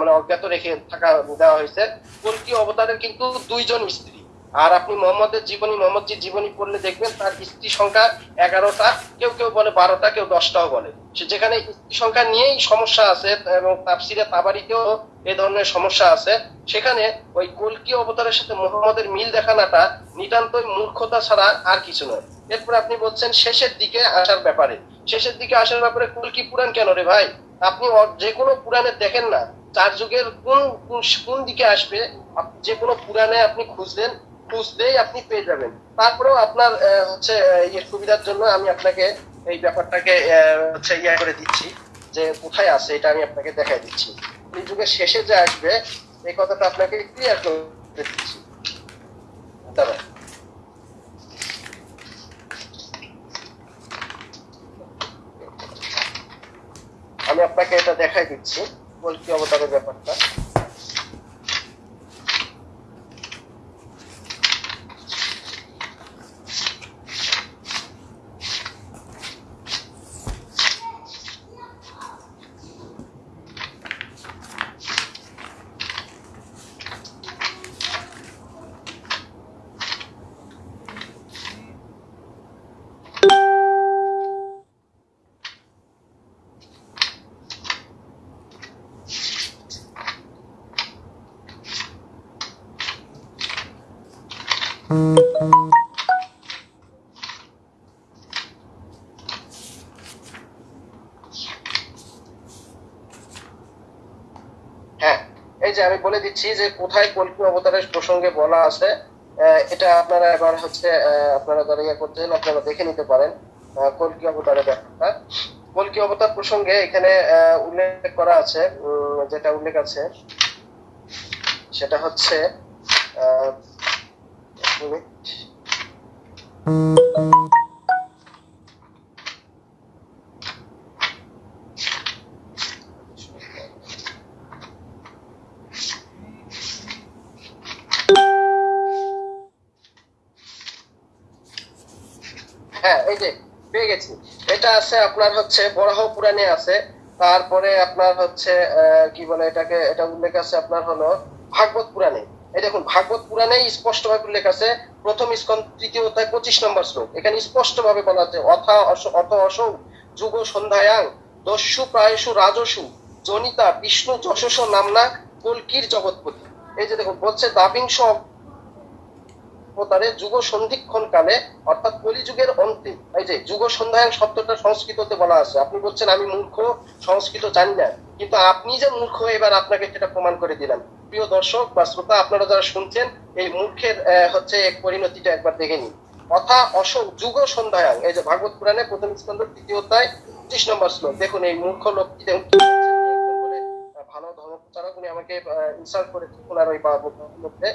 মানে অজ্ঞাত রেখে থাকা দেওয়া হয়েছে। কলকি অবতারের কিন্তু দুইজন স্ত্রী আর আপনি মোহাম্মদের জীবনী, মোহাম্মদজির জীবনী পড়লে দেখবেন তার স্ত্রী সংখ্যা এগারোটা, কেউ কেউ বলে বারোটা, কেউ দশটাও বলে। যেখানে স্ত্রী সংখ্যা নিয়েই সমস্যা আছে এবং তাপসিরে তাবারিতেও এ ধরনের সমস্যা আছে, সেখানে ওই কলকি অবতারের সাথে মোহাম্মদের মিল দেখানোটা নিতান্তই মূর্খতা ছাড়া আর কিছু নয়। এরপর আপনি বলছেন শেষের দিকে আসার ব্যাপারে। শেষের দিকে আসার ব্যাপারে কলকি পুরাণ কেন রে ভাই? আপনি যে কোনো পুরাণে দেখেন না, চার যুগের কোন কোন- দিকে আসবে যে কোনো পুরাণে আপনি খুঁজলেন খুঁজলেই আপনি পেয়ে যাবেন। তারপরেও আপনার হচ্ছে ইয়ের সুবিধার জন্য আমি আপনাকে এই ব্যাপারটাকে হচ্ছে, ইয়া করে দিচ্ছি যে কোথায় আছে এটা আমি আপনাকে দেখাই দিচ্ছি। এই যুগের শেষে যে আসবে, এই কথাটা আপনাকে ক্লিয়ার করে দিচ্ছি। দাঁড়ান। আমি আপনাকে এটা দেখাই দিচ্ছি কলকি অবতারের ব্যাপারটা। বলে দিচ্ছি যে কোথায় কল্পি অবতারের প্রসঙ্গে বলা আছে। এটা আপনারা এবার হচ্ছে আপনারা যারা ইয়ে আপনারা দেখে নিতে পারেন কল্কি অবতারের ব্যাপারটা। কল্কি অবতার প্রসঙ্গে এখানে উল্লেখ করা আছে যেটা উল্লেখ আছে সেটা হচ্ছে আহ, আছে, আপনার হচ্ছে বরাহ পুরাণে আছে। তারপরে আপনার হচ্ছে কি বলে এটাকে, এটা উল্লেখ আছে আপনার হলো ভাগবত পুরাণে। এই দেখুন, ভাগবত পুরাণে স্পষ্ট ভাবে উল্লেখ আছে, প্রথম স্কন তৃতীয় অধ্যায়, পঁচিশ নম্বর শ্লোক। এখানে স্পষ্ট ভাবে বলা আছে, অথা অস- অত অসৌ, যুগ সন্ধ্যায়াং, দস্যু প্রায়সু রাজসু, জনিতা, বিষ্ণু যশস নামনা, কলকির জগৎপতি। এই যে দেখুন, বলছে দাবিংশ অবতারে যুগ সন্ধিক্ষণ কালে অর্থাৎ কলিযুগের অন্তে এই যে যুগ সন্ধ্যায়ন শব্দটা সংস্কৃততে বলা আছে। আপনি বলছেন, আমি মূর্খ, সংস্কৃত জানি না। কিন্তু আপনি যে মূর্খ, এবার আপনাকে সেটা প্রমাণ করে দিলাম। প্রিয় দর্শক বা শ্রোতা, আপনারা যারা শুনছেন, এই মূর্খের হচ্ছে পরিণতিটা একবার দেখে নিন। অথা অশোক যুগ সন্ধ্যায়ন এই যে ভাগবত পুরাণে প্রথম স্কন্ধ, তৃতীয় অধ্যায় পঁচিশ নম্বর শ্লোক। দেখুন, এই মূর্খ লোকটি ভালো ধর্মপ্রচারক, উনি আমাকে ইনসাল্ট করে ওনার ওই মধ্যে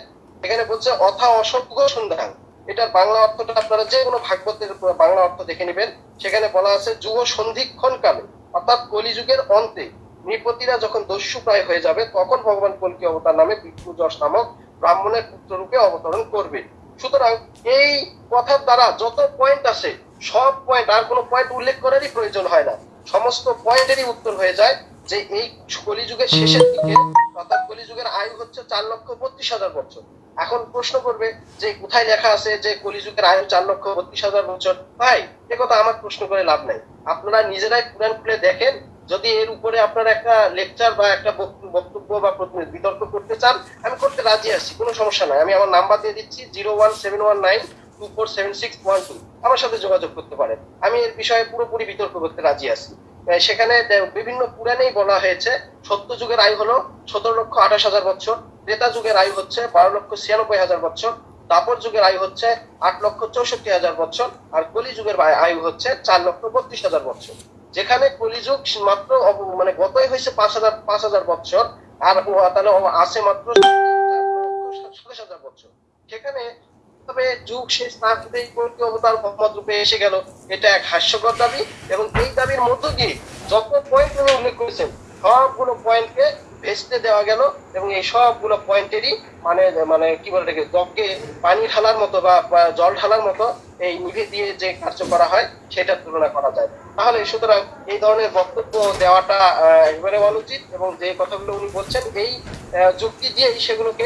এখানে বলছে অথা অসভ্য সন্ধান। এটার বাংলা অর্থটা আপনারা যে কোনো ভাগবতের বাংলা অর্থ দেখে নেবেন। সেখানে বলা আছে, যুগ সন্ধিক্ষণ কালে, অর্থাৎ কলিযুগের অন্তে, নৃপতিরা যখন দস্যু প্রায় হয়ে যাবে, তখন ভগবান কলকি অবতার নামে বিষ্ণু নামক ব্রাহ্মণের পুত্র রূপে অবতরণ করবে। সুতরাং এই কথার দ্বারা যত পয়েন্ট আছে সব পয়েন্ট আর কোনো পয়েন্ট উল্লেখ করারই প্রয়োজন হয় না। সমস্ত পয়েন্টেরই উত্তর হয়ে যায় যে এই কলিযুগের শেষের দিকে, অর্থাৎ কলিযুগের আয়ু হচ্ছে চার লক্ষ বত্রিশ হাজার বছর। এখন প্রশ্ন করবে যে কোথায় লেখা আছে যে কলিযুগের আয়ু চার লক্ষ বত্রিশ হাজার বছর? ভাই, এ কথা আমার প্রশ্ন করে লাভ নাই। আপনারা নিজেরাই পুরাণ খুলে দেখেন। যদি এর উপরে আপনারা একটা লেকচার বা একটা বক্ত- বক্তব্য বা বিতর্ক করতে চান, আমি করতে রাজি আছি, কোনো সমস্যা নাই। আমি আমার নাম্বার দিয়ে দিচ্ছি zero one seven one nine two four seven six one two. আমার সাথে যোগাযোগ করতে পারেন। আমি এর বিষয়ে পুরোপুরি বিতর্ক করতে রাজি আছি। সেখানে বিভিন্ন পুরাণেই বলা হয়েছে, সত্য যুগের আয়ু হলো সতেরো লক্ষ আঠাশ হাজার বছর। ত্রেতা যুগের আয়ু হচ্ছে বারো লক্ষ ছিয়ানব্বই হাজার বছর দাপর যুগের আয়ু হচ্ছে আট লক্ষ চৌষট্টি হাজার বছর আর কলি যুগের আয়ু হচ্ছে চার লক্ষ বত্রিশ হাজার বছর যেখানে কলিযুগ মাত্র মানে গতই হয়েছে পাঁচ হাজার পাঁচ হাজার বছর আর তাহলে আছে মাত্র সাতাশ হাজার বছর সেখানে তবে যুগ শেষ না হতেই কল্কি অবতার মোহাম্মদ রূপে এসে গেল, এটা এক হাস্যকর দাবি, এবং এই দাবির মধ্য দিয়ে যত পয়েন্ট উনি উল্লেখ করেছেন, সবগুলো পয়েন্টকে ভেস্তে দেওয়া গেল এবং এই সবগুলো পয়েন্টেরই মানে মানে কি বলে এটাকে জগকে পানি ঢালার মতো বা জল ঢালার মতো এই নিভে দিয়ে যে কার্য করা হয়, সেটার তুলনা করা যায়। তাহলে সুতরাং এই ধরনের বক্তব্য দেওয়াটা একেবারে অনুচিত এবং যে কথাগুলো উনি বলছেন, এই যুক্তি দিয়েই সেগুলোকে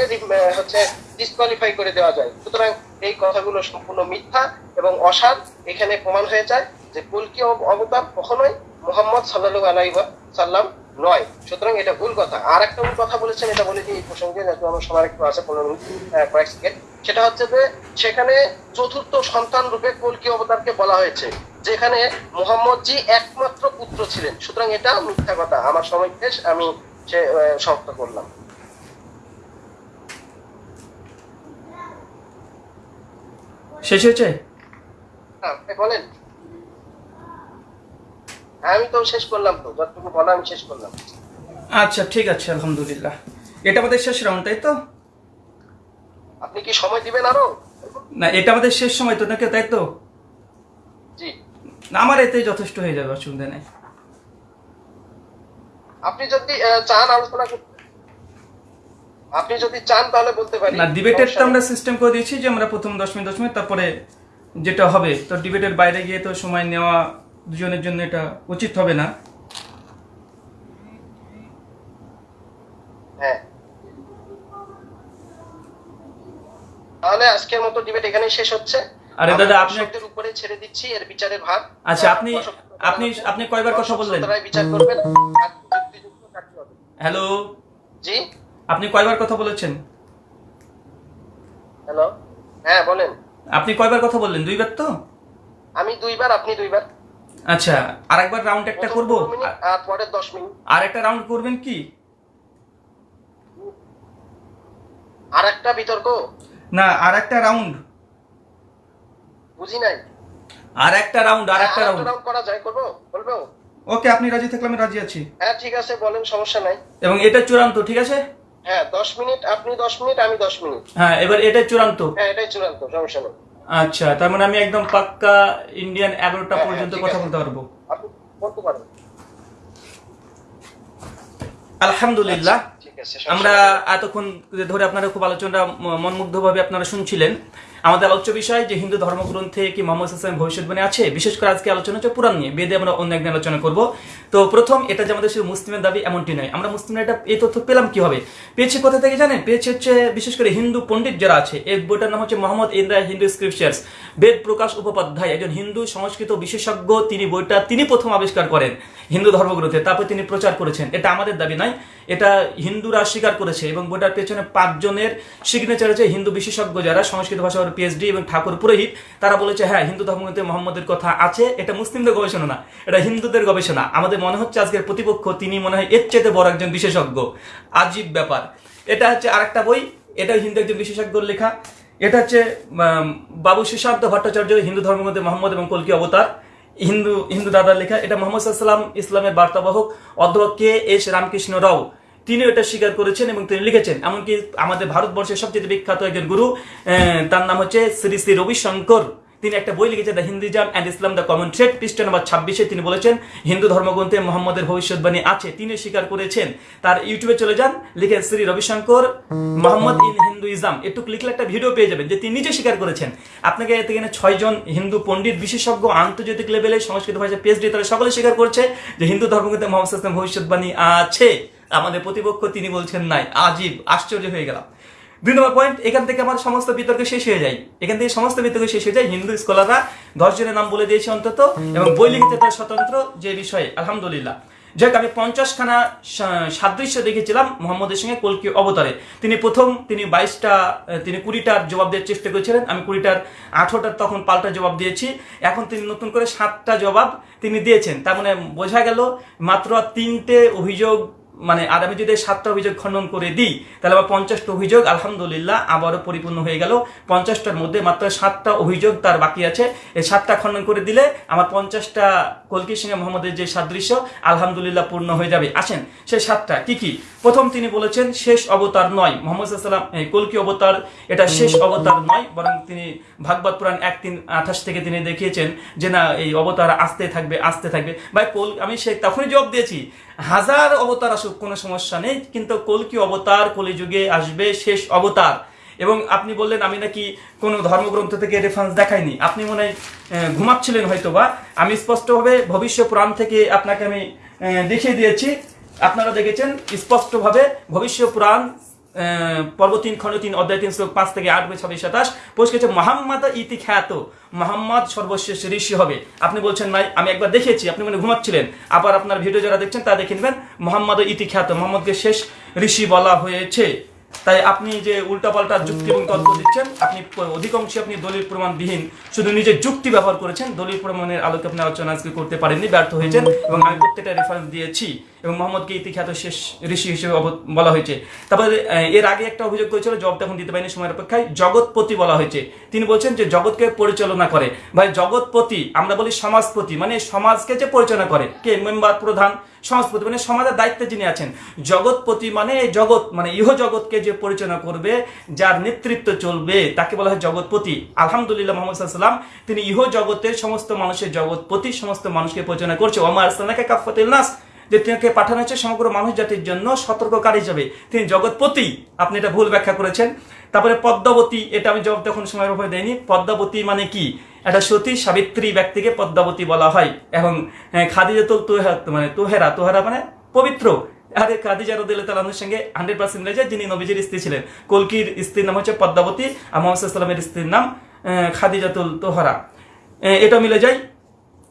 হচ্ছে ডিসকোয়ালিফাই করে দেওয়া যায়। সুতরাং এই কথাগুলো সম্পূর্ণ মিথ্যা এবং অসার। এখানে প্রমাণ হয়ে যায় যে কলকি অব- অবতার কখনোই মোহাম্মদ সাল্লাল্লাহু আলাইহি সাল্লাম নয়। সুতরাং এটা ভুল কথা। আর একটা ভুল কথা বলেছেন এটা বলে এই প্রসঙ্গে আমার সময় একটু আছে পনেরো মিনিট কয়েক সেকেন্ড সেটা হচ্ছে যে সেখানে চতুর্থ সন্তান রূপে কলকি অবতারকে বলা হয়েছে যেখানে মোহাম্মদ জি একমাত্র পুত্র ছিলেন। সুতরাং এটা মিথ্যা কথা। আমার সময় শেষ আমি সে সমাপ্ত করলাম। শেষ হয়েছে? হ্যাঁ, আপনি বলেন। আমি তো শেষ করলাম তো যতটুকু বলা আমি শেষ করলাম। আচ্ছা ঠিক আছে আলহামদুলিল্লাহ। এটা আমাদের শেষ রাউন্ড তাই তো? আপনি কি সময় দিবেন আরও? না এটা আমাদের শেষ সময় তো নাকি তাই তো? জি। না, আমার এতেই যথেষ্ট হয়ে যাবে অসুবিধা নেই। আপনি যদি চান আলোচনা করতে আপনি যদি চান তাহলে বলতে পারি। না ডিবেটের তো আমরা সিস্টেম করে দিয়েছি যে আমরা প্রথম দশ মিনিট দশ মিনিট তারপরে যেটা হবে তো ডিবেটের বাইরে গিয়ে তো সময় নেওয়া দুজনের জন্য এটা উচিত হবে না। হ্যাঁ। তাহলে আজকের মতো ডিবেট এখানেই শেষ হচ্ছে। আরে দাদা, আপনি- উপরে ছেড়ে দিচ্ছি এর বিচারের ভার। আচ্ছা, আপনি- আপনি- আপনি কয়বার কথা বললেন? বিচার করবেন। হ্যালো? জি? আপনি কয়বার কথা বলেছেন? হ্যালো? হ্যাঁ বলেন। আপনি কয়বার কথা বললেন? দুইবার তো? আমি দুইবার আপনি দুইবার। আচ্ছা আর একবার রাউন্ড একটা করব? পরের দশ মিনিট। আর একটা রাউন্ড করবেন কি? আর একটা বিতর্ক? না আর একটা রাউন্ড বুঝি নাই? আর একটা রাউন্ড আর একটা রাউন্ড করা যায় করব? বলব? ওকে আপনি রাজি থাকলে আমি রাজি আছি। হ্যাঁ ঠিক আছে বলেন সমস্যা নাই। এবং এটা চূড়ান্ত ঠিক আছে? হ্যাঁ দশ মিনিট আপনি দশ মিনিট আমি দশ মিনিট। হ্যাঁ এবার এটাই চূড়ান্ত। হ্যাঁ এটাই চূড়ান্ত সমস্যা নেই। আচ্ছা তার মানে আমি একদম পাক্কা ইন্ডিয়ান এগারোটা হ্যাঁ, পর্যন্ত কথা বলতে পারব। বলতে আলহামদুলিল্লাহ। আমরা এতক্ষণ ধরে আপনারা খুব আলোচনা মনমুগ্ধ ভাবে আপনারা শুনছিলেন। আমাদের আলোচ্য বিষয় যে হিন্দু ধর্মগ্রন্থে কি মোহাম্মদ হাসান ভবিষ্যৎবাণী আছে? বিশেষ করে আজকে আলোচনা হচ্ছে পুরাণ নিয়ে। বেদে আমরা অন্য একদিন আলোচনা করব। তো প্রথম, এটা যে আমাদের শুধু মুসলিমের দাবি এমনটি নয়। আমরা মুসলিমরা এটা এই তথ্য পেলাম কি হবে পেয়েছি কোথা থেকে জানেন? পেয়েছি হচ্ছে বিশেষ করে হিন্দু পণ্ডিত যারা আছে। এই বইটার নাম হচ্ছে Mohammad in the Hindu scriptures. Ved Prakash Upadhyay একজন হিন্দু সংস্কৃত বিশেষজ্ঞ, তিনি বইটা তিনি প্রথম আবিষ্কার করেন হিন্দু ধর্মগ্রন্থে। তারপর তিনি প্রচার করেছেন। এটা আমাদের দাবি নয়। এটা হিন্দুরা স্বীকার করেছে এবং বইটার পেছনে পাঁচজনের সিগনেচার আছে। হিন্দু বিশেষজ্ঞ যারা, সংস্কৃত ভাষার পিএইচডি এবং ঠাকুর পুরোহিত, তারা বলেছে হ্যাঁ হিন্দু ধর্মগ্রন্থে মোহাম্মদের কথা আছে, এটা মুসলিমদের গবেষণা না, এটা হিন্দুদের গবেষণা। আমাদের মনে হচ্ছে আজকের প্রতিপক্ষ, তিনি মনে হয় এর চেয়ে বড় একজন বিশেষজ্ঞ। আজীব ব্যাপার। এটা হচ্ছে আরেকটা বই এটা হিন্দু একজন বিশেষজ্ঞর লেখা। এটা হচ্ছে বাবু সুশান্ত ভট্টাচার্য, হিন্দু ধর্মের মধ্যে মোহাম্মদ এবং কলকি অবতার। হিন্দু হিন্দু দাদার লেখা, এটা মোহাম্মদ সাল্লাম ইসলামের বার্তাবাহক অধ্যক্ষ কে এস রামকৃষ্ণ রাও। তিনি এটা স্বীকার করেছেন এবং তিনি লিখেছেন, এমনকি আমাদের ভারতবর্ষের সবচেয়ে বিখ্যাত একজন গুরু তার নাম হচ্ছে শ্রী শ্রী রবিশঙ্কর। তিনি একটা বই লিখেছেন the Hinduism and Islam the common thread পৃষ্ঠা নম্বর ছাব্বিশে তিনি বলেছেন, হিন্দু ধর্মগ্রন্থে মোহাম্মদের ভবিষ্যৎবাণী আছে, তিনি স্বীকার করেছেন। তার ইউটিউবে চলে যান, লিখেন Shri Ravishankar, Muhammad in Hinduism একটু লিখলে একটা ভিডিও পেয়ে যাবেন যে তিনি নিজে স্বীকার করেছেন। আপনাকে এতে এখানে ছয়জন হিন্দু পণ্ডিত, বিশেষজ্ঞ, আন্তর্জাতিক লেভেলে, সংস্কৃত ভাষায় পিএইচডি তারা সকলে স্বীকার করছে যে হিন্দু ধর্মগ্রন্থে মোহাম্মদ ইসলাম ভবিষ্যৎবাণী আছে। আমাদের প্রতিপক্ষ তিনি বলছেন নাই। আজীব, আশ্চর্য হয়ে গেলাম। দুই নম্বর পয়েন্ট এখান থেকে আমার সমস্ত বিতর্ক শেষ হয়ে যায়। এখান থেকে সমস্ত বিতর্ক শেষ হয়ে যায়। হিন্দু স্কলাররা দশ জনের নাম বলে দিয়েছে অন্তত এবং বই লিখিতে তার স্বতন্ত্র যে বিষয়ে। আলহামদুলিল্লাহ। যাক আমি পঞ্চাশখানা সাদৃশ্য দেখেছিলাম মোহাম্মদের সঙ্গে কলকি অবতারে। তিনি প্রথম, তিনি বাইশটা তিনি কুড়িটার জবাব দেওয়ার চেষ্টা করেছিলেন। আমি কুড়িটার আঠারোটার তখন পাল্টা জবাব দিয়েছি। এখন তিনি নতুন করে সাতটা জবাব তিনি দিয়েছেন। তার মানে বোঝা গেল মাত্র তিনটে অভিযোগ মানে আর আমি যদি সাতটা অভিযোগ খণ্ডন করে দিই তাহলে আমার পঞ্চাশটা অভিযোগ আলহামদুলিল্লাহ আবারও পরিপূর্ণ হয়ে গেল। পঞ্চাশটার মধ্যে মাত্র সাতটা অভিযোগ তার বাকি আছে। এই সাতটা খণ্ডন করে দিলে আমার পঞ্চাশটা কলকির সঙ্গে মোহাম্মদের যে সাদৃশ্য আলহামদুলিল্লাহ পূর্ণ হয়ে যাবে। আসেন সেই সাতটা কি কি? প্রথম তিনি বলেছেন শেষ অবতার নয়। মোহাম্মদ সাল্লাম কলকি অবতার এটা শেষ অবতার নয় বরং তিনি ভাগবত পুরাণ এক তিন আঠাশ থেকে তিনি দেখিয়েছেন যে না এই অবতার আসতে থাকবে আসতে থাকবে। ভাই কল আমি সে তখনই জবাব দিয়েছি হাজার অবতার আসুক, কোনো সমস্যা নেই, কিন্তু কলকি অবতার, কলিযুগে আসবে শেষ অবতার? এবং আপনি বললেন, আমি নাকি কোনো ধর্মগ্রন্থ থেকে রেফারেন্স দেখাইনি। আপনি মনে হয় ঘুমাচ্ছিলেন হয়তো বা আমি স্পষ্টভাবে ভবিষ্য পুরাণ থেকে আপনাকে আমি দেখিয়ে দিয়েছি। আপনারা দেখেছেন, স্পষ্টভাবে ভবিষ্য পুরাণ পর্ব তিন, খণ্ড তিন, অধ্যায় তিন, শ্লোক পাঁচ থেকে আট বই ছাব্বিশ সাতাশ। পরিষ্কার মোহাম্মদ ইতি খ্যাত মোহাম্মদ সর্বশেষ ঋষি হবে। আপনি বলছেন নাই আমি একবার দেখেছি, আপনি মনে ঘুমাচ্ছিলেন। আবার আপনার ভিডিও যারা দেখছেন তা দেখে নেবেন মোহাম্মদ ইতি খ্যাত মোহাম্মদকে শেষ ঋষি বলা হয়েছে। তাই আপনি যে উল্টাপাল্টা যুক্তি এবং তর্ক দিচ্ছেন, আপনি অধিকাংশই আপনি দলিল প্রমাণবিহীন, শুধু নিজের যুক্তি ব্যবহার করেছেন, দলিল প্রমাণের আলোকে আপনি আলোচনা আজকে করতে পারেননি, ব্যর্থ হয়েছেন, এবং আমি প্রত্যেকটা রেফারেন্স দিয়েছি। এবং মোহাম্মদকে ইতিখ্যাত শেষ ঋষি হিসেবে বলা হয়েছে। তারপরে এর আগে একটা অভিযোগ করেছিল জবাব তখন দিতে পারিনি সময়ের অপেক্ষায়, জগৎপতি বলা হয়েছে। তিনি বলছেন যে জগৎকে পরিচালনা করে। ভাই, জগৎপতি, আমরা বলি সমাজপতি মানে সমাজকে যে পরিচালনা করে। কে? মেম্বার, প্রধান, সমাজপতি মানে সমাজের দায়িত্বে যিনি আছেন। জগৎপতি মানে জগৎ মানে ইহ জগৎকে যে পরিচালনা করবে, যার নেতৃত্ব চলবে, তাকে বলা হয় জগৎপতি। আলহামদুলিল্লাহ মোহাম্মদ সাল্লাম তিনি ইহ জগতের সমস্ত মানুষের জগৎপতি, সমস্ত মানুষকে পরিচালনা করছে। ওমার সাল্লাকে কাফাতিল নাস। যে তিনাকে পাঠানো হচ্ছে সমগ্র মানুষ জাতির জন্য সতর্ককারী হিসাবে। তিনি জগৎপতি, আপনি এটা ভুল ব্যাখ্যা করেছেন। তারপরে পদ্মাবতী, এটা আমি জবাব তখন সময়ের উপরে দেয়নি পদ্মাবতী মানে কি? একটা সতী সাবিত্রী ব্যক্তিকে পদ্মাবতী বলা হয়। এবং খাদিজাতুল তোহেরা মানে তোহেরা তোহেরা মানে পবিত্র। আরে খাদিজা রদিল তালামের সঙ্গে হান্ড্রেড পার্সেন্ট যায়, যিনি নবীজির স্ত্রী ছিলেন। কলকির স্ত্রীর নাম হচ্ছে পদ্মাবতী, আর মোহাম্মদ সাল্লামের স্ত্রীর নাম খাদিজাতুল তোহরা। এটা মিলে যায়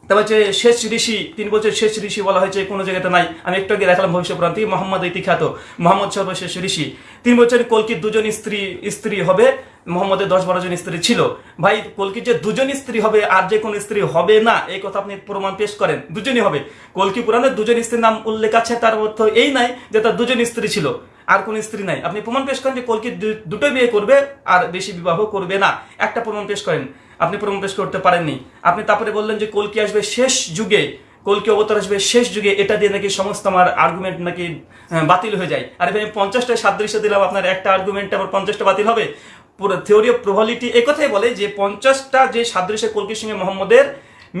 তারপর হচ্ছে শেষ ঋষি, তিন বছর শেষ ঋষি বলা হয়েছে, কোনো জায়গাতে নাই। আমি একটু আগে দেখালাম ভবিষ্য প্রান্তি মোহাম্মদ ইতিখ্যাত, মোহাম্মদ সর্বশেষ ঋষি। তিন বছর কলকির দুজন স্ত্রী স্ত্রী হবে, মোহাম্মদের দশ বারো জন স্ত্রী ছিল। ভাই, কলকির যে দুজন স্ত্রী হবে, আর যে কোনো স্ত্রী হবে না, এই কথা আপনি প্রমাণ পেশ করেন। দুজনই হবে। কলকি পুরাণে দুজন স্ত্রীর নাম উল্লেখ আছে, তার অর্থ এই নাই যে তার দুজন স্ত্রী ছিল। আর কোন স্ত্রী নাই। আপনি প্রমাণ পেশ করেন যে কলকি দুটোই বিয়ে করবে আর বেশি বিবাহ করবে না। একটা প্রমাণ পেশ করেন। আপনি প্রমাণ পেশ করতে পারেননি। আপনি তারপরে বললেন যে কলকি আসবে শেষ যুগে, কলকি অবতার আসবে শেষ যুগে। এটা দিয়ে নাকি সমস্ত আমার আর্গুমেন্ট নাকি বাতিল হয়ে যায়। আর এখানে পঞ্চাশটা সাদৃশ্য দিলাম। আপনার একটা আর্গুমেন্ট আবার পঞ্চাশটা বাতিল হবে। পুরো থিওরি অফ প্রবাবিলিটি একথাই বলে যে পঞ্চাশটা যে সাদৃশ্য কলকির সঙ্গে মোহাম্মদের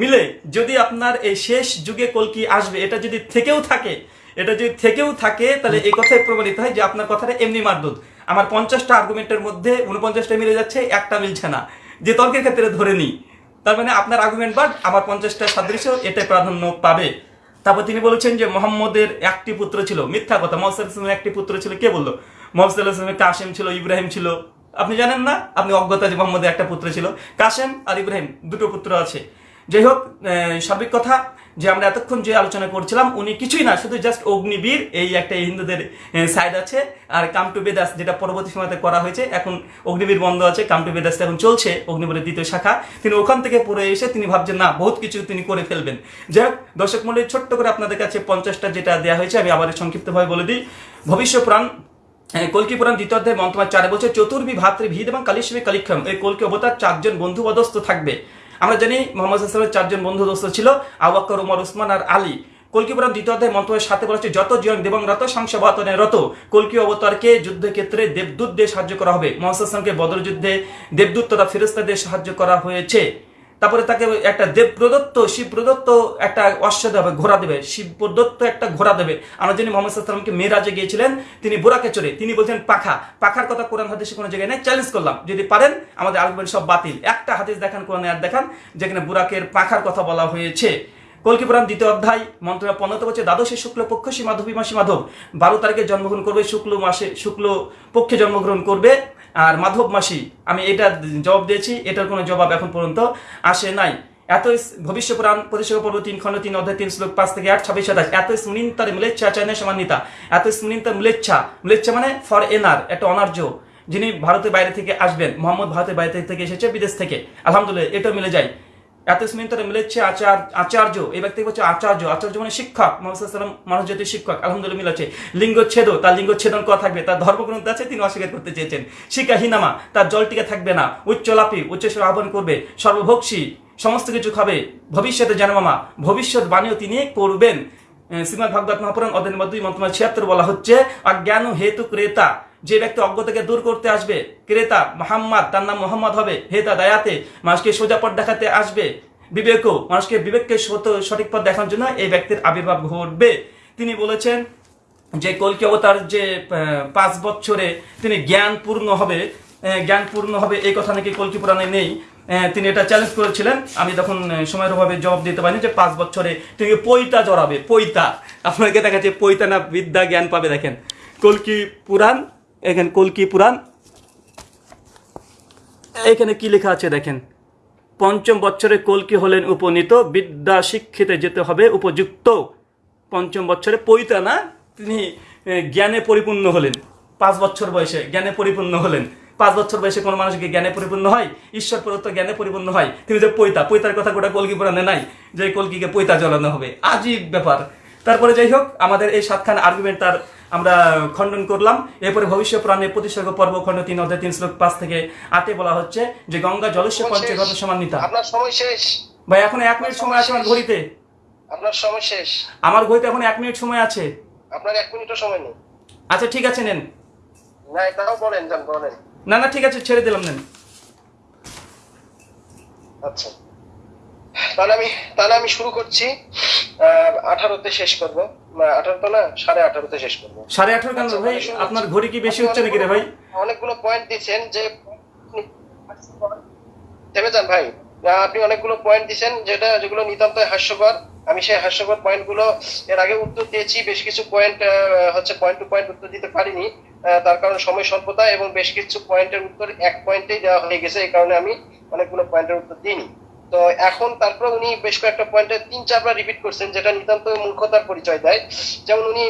মিলে যদি আপনার এই শেষ যুগে কলকি আসবে, এটা যদি থেকেও থাকে এটা যদি থেকেও থাকে, তাহলে এই কথাই প্রমাণিত হয় যে আপনার কথাটা এমনি মারদুদ আমার পঞ্চাশটা আর্গুমেন্টের মধ্যে উনপঞ্চাশটা মিলে যাচ্ছে, একটা মিলছে না। যে তর্কের ক্ষেত্রে ধরে নিই। তার মানে আপনার আর্গুমেন্ট বাদ, আমার পঞ্চাশটা সাদৃশ্য এটাই প্রাধান্য পাবে। তারপর তিনি বলেছেন যে মোহাম্মদের একটি পুত্র ছিল, মিথ্যা কথা। মোহাম্মদ একটি পুত্র ছিল, কে বলল? মোহাম্মদ কাসেম ছিল, ইব্রাহিম ছিল। আপনি জানেন না? আপনি অজ্ঞতা যে মোহাম্মদের একটা পুত্র ছিল। কাসেম আর ইব্রাহিম, দুটো পুত্র আছে। যাই হোক সার্বিক কথা যে আমরা এতক্ষণ যে আলোচনা করছিলাম, উনি কিছুই না, শুধু জাস্ট অগ্নিবীর, এই একটা হিন্দুদের সাইড আছে। আর কাম টু বেদাস, যেটা পরবর্তী সময়তে করা হয়েছে, এখন অগ্নিবীর বন্ধ আছে, কাম টু বেদাস এখন চলছে, অগ্নিবীরের দ্বিতীয় শাখা। তিনি ওখান থেকে পড়ে এসে তিনি ভাবছেন, না, বহুত কিছু তিনি করে ফেলবেন। যাই হোক, দর্শক মন্ডলী ছোট্ট করে আপনাদের কাছে পঞ্চাশটা যেটা দেওয়া হয়েছে, আমি আবার সংক্ষিপ্তভাবে বলে দিই। ভবিষ্য পুরাণ কল্কি পুরাণ দ্বিতীয় অধ্যায় মন্ত্রমার চারে বলছে চতুর্বি ভাতৃ ভিদ এবং কালিশ্বী কালিক্ষম। এই কল্কি অবতার চারজন বন্ধু পদস্থ থাকবে। আমরা জানি মোহাম্মদ চারজন বন্ধু দোস্ত ছিল আবাক্কর উমর, উসমান আর আলী। কলকিপুরাণ দ্বিতীয় অধ্যায় মন্ত্রের সাথে বলা হচ্ছে, যত জীবন দেবং রত সংসবাতনে রত কলকি অবতারকে যুদ্ধক্ষেত্রে দেবদূত দিয়ে সাহায্য করা হবে? হাসানকে বদর যুদ্ধে দেবদূত তথা ফেরস্তা দিয়ে সাহায্য করা হয়েছে। তারপরে তাকে একটা দেব প্রদত্ত, শিব প্রদত্ত একটা অশ্ব দেবে, ঘোড়া দেবে। শিব প্রদত্ত একটা ঘোড়া দেবে। আমরা জানি মোহাম্মদ সাল্লামকে মেয়েরাজে গিয়েছিলেন, তিনি বোরাকে চড়ে, তিনি বলছেন, পাখা। পাখার কথা কোরআন হাদিসে কোনো জায়গায় নেই। চ্যালেঞ্জ করলাম, যদি পারেন, আমাদের আলমের সব বাতিল। একটা হাদিস দেখান, কোরআনে আর দেখান, যেখানে বুরাকের পাখার কথা বলা হয়েছে। কলকি পুরাণ দ্বিতীয় অধ্যায় মন্ত্র পনেরো বছর দ্বাদশে শুক্ল পক্ষ সী মাধবী মাসী মাধব। বারো তারিখে জন্মগ্রহণ করবে, শুক্ল মাসে, শুক্ল পক্ষে জন্মগ্রহণ করবে। আর মাধব মাসি, আমি এটা জবাব দিয়েছি, এটার কোনো জবাব এখন পর্যন্ত আসে নাই। এত ভবিষ্য পুরাণ প্রতিষ্ঠা পর্ব, তিন খণ্ড, তিন অধ্যায়, তিন শ্লোক, পাঁচ থেকে আট, ছাব্বিশ, সাতাশ। এত স্মৃণতার মিলেচ্ছা চায়না সমান্বিতা। এত স্মৃণতার মিলেচ্ছা। মিলেচ্ছা মানে ফর এনার একটা অনার্য, যিনি ভারতের বাইরে থেকে আসবেন, মোহাম্মদ ভারতের বাইরে থেকে এসেছে, বিদেশ থেকে। আলহামদুলিল্লাহ এটা মিলে যায়। এত স্মিন্তরে মিলেছে আচার, আচার্য, এই ব্যক্তি হচ্ছে আচার্য। আচার্য মানে শিক্ষক, মোহাম্মদ মানুষ জাতির শিক্ষক, আলহামদুলিল্লাহ মিলেছে লিঙ্গচ্ছেদ তার লিঙ্গচ্ছেদন করা থাকবে, তার ধর্মগ্রন্থ আছে, তিনি অস্বীকার করতে চেয়েছেন। শিক্ষা হিনামা তার জল টিকে থাকবে না উচ্চলাপী উচ্চস্বর আহ্বান করবে সর্বভোক্ষী সমস্ত কিছু খাবে, ভবিষ্যতে জানমামা ভবিষ্যৎ বাণীও তিনি করবেন শ্রীমদ ভাগবত মহাপুরাণ অধ্যায় মধ্যে মন্ত্রমা ছিয়াত্তর বলা হচ্ছে অজ্ঞান হেতু ক্রেতা। যে ব্যক্তি অজ্ঞতাকে দূর করতে আসবে ক্রেতা মোহাম্মদ তার নাম মোহাম্মদ হবে হেতা দায়াতে মানুষকে সোজা পথ দেখাতে আসবে। বিবেকও মানুষকে বিবেককে সঠিক পথ দেখানোর জন্য এই ব্যক্তির আবির্ভাব ঘটবে। তিনি বলেছেন যে কলকি অবতার যে পাঁচ বছরে তিনি জ্ঞানপূর্ণ হবে আহ, জ্ঞানপূর্ণ হবে এই কথা নাকি কলকি পুরাণে নেই। তিনি এটা চ্যালেঞ্জ করেছিলেন। আমি তখন সময়ের অভাবে জবাব দিতে পারিনি যে পাঁচ বছরে তিনি পৈতা জড়াবে পৈতা। আপনাকে দেখাচ্ছে পৈতা না বিদ্যা জ্ঞান পাবে দেখেন। কলকি পুরাণ এখানে কলকি পুরাণ? এখানে কি লেখা আছে দেখেন? পঞ্চম বছরে কলকি হলেন উপনীত? বিদ্যা শিক্ষিতে যেতে হবে, উপযুক্ত। পঞ্চম বছরে পৈতা না? তিনি জ্ঞানে পরিপূর্ণ হলেন। পাঁচ বছর বয়সে জ্ঞানে পরিপূর্ণ হলেন। পাঁচ বছর বয়সে কোনো মানুষ কি জ্ঞানে পরিপূর্ণ হয়? ঈশ্বর প্রদত্ত জ্ঞানে পরিপূর্ণ হয়। তিনি যে পৈতা, পৈতার কথা গোটা কলকি পুরাণে নাই, যে কলকিকে পৈতা জ্বলানো হবে। আজীব ব্যাপার। তারপরে যাই হোক, আমাদের এই সাতখান আর্গুমেন্ট তার আমরা খণ্ডন করলাম। এরপরে ভবিষ্য পুরাণে প্রতিসর্গ পর্ব খণ্ড তিন অধ্যায় তিন শ্লোক পাঁচ থেকে আটে বলা হচ্ছে যে গঙ্গা জলস্য পঞ্চগত সমান্বিতা। আপনার সময় শেষ। ভাই এখন এক মিনিট সময় আছে আমার ঘড়িতে। আপনার সময় শেষ। আমার ঘড়িতে এখন এক মিনিট সময় আছে। আপনার এক মিনিটও সময় নেই। আচ্ছা ঠিক আছে নেন। না এটাও বলেন যান বলেন। না না ঠিক আছে ছেড়ে দিলাম নেন। আচ্ছা। তাহলে আমি তাহলে আমি শুরু করছি। আঠারোতে শেষ করব। আঠারো না সাড়ে আঠারোতে শেষ করব। সাড়ে আঠারো কেন আচ্ছা, ভাই? আপনার ঘড়ি কি বেশি হচ্ছে নাকি রে ভাই? অনেকগুলো- পয়েন্ট দিচ্ছেন যে থেমে যান ভাই। আপনি অনেকগুলো পয়েন্ট দিচ্ছেন যেটা যেগুলো নিতান্ত হাস্যকর। আমি সেই হাস্যকর পয়েন্টগুলো এর আগে উত্তর দিয়েছি। বেশ কিছু পয়েন্ট হচ্ছে পয়েন্ট টু পয়েন্ট উত্তর দিতে পারিনি। তার কারণে সময় স্বল্পতা এবং বেশ কিছু পয়েন্টের উত্তর এক পয়েন্টেই দেওয়া হয়ে গেছে। এই কারণে আমি অনেকগুলো পয়েন্টের উত্তর দিইনি। তো এখন তারপর উনি বেশ কয়েকটা পয়েন্টে তিন চারবার রিপিট করছেন, যেটা নিতান্ত মূর্খতার পরিচয় দেয়। যেমন উনি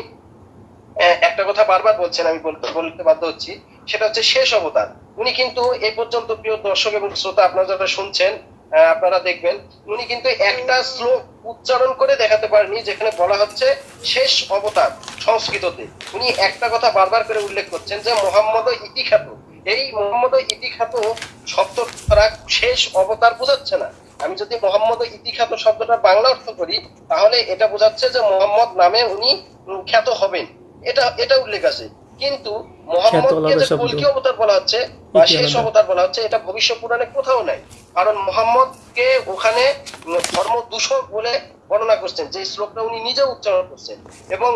একটা কথা বারবার বলছেন, আমি বলতে বলতে বাধ্য হচ্ছি, সেটা হচ্ছে শেষ অবতার উনি কিন্তু এই পর্যন্ত প্রিয় দর্শক এবং শ্রোতা, আপনারা যারা শুনছেন আপনারা দেখবেন, উনি কিন্তু একটা শ্লোক উচ্চারণ করে দেখাতে পারেনি যেখানে বলা হচ্ছে শেষ অবতার সংস্কৃততে। উনি একটা কথা বারবার করে উল্লেখ করছেন যে মোহাম্মদ ইতি খ্যাত এই মোহাম্মদ ইতিখ্যাত শব্দটা শেষ অবতার বোঝাচ্ছে না। আমি যদি মোহাম্মদ ইতিখ্যাত শব্দটা বাংলা অর্থ করি তাহলে এটা বোঝাচ্ছে যে মোহাম্মদ নামে উনি খ্যাত হবেন। এটা এটা উল্লেখ আছে। কিন্তু মোহাম্মদকে যে। কলকি অবতার বলা হচ্ছে বা শেষ অবতার বলা হচ্ছে এটা ভবিষ্যৎ পুরাণে কোথাও নাই। কারণ মোহাম্মদকে ওখানে ধর্ম দূষক বলে বর্ণনা করছেন, যে শ্লোকটা উনি নিজে উচ্চারণ করছেন। এবং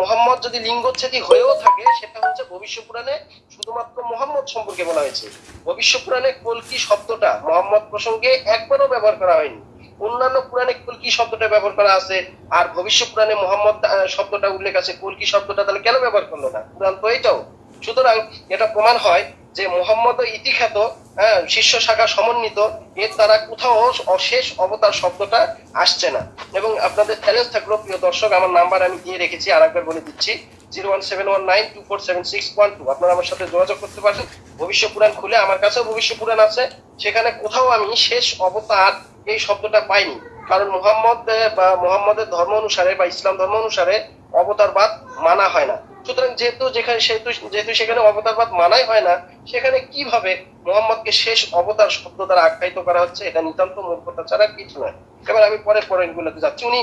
মোহাম্মদ যদি লিঙ্গচ্ছেদী হয়েও থাকে, সেটা হচ্ছে ভবিষ্যৎ পুরাণে শুধুমাত্র মোহাম্মদ সম্পর্কে বলা হয়েছে। ভবিষ্যৎ পুরাণে কলকি শব্দটা মোহাম্মদ প্রসঙ্গে একবারও ব্যবহার করা হয়নি। অন্যান্য পুরাণে কলকি শব্দটা ব্যবহার করা আছে, আর ভবিষ্যৎ পুরাণে মোহাম্মদ শব্দটা উল্লেখ আছে। কলকি শব্দটা তাহলে কেন ব্যবহার করল না? পুরাণ তো এটাও। সুতরাং এটা প্রমাণ হয় যে মোহাম্মদ ইতিখ্যাত হ্যাঁ, শীর্ষ শাখা সমন্বিত এর দ্বারা কোথাও অশেষ অবতার শব্দটা আসছে না। এবং আপনাদের চ্যালেঞ্জ থাকল প্রিয় দর্শক আমার নাম্বার আমি দিয়ে রেখেছি আর একবার বলে দিচ্ছি zero one seven one nine two four seven six one two. আপনারা আমার সাথে যোগাযোগ করতে পারেন। ভবিষ্য পুরাণ খুলে আমার কাছেও ভবিষ্য পুরাণ আছে। সেখানে কোথাও আমি শেষ অবতার এই শব্দটা পাইনি। কারণ মোহাম্মদ বা মোহাম্মদের ধর্ম অনুসারে বা ইসলাম ধর্ম অনুসারে অবতারবাদ মানা হয় না। সুতরাং যেহেতু যেখানে সেহেতু যেহেতু সেখানে অবতারবাদ মানাই হয় না, সেখানে কীভাবে মোহাম্মদকে শেষ অবতার শব্দ দ্বারা আখ্যায়িত করা হচ্ছে এটা নিতান্ত মূর্খতা ছাড়া কিছু নয়। এবার আমি পরের পয়েন্ট গুলোতে যাচ্ছি। উনি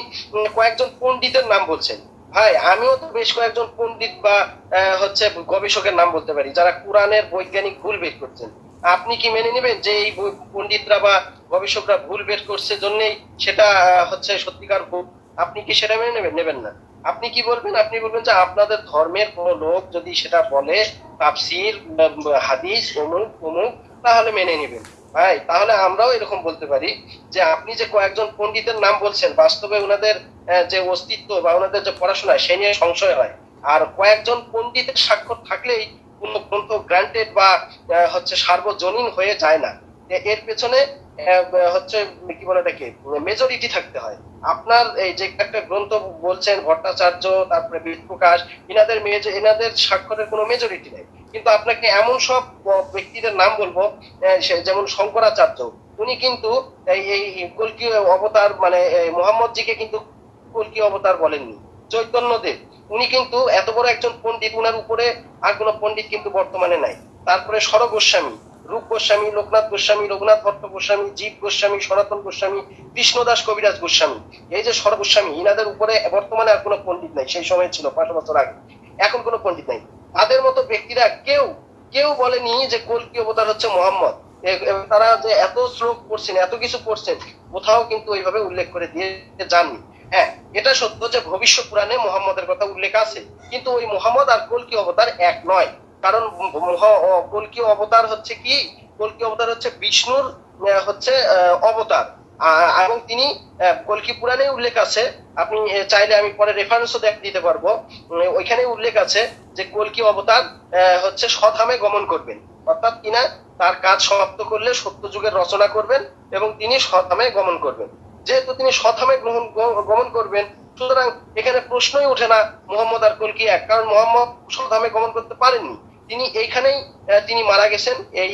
কয়েকজন পণ্ডিতের নাম বলছেন। ভাই, আমিও তো বেশ কয়েকজন পণ্ডিত বা হচ্ছে গবেষকের নাম বলতে পারি, যারা কোরআনের বৈজ্ঞানিক ভুল বের করছেন। আপনি কি মেনে নেবেন যে এই পণ্ডিতরা বা গবেষকরা ভুল বের করছে জন্যই সেটা হচ্ছে সত্যিকার ভুল? আপনি কি সেটা মেনে নেবেন? নেবেন না। আপনি কি বলবেন? আপনি বলবেন যে আপনাদের ধর্মের কোন লোক যদি সেটা বলে, তাফসির হাদিস, অমুক অমুক, তাহলে মেনে নেবেন। ভাই, তাহলে আমরাও এরকম বলতে পারি যে আপনি যে কয়েকজন পণ্ডিতের নাম বলছেন, বাস্তবে ওনাদের যে অস্তিত্ব বা ওনাদের যে পড়াশোনা, সে নিয়ে সংশয় হয়। আর কয়েকজন পণ্ডিতের স্বাক্ষর থাকলেই কোন গ্রান্টেড বা হচ্ছে সার্বজনীন হয়ে যায় না। এর পেছনে হচ্ছে, কি বলে এটাকে মেজরিটি থাকতে হয়। আপনার এই যে একটা গ্রন্থ বলছেন, ভট্টাচার্য, তারপরে বেদ প্রকাশ এনাদের এনাদের স্বাক্ষরের কোনো মেজরিটি নেই। কিন্তু আপনাকে এমন সব ব্যক্তিদের নাম বলব যেমন শঙ্করাচার্য, উনি কিন্তু এই কলকি অবতার মানে মোহাম্মদজিকে কিন্তু কলকি অবতার বলেননি। চৈতন্যদেব উনি কিন্তু এত বড় একজন পণ্ডিত, উনার উপরে আর কোনো পণ্ডিত কিন্তু বর্তমানে নাই। তারপরে সর গোস্বামী রূপ গোস্বামী, লোকনাথ গোস্বামী, রঘুনাথ ভট্ট গোস্বামী, জীব গোস্বামী, সনাতন গোস্বামী, কৃষ্ণদাস কবিরাজ গোস্বামী। এই যে সর গোস্বামী, ইনাদের উপরে বর্তমানে আর কোনো পণ্ডিত নাই। সেই সময় ছিল, পাঁচ বছর আগে। এখন কোনো পণ্ডিত নাই। তাদের মতো ব্যক্তিরা কেউ কেউ বলেনি যে কলকি অবতার হচ্ছে মোহাম্মদ। তারা যে এত শ্লোক করছেন এত কিছু করছেন কোথাও কিন্তু ওইভাবে উল্লেখ করে দিয়ে যাননি। হ্যাঁ এটা সত্য যে ভবিষ্য পুরাণে মোহাম্মদের কথা উল্লেখ আছে। কিন্তু ওই মোহাম্মদ আর কলকি অবতার এক নয়। কারণ কলকি অবতার হচ্ছে কি? কলকি অবতার হচ্ছে বিষ্ণুর হচ্ছে অবতার। এবং তিনি কলকি পুরাণে উল্লেখ আছে। আপনি চাইলে আমি পরে রেফারেন্সও দেখ, দিতে পারব। ওইখানে উল্লেখ আছে যে কলকি অবতার হচ্ছে সধামে গমন করবেন। অর্থাৎ কিনা তার কাজ সমাপ্ত করলে সত্য যুগের রচনা করবেন এবং তিনি সধামে গমন করবেন। যেহেতু তিনি সধামে গ্রহণ গমন করবেন সুতরাং এখানে প্রশ্নই উঠে না মোহাম্মদ আর কলকি এক, কারণ মোহাম্মদ সধামে গমন করতে পারেননি। তিনি এইখানেই তিনি মারা গেছেন, এই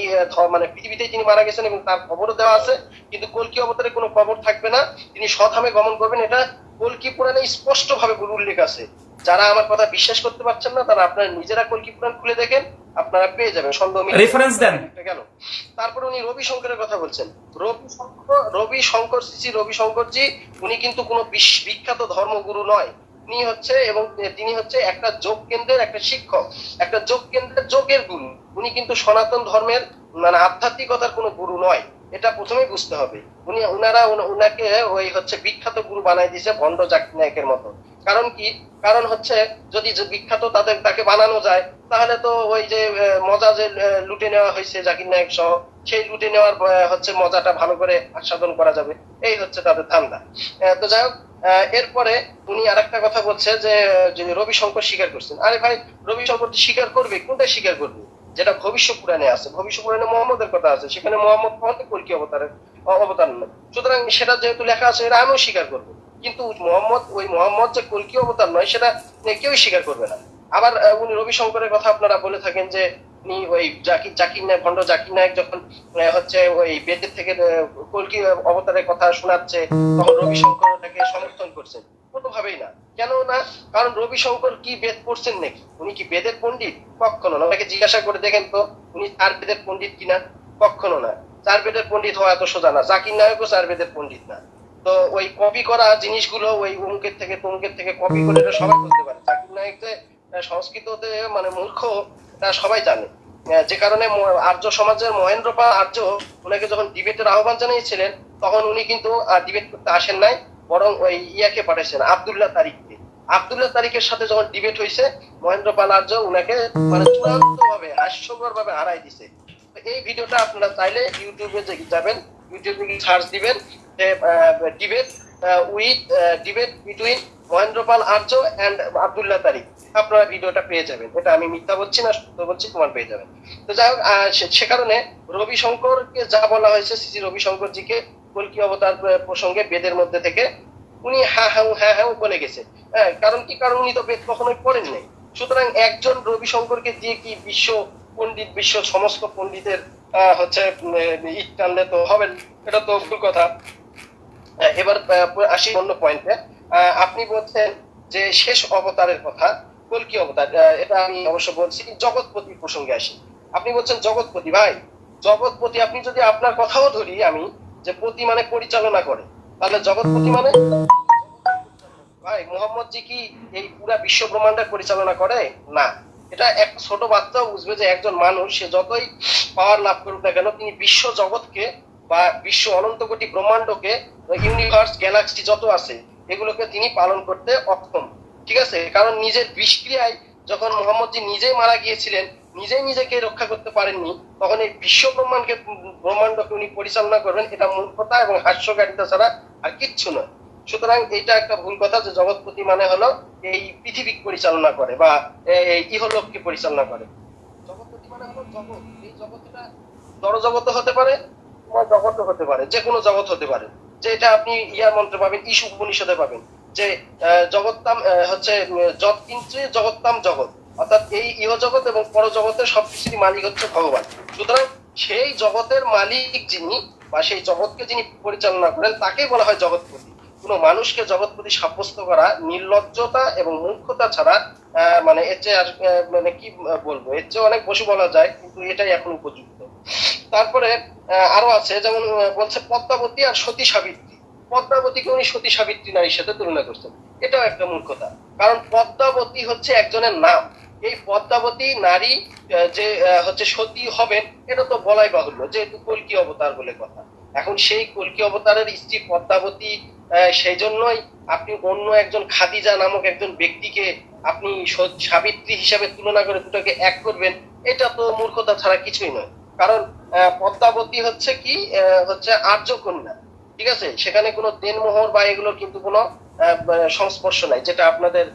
মানে পৃথিবীতেই তিনি মারা গেছেন এবং তার খবরও দেওয়া আছে, কিন্তু কলকি অবতারে কোনো খবর থাকবে না। তিনি সধামে গমন করবেন, এটা কলকি পুরাণে স্পষ্ট ভাবে উল্লেখ আছে। যারা আমার কথা বিশ্বাস করতে পারছেন না তারা আপনারা নিজেরা কলকি পুরাণ খুলে দেখেন আপনারা পেয়ে যাবেন সন্দেহ Reference দেন। গেল তারপরে উনি রবি শঙ্করের কথা বলছেন। রবি শঙ্কর রবি শঙ্কর শ্রী রবি শঙ্করজি উনি কিন্তু কোনো বিখ্যাত ধর্মগুরু নয়। উনি হচ্ছে এবং তিনি হচ্ছে একটা যোগ কেন্দ্রের একটা শিক্ষক একটা যোগ কেন্দ্রের যোগের গুরু। উনি কিন্তু সনাতন ধর্মের মানে আধ্যাত্মিকতার কোনো গুরু নয়। এটা প্রথমেই বুঝতে হবে। উনি উনারা উন- উনাকে ওই হচ্ছে বিখ্যাত গুরু বানাই দিয়েছে ভণ্ড জাকির নায়কের মতো। কারণ কি? কারণ হচ্ছে যদি বিখ্যাত তাদের তাকে বানানো যায়, তাহলে তো ওই যে মজা যে লুটে নেওয়া হয়েছে জাকির নায়ক সহ, সেই লুটে নেওয়ার হচ্ছে মজাটা ভালো করে আস্বাদন করা যাবে। এই হচ্ছে তাদের ধান্দা। তো যাই হোক এরপরে উনি আর একটা কথা বলছে যে রবি শঙ্কর স্বীকার করছেন, আরে ভাই রবি শঙ্কর স্বীকার করবে, কোনটা স্বীকার করবে? যেটা ভবিষ্য পুরাণে আছে। ভবিষ্য পুরাণে মোহাম্মদের কথা আছে, সেখানে মোহাম্মদ কলকি অবতারের অবতার নয়। সুতরাং সেটা যেহেতু লেখা আছে এটা আমিও স্বীকার করব। কিন্তু মোহাম্মদ, ওই মোহাম্মদ যে কলকি অবতার নয়, সেটা কেউই স্বীকার করবে না। আবার উনি রবি শঙ্করের কথা আপনারা বলে থাকেন যে, উনি ওই জাকির জাকির নায়ক, ভণ্ড জাকির নায়ক যখন হচ্ছে ওই বেদের থেকে অবতারের কথা শোনাচ্ছে, তখন ওটাকে সমর্থন করছেন। না। কেন না? কারণ রবি শঙ্কর কি বেদ পড়ছেন নাকি? উনি কি বেদের পণ্ডিত? কখনো না। ওনাকে জিজ্ঞাসা করে দেখেন তো, উনি চার বেদের পণ্ডিত কিনা? কখনো না। চার বেদের পণ্ডিত হওয়া এত সোজা না। জাকির নায়কও চার বেদের পণ্ডিত না। তো ওই কপি করা জিনিসগুলো ওই অমুকের থেকে তমুকের থেকে কপি করে এটা সবাই করতে পারে। জাকির নায়ক সংস্কৃততে মানে মূর্খ সবাই জানে। যে কারণে আর্য সমাজের মহেন্দ্র পাল আর্য, ওনাকে যখন ডিবেটের আহ্বান জানিয়েছিলেন, তখন উনি কিন্তু ডিবেট করতে আসেন নাই, বরং ওই ইয়াকে পাঠিয়েছেন আবদুল্লাহ তারিখকে। আবদুল্লাহ তারিখের সাথে যখন ডিবেট হয়েছে মহেন্দ্র পাল আর্য উনাকে মানে চূড়ান্ত ভাবে হাস্যকর ভাবে হারাই দিছে এই ভিডিওটা আপনারা চাইলে ইউটিউবে যাবেন, ইউটিউবে সার্চ দিবেন যে debate with debate between Mahendrapal Arya and Abdullah Tariq. আপনারা ভিডিওটা পেয়ে যাবেন। এটা আমি মিথ্যা বলছি না, সত্য বলছি তোমার পেয়ে যাবেন। তো যাই হোক সে- কারণে রবি শঙ্করকে যা বলা হয়েছে শ্রী রবি শঙ্করজিকে কলকি অবতার প্রসঙ্গে বেদের মধ্যে থেকে, উনি হ্যাঁ হ্যাঁ হ্যাঁ হ্যাঁ বলে গেছে। হ্যাঁ কারণ কি? কারণ উনি তো বেদ কখনোই পড়েন নাই। সুতরাং একজন রবি শঙ্করকে দিয়ে কি বিশ্ব পণ্ডিত, বিশ্ব সমস্ত পণ্ডিতের হচ্ছে ইট টানলে তো হবে। এটা তো ভুল কথা। এবার আসি অন্য পয়েন্টে আপনি বলছেন যে শেষ অবতারের কথা কলকি অবতার? এটা আমি অবশ্য বলছি জগৎপতি প্রসঙ্গে আসি। আপনি বলছেন জগৎপতি, ভাই, জগৎপতি, আপনি যদি আপনার কথাও ধরি আমি, যে পতি মানে পরিচালনা করে, তাহলে জগৎপতি মানে? ভাই মোহাম্মদ জি কি এই পুরা বিশ্ব ব্রহ্মাণ্ডের পরিচালনা করে? না। এটা এক ছোট বাচ্চাও বুঝবে যে একজন মানুষ, সে যতই পাওয়ার লাভ করুক না কেন, তিনি বিশ্ব জগৎকে বা বিশ্ব অনন্ত কোটি ব্রহ্মাণ্ডকে ইউনিভার্স গ্যালাক্সি যত আছে, এগুলোকে তিনি পালন করতে অক্ষম। ঠিক আছে? কারণ নিজের বিষক্রিয়ায় যখন মোহাম্মদ জি নিজেই মারা গিয়েছিলেন, নিজেই নিজেকে রক্ষা করতে পারেননি, তখন এই বিশ্ব ব্রহ্মাণ্ডকে ব্রহ্মাণ্ডকে উনি পরিচালনা করবেন, এটা মূর্খতা এবং হাস্যকারিতা ছাড়া আর কিচ্ছু নয়। সুতরাং এটা একটা ভুল কথা যে জগৎপতি মানে হলো এই পৃথিবী পরিচালনা করে বা ইহলোককে পরিচালনা করে। জগৎপতি মানে হলো জগৎ। এই জগৎটা জড় জগৎ হতে পারে জগৎ হতে পারে যে কোনো জগৎ হতে পারে যে এটা আপনি ইয়ার মন্ত্রে পাবেন ইসু উপনিষদে পাবেন যে আহ, হচ্ছে উম, যৎ কিঞ্চে জগত্তাম জগৎ অর্থাৎ এই ইহ জগৎ এবং পর জগতের সবকিছুরই মালিক হচ্ছে ভগবান। সুতরাং সেই জগতের মালিক যিনি বা সেই জগৎকে যিনি পরিচালনা করেন তাকে বলা হয় জগৎপতি। কোনো মানুষকে জগৎপতি সাব্যস্ত করা নির্লজ্জতা এবং মূর্খতা ছাড়া মানে এর চেয়ে মানে কি বলব এর চেয়ে অনেক বসে বলা যায় কিন্তু এটাই এখন উপযুক্ত। তারপরে আরও আছে, যেমন বলছে পদ্মাবতী আর সতী সাবিত্রী। পদ্মাবতীকে উনি সতী সাবিত্রী নারীর সাথে তুলনা করছেন। এটাও একটা মূর্খতা কারণ পদ্মাবতী হচ্ছে একজনের নাম। এই পদ্মাবতী নারী যে হচ্ছে সতী হবেন, এটা তো বলাই বাহুল্য যেহেতু কলকি অবতার বলে কথা। এখন সেই কলকি অবতারের স্ত্রী পদ্মাবতী সেই জন্যই আপনি অন্য একজন খাদিজা নামক একজন ব্যক্তিকে আপনি সাবিত্রী হিসাবে তুলনা করে দুটোকে এক করবেন, এটা তো মূর্খতা ছাড়া কিছুই নয়। কারণ পদ্মাবতী হচ্ছে কি হচ্ছে আর্য কন্যা ঠিক আছে? সেখানে কোনো দেনমোহর বা এগুলোর কিন্তু কোনো সংস্পর্শ নাই, যেটা আপনাদের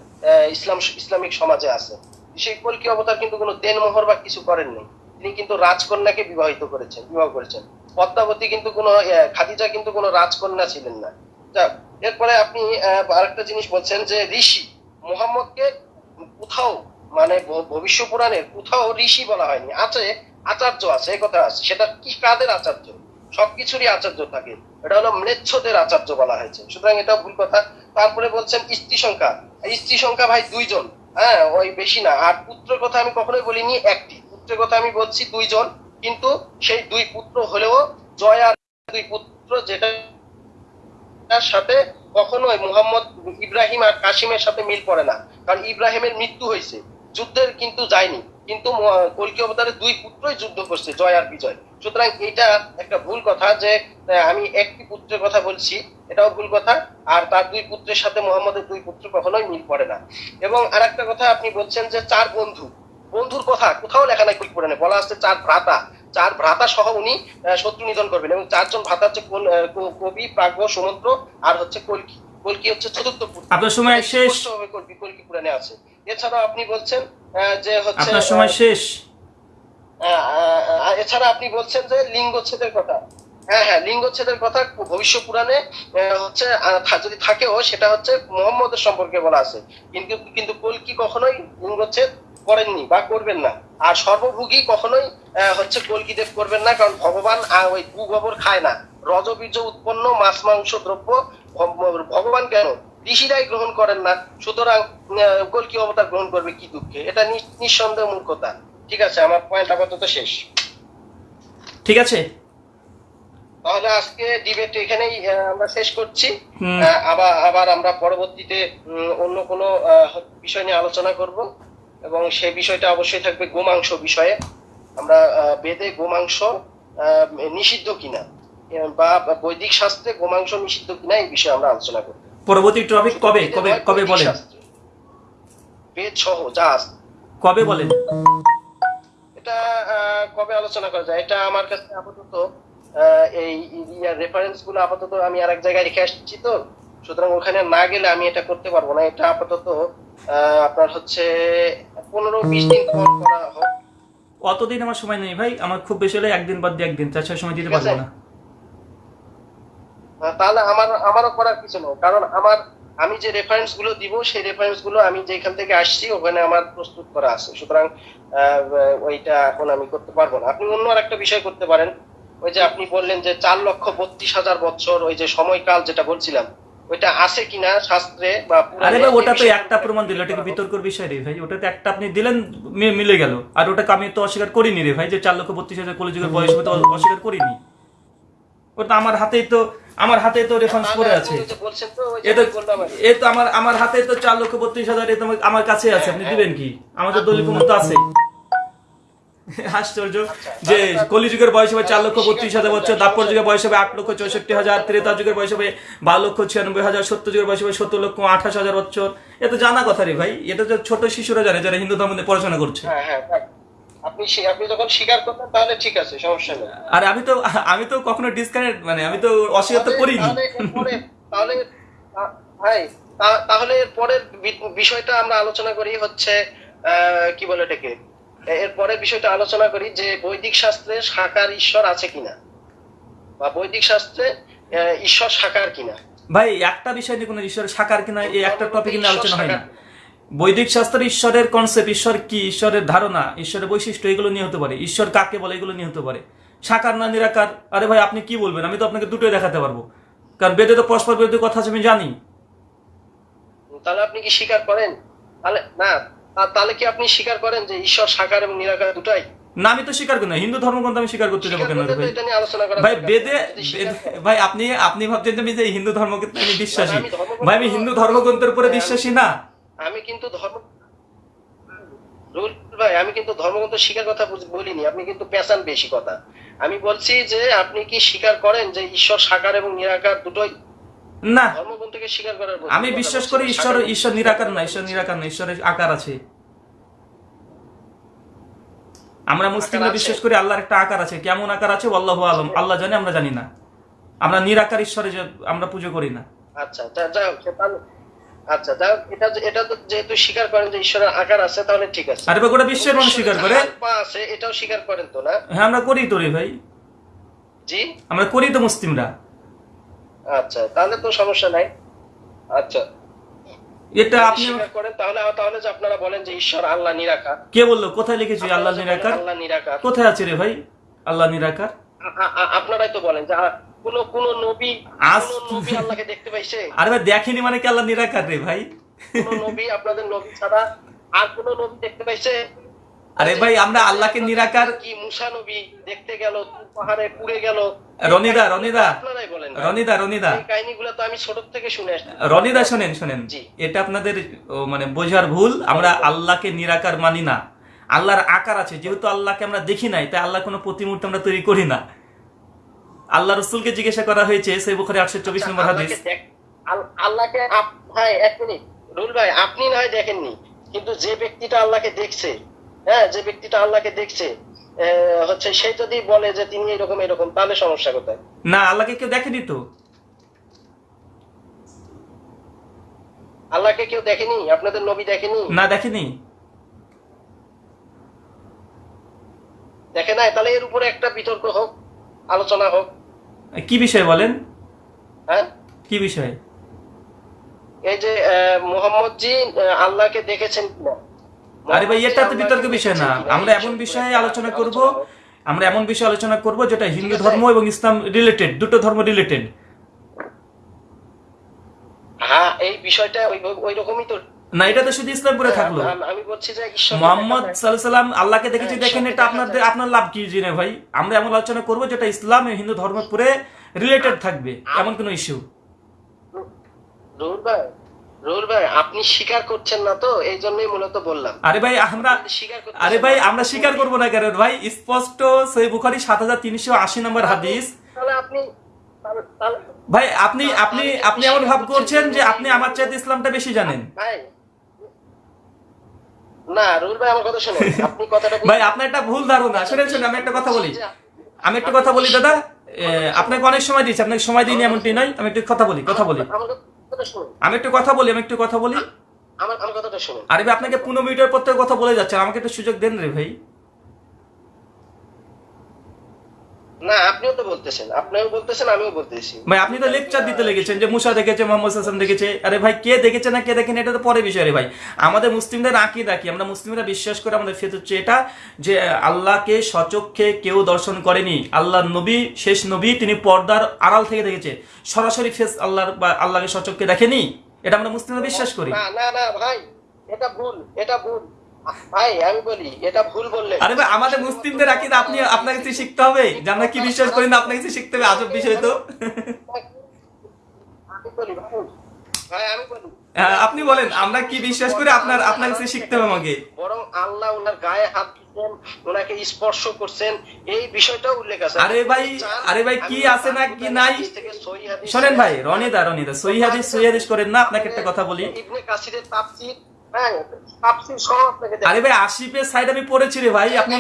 ইসলাম, ইসলামিক সমাজে আছে। সেই কলকি অবতার কিন্তু কোনো দেনমোহর বা কিছু করেননি। তিনি কিন্তু রাজকন্যাকে বিবাহিত করেছেন, বিবাহ করেছেন। পদ্মাবতী কিন্তু কোনো খাদিজা কিন্তু কোনো রাজকন্যা ছিলেন না। এরপরে আপনি আরেকটা জিনিস বলছেন যে ঋষি, মোহাম্মদকে কোথাও মানে ভবিষ্য পুরাণের কোথাও ঋষি বলা হয়নি। আছে আচার্য আছে এই কথা আছে। সেটা কি কাদের আচার্য, সবকিছুরই আচার্য থাকে। এটা হলো ম্লেচ্ছদের আচার্য বলা হয়েছে। সুতরাং এটা ভুল কথা। তারপরে বলছেন স্ত্রী সংখ্যা স্ত্রী সংখ্যা ভাই দুইজন। হ্যাঁ ওই বেশি না। আর পুত্রের কথা আমি কখনোই বলিনি, একটি। পুত্রের কথা আমি বলছি দুইজন, কিন্তু সেই দুই পুত্র হলেও জয় আর দুই পুত্র যেটা তার সাথে কখনোই মুহাম্মদ ইব্রাহিম আর কাসিমের সাথে মিল পড়ে না। কারণ ইব্রাহিমের মৃত্যু হয়েছে। যুদ্ধের কিন্তু যায়নি। কিন্তু কল্কি অবতারের দুই পুত্রই যুদ্ধ করছে জয় আর বিজয়। সুতরাং এটা একটা ভুল কথা যে আমি একটি পুত্রের কথা বলছি এটাও ভুল কথা আর তার দুই পুত্রের সাথে মোহাম্মদের দুই পুত্র কখনোই মিল পড়ে না। এবং আর একটা কথা আপনি বলছেন যে চার বন্ধু। বন্ধুর কথা কোথাও লেখা নাই পুরাণে বলা আছে চার ভ্রাতা। চার ভ্রাতা সহ উনি শত্রু নিধন করবেন এবং চারজন ভ্রাতা হচ্ছে কোন- কবি প্রাজ্ঞ সমুদ্র আর হচ্ছে কলকি। কলকি হচ্ছে চতুর্থ পুত্র। আপনার সময় শেষ। কলকি কলকি পুরাণে আছে। এছাড়া আপনি বলছেন যে হচ্ছে আপনার সময় শেষ। এছাড়া আপনি বলছেন যে লিঙ্গচ্ছেদের কথা। হ্যাঁ হ্যাঁ লিঙ্গচ্ছেদের কথা ভবিষ্য পুরাণে হচ্ছে যদি থাকেও সেটা হচ্ছে মোহাম্মদের সম্পর্কে বলা আছে। কিন্তু কিন্তু কলকি কখনোই লিঙ্গচ্ছেদ করেননি বা করবেন না? আর সর্বভোগী কখনোই আহ, হচ্ছে কলকি দেব করবেন না কারণ ভগবান ওই গু গোবর খায় না। রজবীর্য উৎপন্ন মাছ মাংস দ্রব্য ভগবান কেন? ঋষিরাই গ্রহণ করেন না সুতরাং কল্কি অবতার গ্রহণ করবে কি দুঃখে? এটা নিঃসন্দেহ মূর্খতা ঠিক আছে আমার পয়েন্ট আপাতত শেষ। ঠিক আছে। তাহলে আজকে ডিবেট এখানেই আমরা শেষ করছি। আবার আবার আমরা পরবর্তীতে অন্য কোনো বিষয় নিয়ে আলোচনা করব। এবং সেই বিষয়টা অবশ্যই থাকবে গোমাংস বিষয়ে। আমরা বেদে গোমাংস নিষিদ্ধ কিনা? বা বৈদিক শাস্ত্রে গোমাংস নিষিদ্ধ কিনা এই বিষয়ে আমরা আলোচনা করব। পরবর্তী টপিক কবে? কবে কবে বলেন। কবে বলেন? এটা কবে আলোচনা করা যায়? এটা আমার কাছে আপাতত এই রেফারেন্সগুলো আপাতত আমি জায়গায় রেখে আসছি তো। সুতরাং ওখানে না গেলে আমি এটা করতে পারব না। এটা আপাতত আপনার হচ্ছে পনেরো বিশ দিন পর করা হোক। অতদিন আমার সময় নেই ভাই। আমার খুব বেশি হলে একদিন বাদ দিয়ে একদিন। তাছাড়া সময় দিতে পারব না। তাহলে আমার আমারও করার কিছু নেই। কারণ আমার আমি যে রেফারেন্সগুলো দিব সেই রেফারেন্সগুলো আমি যেখান থেকে আসছি ওখানে আমার প্রস্তুত করা আছে। সুতরাং ওইটা এখন আমি করতে পারব না। আপনি অন্য আর একটা বিষয় করতে পারেন। ওই যে আপনি বললেন যে চার লক্ষ বত্রিশ হাজার বছর ওই যে সময়কাল যেটা বলছিলাম ওইটা আছে কিনা শাস্ত্রে বা আরে ভাই ওটা তো একটা প্রমাণ দিল এটা কি বিতর্কর বিষয় রে ভাই। ওটা তো একটা আপনি দিলেন মিলে গেল। আর ওটাকে আমি তো অস্বীকার করিনি রে ভাই যে চার লক্ষ বত্রিশ হাজার কলিযুগের বয়স হবে তো অস্বীকার করিনি। ওটা আমার হাতেই তো আমার হাতে তো রেফারেন্স পড়ে আছে। এ তো আমার আমার হাতে তো চার লক্ষ বত্রিশ হাজার আমার- কাছে আছে। আপনি দিবেন কি? আমাদের দলিল প্রমাণ তো আছে। আশ্চর্য। যে কলিযুগের বয়স হবে চার লক্ষ বত্রিশ হাজার বছর দাপর যুগের বয়স হবে আট লক্ষ চৌষট্টি হাজার ত্রেতা যুগের বয়স হবে বারো লক্ষ ছিয়ানব্বই হাজার সত্তর যুগের বয়স হবে সত্তর লক্ষ আঠাশ হাজার বছর। এ তো জানা কথা রে ভাই এটা তো ছোট শিশুরা জানে যারা হিন্দু ধর্ম নিয়ে পড়াশোনা করছে। হ্যাঁ হ্যাঁ আপনি আপনি যখন স্বীকার করবেন তাহলে ঠিক আছে সমস্যা নেই। আর আমি তো আমি তো কখনো ডিসকানেক্ট মানে আমি তো অস্বীকার তো করিনি। তাহলে এরপরে তাহলে তা- ভাই তাহলে পরের বিষয়টা আমরা আলোচনা করি হচ্ছে কি বলে এটাকে? এ- এর পরের বিষয়টা আলোচনা করি যে বৈদিক শাস্ত্রে সাকার ঈশ্বর আছে কিনা? বা বৈদিক শাস্ত্রে ঈশ্বর সাকার কিনা? ভাই একটা বিষয় নিয়ে কোনো ঈশ্বরের সাকার কিনা এই একটা টপিক নিয়ে আলোচনা হয় না। বৈদিক শাস্ত্রে ঈশ্বরের কনসেপ্ট ঈশ্বর কি ঈশ্বরের ধারণা ঈশ্বরের বৈশিষ্ট্য এগুলো নিয়ে হতে পারে। ঈশ্বর কাকে বলে এগুলো নিয়ে হতে পারে। সাকার না নিরাকার আরে ভাই আপনি কি বলবেন? আমি তো আপনাকে দুটোই দেখাতে পারব। কারণ বেদে তো পরস্পর বিরোধী কথা আছে আমি জানি। তাহলে আপনি কি স্বীকার করেন? তাহলে না তাহলে কি আপনি স্বীকার করেন যে ঈশ্বর সাকার এবং নিরাকার দুটাই? না আমি তো স্বীকার করি না। হিন্দু ধর্মগ্রন্থ আমি স্বীকার করতে যাব কেন ভাই। বেদে ভাই আপনি আপনি ভাবছেন যে আমি যে হিন্দু ধর্মগ্রন্থে আমি বিশ্বাসী। ভাই আমি হিন্দু ধর্মগ্রন্থের উপরে বিশ্বাসী না। আমি কিন্তু ধর্ম রুল ভাই আমি কিন্তু ধর্মগ্রন্থ শিকার কথা বলিনি আপনি কিন্তু পেঁচান বেশি কথা। আমি বলছি যে আপনি কি স্বীকার করেন যে ঈশ্বর সাকার এবং নিরাকার দুটোই? না। ধর্মগ্রন্থকে স্বীকার করার আমি বিশ্বাস করি ঈশ্বর ঈশ্বর নিরাকার না ঈশ্বর নিরাকার না ঈশ্বরের আকার আছে। আমরা মুসলিমরা বিশ্বাস করি আল্লাহর একটা আকার আছে। কেমন আকার আছে? আল্লাহ আলম। আল্লাহ জানে আমরা জানি না। আমরা নিরাকার ঈশ্বরে যে আমরা পুজো করি না। আচ্ছা আচ্ছা এটা এটা তো যেহেতু স্বীকার করেন যে ঈশ্বরের আকার আছে তাহলে ঠিক আছে। আরে গোটা বিশ্বের মানুষ স্বীকার করে। পা আছে এটাও স্বীকার করেন তো না? হ্যাঁ আমরা করি তো রে ভাই। জি? আমরা করি তো মুসলিমরা। আচ্ছা তাহলে তো সমস্যা নাই। আচ্ছা। এটা আপনি করেন তাহলে তাহলে যে আপনারা বলেন যে ঈশ্বর আল্লাহ নিরাকার। কে বলল? কোথায় লিখেছি আল্লাহ নিরাকার? আল্লাহ নিরাকার। কোথায় আছে রে ভাই? আল্লাহ নিরাকার? আপনারাই তো বলেন যে কোন কোন নবী কোন নবী আল্লাহকে দেখতে পাইছে? আরে ভাই দেখেনি মানে কি আল্লাহ নিরাকার রে ভাই? কোন নবী আপনাদের নবী ছাড়া আর কোন নবী দেখতে পাইছে? আরে ভাই আমরা আল্লাহকে নিরাকার কি মুসা নবী দেখতে গেল পাহাড়ে পুড়ে গেল? রনিদা রনিদা। রনিদা রনিদা। এই কাহিনীগুলো তো আমি ছোট থেকে শুনে আসছি। রনিদা শোনেন শোনেন। এটা আপনাদের মানে বোঝার ভুল আমরা আল্লাহকে নিরাকার মানি না। আল্লাহর আকার আছে যেহেতু আল্লাহকে আমরা দেখি নাই তাই আল্লাহ কোনো প্রতিমূর্তি আমরা তৈরি করি না। আল্লাহ রসুলকে জিজ্ঞাসা করা হয়েছে সেই বুখারি আটশো চব্বিশ নম্বর হাদিস। আল্লাহকে ভাই এক মিনিট। রুল ভাই আপনি না হয় দেখেননি কিন্তু যে ব্যক্তিটা আল্লাহকে দেখছে হ্যাঁ যে ব্যক্তিটা আল্লাহকে দেখছে হচ্ছে সে যদি বলে যে তিনি এরকম এরকম তাহলে সমস্যা কোথায়? না আল্লাহকে কেউ দেখেনি তো? আল্লাহকে কেউ দেখেনি? আপনাদের নবী দেখেনি? না দেখেনি। দেখে নাই? তাহলে এর উপরে একটা বিতর্ক হোক। আলোচনা হোক। কি বিষয় বলেন? হ্যাঁ? কি বিষয়? এই যে মোহাম্মদ জি আল্লাহকে দেখেছেন কিনা? আরে ভাই এটা তো বিতর্ক বিষয় না। আমরা এমন বিষয়ে বিষয়ে আলোচনা করব আমরা এমন বিষয়ে আলোচনা করব যেটা হিন্দু ধর্ম এবং ইসলাম রিলেটেড দুটো ধর্ম রিলেটেড হ্যাঁ এই বিষয়টা ওই ওই রকমই তো না এটা তো শুধু ইসলামপুরে থাকল। আম- আমি বলছি যে মোহাম্মদ সাল্লাম আল্লাহকে দেখেছি হ্যাঁ, দেখেন এটা দেখা আপনাদের আপনার লাভ কি জেনে ভাই? আমরা এমন আলোচনা করব যেটা ইসলাম হিন্দু ধর্মপুরে রিলেটেড থাকবে এমন কোনো ইস্যু রুহুল ভাই রুহুল ভাই আপনি স্বীকার করছেন না তো? এই জন্যই মূলত বললাম। আরে ভাই আমরা আরে ভাই আমরা স্বীকার করব না কেন ভাই? স্পষ্ট সই বুখারি সাত হাজার তিনশো আশি নম্বর হাদিস। তাহলে আপনি ভাই আপনি আপনি আপনি এমন ভাব করছেন যে আপনি আমার চাইতে ইসলামটা বেশি জানেন। ভাই না রুহুল ভাই আমার কথা শুনুন। আপনি কথাটা ভাই আপনার একটা ভুল ধারণা শুনেন শুনেন আমি একটা কথা বলি। আমি একটা কথা বলি দাদা। আপনাকে অনেক সময় দিয়েছি আপনাকে সময় দিইনি এমনটি নয়। আমি একটু কথা বলি কথা বলি। আমি একটু কথা বলি আমি একটু কথা বলি। আমার আমার কথাটা শুনুন। আরে ভাই আপনাকে পনেরো মিনিটের পর থেকে কথা বলে যাচ্ছে। আমাকে একটু সুযোগ দেন রে ভাই। না আপনিও তো বলতেছেন। আপনিও বলতেছেন আমিও বলতেছি। ভাই আপনি তো লেকচার দিতে লেগেছেন যে মুসা দেখেছে মোহাম্মদ হাসান দেখেছে। আরে ভাই কে দেখেছে না কে দেখেন এটা তো পরে বিষয় রে ভাই। আমাদের মুসলিমদের আঁকি রাখি আমরা মুসলিমরা বিশ্বাস করে আমাদের ফেত হচ্ছে এটা যে আল্লাহকে সচক্ষে কেউ দর্শন করেনি। আল্লাহ নবী শেষ নবী তিনি পর্দার আড়াল থেকে দেখেছে। সরাসরি ফেস আল্লাহর বা আল্লাহকে সচক্ষে দেখেনি? এটা আমরা মুসলিমরা বিশ্বাস করি। না না না ভাই এটা ভুল এটা ভুল। ভাই আমি বলি এটা ভুল বললেন আরে ভাই আমাদের মুসলিমদের আকিদ আপনি আপনাকে কিছু শিখতে হবে? যে আমরা কি বিশ্বাস করি না আপনাকে কিছু শিখতে হবে? আজব বিষয় তো। আমি বলি ভাই ভাই আমি বলি। হ্যাঁ, আপনি বলেন আমরা কি বিশ্বাস করি? আপনার আপনার কাছে শিখতে হবে আমাকে? বরং আল্লাহ ওনার গায়ে হাত দিচ্ছেন ওনাকে স্পর্শ করছেন এই বিষয়টা উল্লেখ আছে। আরে ভাই, আরে ভাই, কি আছে না কি নাই? শোনেন ভাই রনিদা রনিদা সহি হাদিস সহি হাদিস করেন না আপনাকে একটা কথা বলি। ইবনে কাসিরের তাফসীর হ্যাঁ তাফসীর আপনাকে আরে ভাই আশিপের সাইড আমি পড়েছি রে ভাই আপনি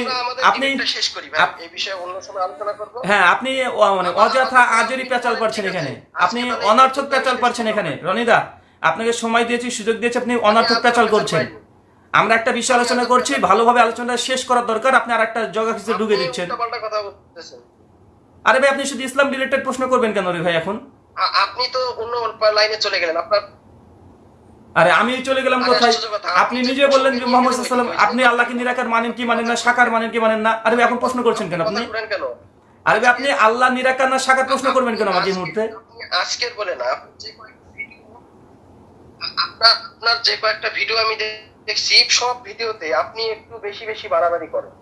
আপনি শেষ করি ভাই। এই বিষয়ে অন্য সময় আলোচনা করব। হ্যাঁ আপনি মানে অযথা আজরি পেঁচাল পারছেন এখানে। আপনি অনর্থক পেঁচাল পারছেন এখানে। রনিদা আপনাকে সময় দিয়েছি সুযোগ দিয়েছি আপনি অনর্থক পেঁচাল করছেন। আমরা একটা বিষয় আলোচনা করছি ভালোভাবে আলোচনাটা শেষ করার দরকার আপনি আর একটা জগা কিছু ঢুকে দিচ্ছেন। আরে ভাই আপনি শুধু ইসলাম রিলেটেড প্রশ্ন করবেন কেন রে ভাই এখন? আপনি তো অন্য লাইনে চলে গেলেন আপনার আরে আমি চলে গেলাম কোথায়? আপনি নিজে বললেন যে মোহাম্মদ সাল্লাম আপনি আল্লাহকে নিরাকার মানেন কি মানেন না সাকার মানেন কি মানেন না? আরে এখন প্রশ্ন করছেন কেন আপনি? আরে আপনি আল্লাহ নিরাকার না সাকার প্রশ্ন করবেন কেন আমাকে এই মুহূর্তে? আজকের বলে না আপনার যে কয়েকটা ভিডিও আমি দেখছি সব ভিডিওতে আপনি একটু বেশি বেশি বাড়াবাড়ি করেন।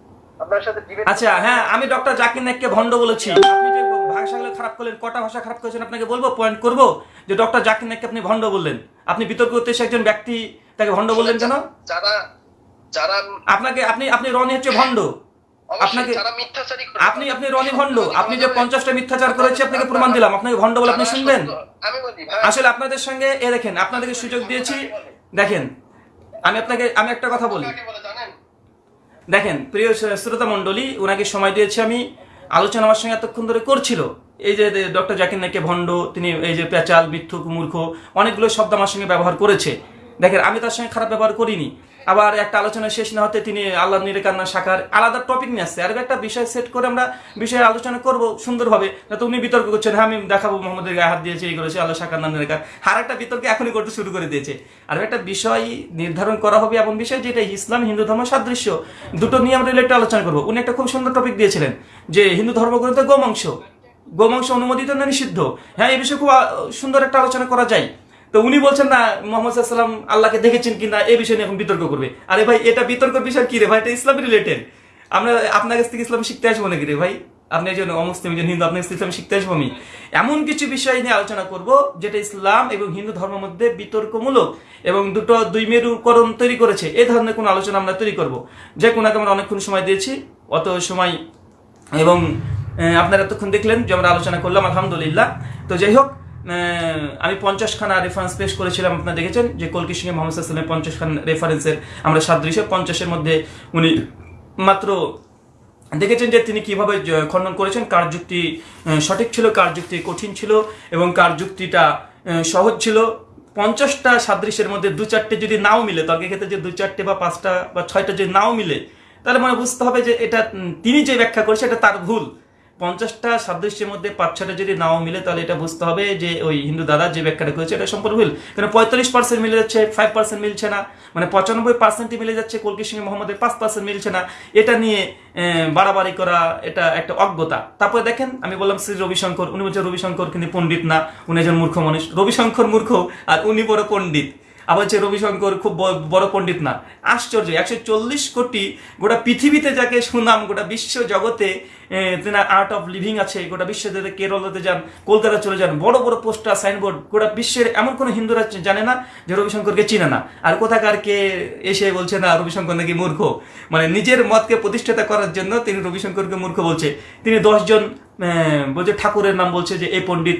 আচ্ছা হ্যাঁ আমি ডক্টর জাকির নাইককে ভণ্ড বলেছি। আপনি যে ভাষাগুলো খারাপ করলেন কটা ভাষা খারাপ করেছেন আপনাকে বলব? পয়েন্ট করব যে ডক্টর জাকির নাইককে আপনি ভণ্ড বললেন। আপনি বিতর্ক করতে একজন ব্যক্তি তাকে ভণ্ড বললেন কেন? যারা যারা আপনাকে আপনি আপনি রনি হচ্ছে ভণ্ড। আপনাকে- আপনি আপনি রনি ভণ্ড। আপনি যে পঞ্চাশটা মিথ্যাচার করেছে আপনাকে প্রমাণ দিলাম। আপনাকে ভণ্ড বলে আপনি শুনবেন? আসলে আপনাদের সঙ্গে এ দেখেন আপনাদেরকে সুযোগ দিয়েছি। দেখেন আমি আপনাকে আমি একটা কথা বলি দেখেন, প্রিয় শ্রোতা মণ্ডলী ওনাকে সময় দিয়েছি আমি। আলোচনা আমার সঙ্গে এতক্ষণ ধরে করছিল। এই যে ডক্টর জাকির নাইকে ভণ্ড, তিনি এই যে পেঁচাল মিথ্যুক মূর্খ, অনেকগুলো শব্দ আমার সঙ্গে ব্যবহার করেছে। দেখেন, আমি তার সঙ্গে খারাপ ব্যবহার করিনি। আবার একটা আলোচনা শেষ না হতে তিনি আল্লাহ নিরেকান্না শাখার আলাদা টপিক নিয়ে আসছে। আর একটা বিষয় সেট করে আমরা বিষয়ে আলোচনা করব সুন্দরভাবে। যাতে উনি বিতর্ক করছেন হ্যাঁ আমি দেখাবো, মোহাম্মদের গায়ে হাত দিয়েছে, এই করেছে, আল্লাহ শাখার নাম নিরেকার। আর একটা বিতর্ক এখনই করতে শুরু করে দিয়েছে। আর একটা বিষয় নির্ধারণ করা হবে এমন বিষয় যেটা ইসলাম, হিন্দু ধর্ম সাদৃশ্য, দুটো নিয়ে আমরা রিলেটেড আলোচনা করব। উনি একটা খুব সুন্দর টপিক দিয়েছিলেন যে হিন্দু ধর্মগ্রন্থে গোমাংস। গোমাংস অনুমোদিত না নিষিদ্ধ? হ্যাঁ এই বিষয়ে খুব সুন্দর একটা আলোচনা করা যায়। তো উনি বলছেন, না, মোহাম্মদ সাল্লাম আল্লাহকে দেখেছেন কিনা এই বিষয় নিয়ে এখন বিতর্ক করবে। আরে ভাই, এটা বিতর্কের বিষয় কি রে ভাই? এটা ইসলাম রিলেটেড আমরা আপনার কাছ থেকে ইসলাম শিখতে আসব নাকি রে ভাই? আপনি একজন অমুসলিম, একজন হিন্দু, আপনার ইসলাম শিখতে আসব আমি। এমন কিছু বিষয় নিয়ে আলোচনা করব, যেটা ইসলাম এবং হিন্দু ধর্মের মধ্যে বিতর্কমূলক এবং দুটো দুই মেরুকরণ তৈরি করেছে। এই ধরনের কোনো আলোচনা আমরা তৈরি করব। যে কোনাকে আমরা অনেকক্ষণ সময় দিয়েছি, অত সময় এবং আপনারা এতক্ষণ দেখলেন যে আমরা আলোচনা করলাম, আলহামদুলিল্লাহ। তো যাই হোক আমি পঞ্চাশখানা রেফারেন্স পেশ করেছিলাম, আপনারা দেখেছেন যে কলকি সিংহে মোহাম্মদ সাল্লামের পঞ্চাশ খান রেফারেন্সের আমরা সাদৃশ্য। পঞ্চাশের মধ্যে উনি মাত্র দেখেছেন যে তিনি কীভাবে খণ্ডন করেছেন, কার যুক্তি সঠিক ছিল, কার যুক্তি কঠিন ছিল এবং কার যুক্তিটা সহজ ছিল। পঞ্চাশটা সাদৃশ্যের মধ্যে দু চারটে যদি নাও মিলে, তর্কের ক্ষেত্রে যে দু চারটে বা পাঁচটা বা ছয়টা যদি নাও মিলে, তাহলে মানে বুঝতে হবে যে এটা তিনি যে ব্যাখ্যা করেছে এটা তার ভুল। পঞ্চাশটা সাদৃশ্যের মধ্যে পাঁচ ছটা যদি নাও মিলে, তাহলে এটা বুঝতে হবে যে ওই হিন্দু দাদা যে ব্যাখ্যাটা করেছে, এটা সম্পূর্ণ ভুল। কারণ পঁয়তাল্লিশ পার্সেন্ট মিলে যাচ্ছে ফাইভ পার্সেন্ট মিলছে না। মানে পঁচানব্বই পার্সেন্টই মিলে যাচ্ছে কলকির সঙ্গে মোহাম্মদের, পাঁচ পার্সেন্ট মিলছে না। এটা নিয়ে বাড়াবাড়ি করা, এটা একটা অজ্ঞতা। তারপরে দেখেন, আমি বললাম শ্রী রবিশঙ্কর, উনি বলছেন রবিশঙ্কর কিন্তু পণ্ডিত না, উনি একজন মূর্খ মানুষ। রবিশঙ্কর মূর্খ, আর উনি বড় পণ্ডিত। আবার হচ্ছে রবিশঙ্কর খুব বড় পণ্ডিত না। আশ্চর্য, একশো চল্লিশ কোটি গোটা পৃথিবীতে যাকে সুনাম, গোটা বিশ্ব জগতে তেনার আর্ট অফ লিভিং আছে, গোটা বিশ্ব জগতে কেরলতে যান কলকাতা চলে যান, বড় বড় পোস্টার, সাইনবোর্ড, গোটা বিশ্বের এমন কোনো হিন্দুরা জানে না যে রবিশঙ্করকে চিনে না। আর কোথাকার কে এসে বলছে না, রবিশঙ্কর নাকি মূর্খ? মানে নিজের মতকে প্রতিষ্ঠাতা করার জন্য তিনি রবিশঙ্করকে মূর্খ বলছে। তিনি দশজন বলছে ঠাকুরের নাম বলছে যে এই পণ্ডিত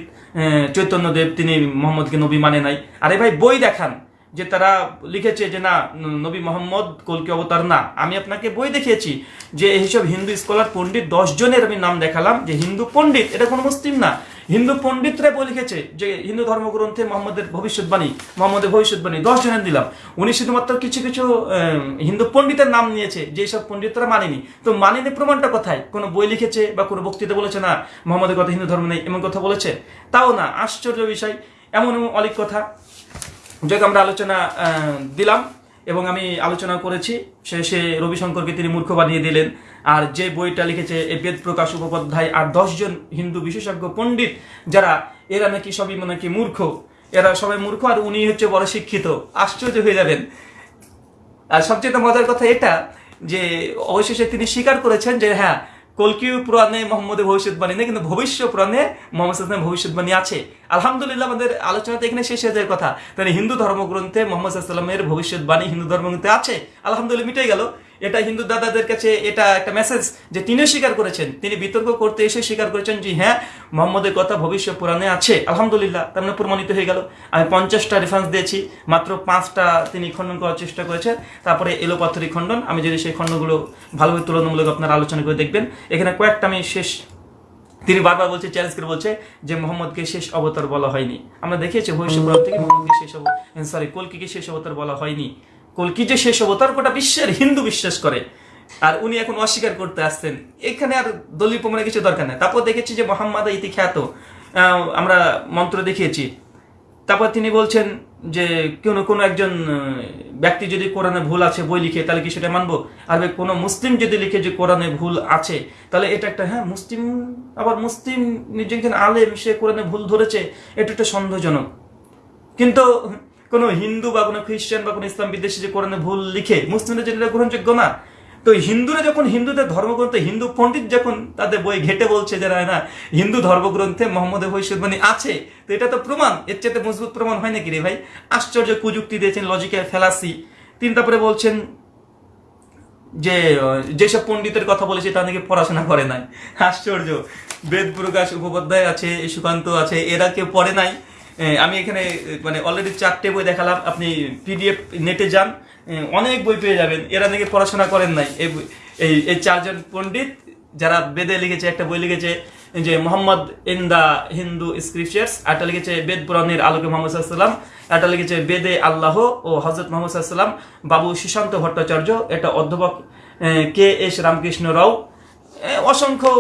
চৈতন্যদেব, তিনি মোহাম্মদকে নবী মানে নাই। আরে ভাই, বই দেখান। যে তারা লিখেছে যে না নবী মোহাম্মদ কলকি অবতার না। আমি আপনাকে বই দেখিয়েছি যে এইসব হিন্দু স্কলার পণ্ডিত জনের আমি নাম দেখালাম যে হিন্দু পণ্ডিত, এটা কোনো মুসলিম না। হিন্দু পণ্ডিতরা বই লিখেছে যে হিন্দু ধর্মগ্রন্থে মোহাম্মদের ভবিষ্যৎবাণী মোহাম্মদের ভবিষ্যৎবাণী জনের দিলাম। উনি শুধুমাত্র কিছু কিছু হিন্দু পণ্ডিতের নাম নিয়েছে যেসব পণ্ডিতরা মানেনি। তো মানেনি প্রমাণটা কোথায়? কোনো বই লিখেছে বা কোনো বক্তৃতা বলেছে না, মোহাম্মদের কথা হিন্দু ধর্ম নেই, এমন কথা বলেছে? তাও না, আশ্চর্য বিষয়, এমন অনেক কথা। যাকে, আমরা আলোচনা দিলাম এবং আমি আলোচনা করেছি। সে শেষে রবিশঙ্করকে তিনি মূর্খ বানিয়ে দিলেন। আর যে বইটা লিখেছে এই বেদ প্রকাশ উপাধ্যায় আর দশজন হিন্দু বিশেষজ্ঞ পণ্ডিত, যারা, এরা নাকি সবই নাকি মূর্খ, এরা সবাই মূর্খ আর উনি হচ্ছে বড় শিক্ষিত। আশ্চর্য হয়ে যাবেন। আর সবচেয়ে মজার কথা এটা যে, অবশেষে তিনি স্বীকার করেছেন যে হ্যাঁ কলকি পুরাণে মোহাম্মদের ভবিষ্যৎবাণী নেই, কিন্তু ভবিষ্য পুরাণে মোহাম্মদ ভবিষ্যৎবাণী আছে। আলহামদুলিল্লাহ, আমাদের আলোচনাতে এখানে শেষ হয়ে যায় কথা। তাহলে হিন্দু ধর্মগ্রন্থে মোহাম্মদ ভবিষ্যৎবাণী হিন্দু ধর্মগ্রন্থে আছে। আলহামদুলিল্লাহ মিটে গেল। এটা হিন্দু দাদাদের কাছে এটা একটা মেসেজ যে তিনিও স্বীকার করেছেন। তিনি বিতর্ক করতে এসে স্বীকার করেছেন যে হ্যাঁ মোহাম্মদের কথা ভবিষ্যৎ পুরাণে আছে। আলহামদুলিল্লাহ, তার মানে প্রমাণিত হয়ে গেল। আমি পঞ্চাশটা রেফারেন্স দিয়েছি, মাত্র পাঁচটা তিনি খণ্ডন করার চেষ্টা করেছেন। তারপরে এলো পাথরি খণ্ডন। আমি যদি সেই খণ্ডগুলো ভালোভাবে তুলনামূলক আপনারা আলোচনা করে দেখবেন। এখানে কয়েকটা আমি শেষ, তিনি বারবার বলছে চ্যালেঞ্জ করে বলছে যে, মোহাম্মদকে শেষ অবতার বলা হয়নি। আমরা দেখিয়েছি ভবিষ্যৎ থেকে মোহাম্মদকে শেষ সরি কলকিকে শেষ অবতার বলা হয়নি। কলকি যে শেষ অবতার গোটা বিশ্বের হিন্দু বিশ্বাস করে। আর উনি এখন অস্বীকার করতে আসছেন। এখানে আর দলীয় প্রমাণের কিছু দরকার নেই। তারপর দেখেছি যে মোহাম্মদ ইতি খ্যাত। আমরা মন্ত্র দেখিয়েছি। তারপর তিনি বলছেন যে কোনো কোনো একজন ব্যক্তি যদি কোরআনে ভুল আছে, বই লিখে, তাহলে কি সেটা মানবো? আর কোনো মুসলিম যদি লিখে যে কোরআনে ভুল আছে, তাহলে এটা একটা হ্যাঁ মুসলিম, আবার মুসলিম নিজেকে আলেম, সে কোরআনে ভুল ধরেছে, এটা একটা সন্দেহজনক। কিন্তু কোনো হিন্দু বা কোনো খ্রিস্টান বা কোনো ইসলাম বিদ্বেষী যে কোরআনে ভুল লিখে মুসলিমদের যেটা গ্রহণযোগ্য না। তো হিন্দুরা যখন হিন্দুদের ধর্মগ্রন্থে, হিন্দু পণ্ডিত যখন তাদের বই ঘেটে বলছে যে না হিন্দু ধর্মগ্রন্থে মোহাম্মদের ভবিষ্যৎবাণী আছে, তো এটা তো প্রমাণ। এর চাইতে মজবুত প্রমাণ হয় নাকি রে ভাই? আশ্চর্য কুযুক্তি দিয়েছেন লজিক্যাল ফেলাসি। তিনি তারপরে বলছেন যে যেসব পণ্ডিতের কথা বলেছে তা নাকি পড়াশোনা করে নাই। আশ্চর্য। বেদ প্রকাশ উপপাধ্যায় আছে সুকান্ত আছে, এরা কেউ পড়ে নাই। আমি এখানে মানে অলরেডি চারটে বই দেখালাম, আপনি পিডিএফ নেটে যান অনেক বই পেয়ে যাবেন, এরা নাকি পড়াশোনা করেন নাই। এই এই চারজন পণ্ডিত, যারা বেদে লিখেছে, একটা বই লিখেছে যে Muhammad in the Hindu scriptures একটা লিখেছে বেদ পুরাণের আলোকে মোহাম্মদ সাল্লাম একটা লিখেছে বেদে আল্লাহ ও হজরত মোহাম্মদ সাল্লাম বাবু সুশান্ত ভট্টাচার্য এটা অধ্যাপক কে এস রামকৃষ্ণ রাও অসংখ্য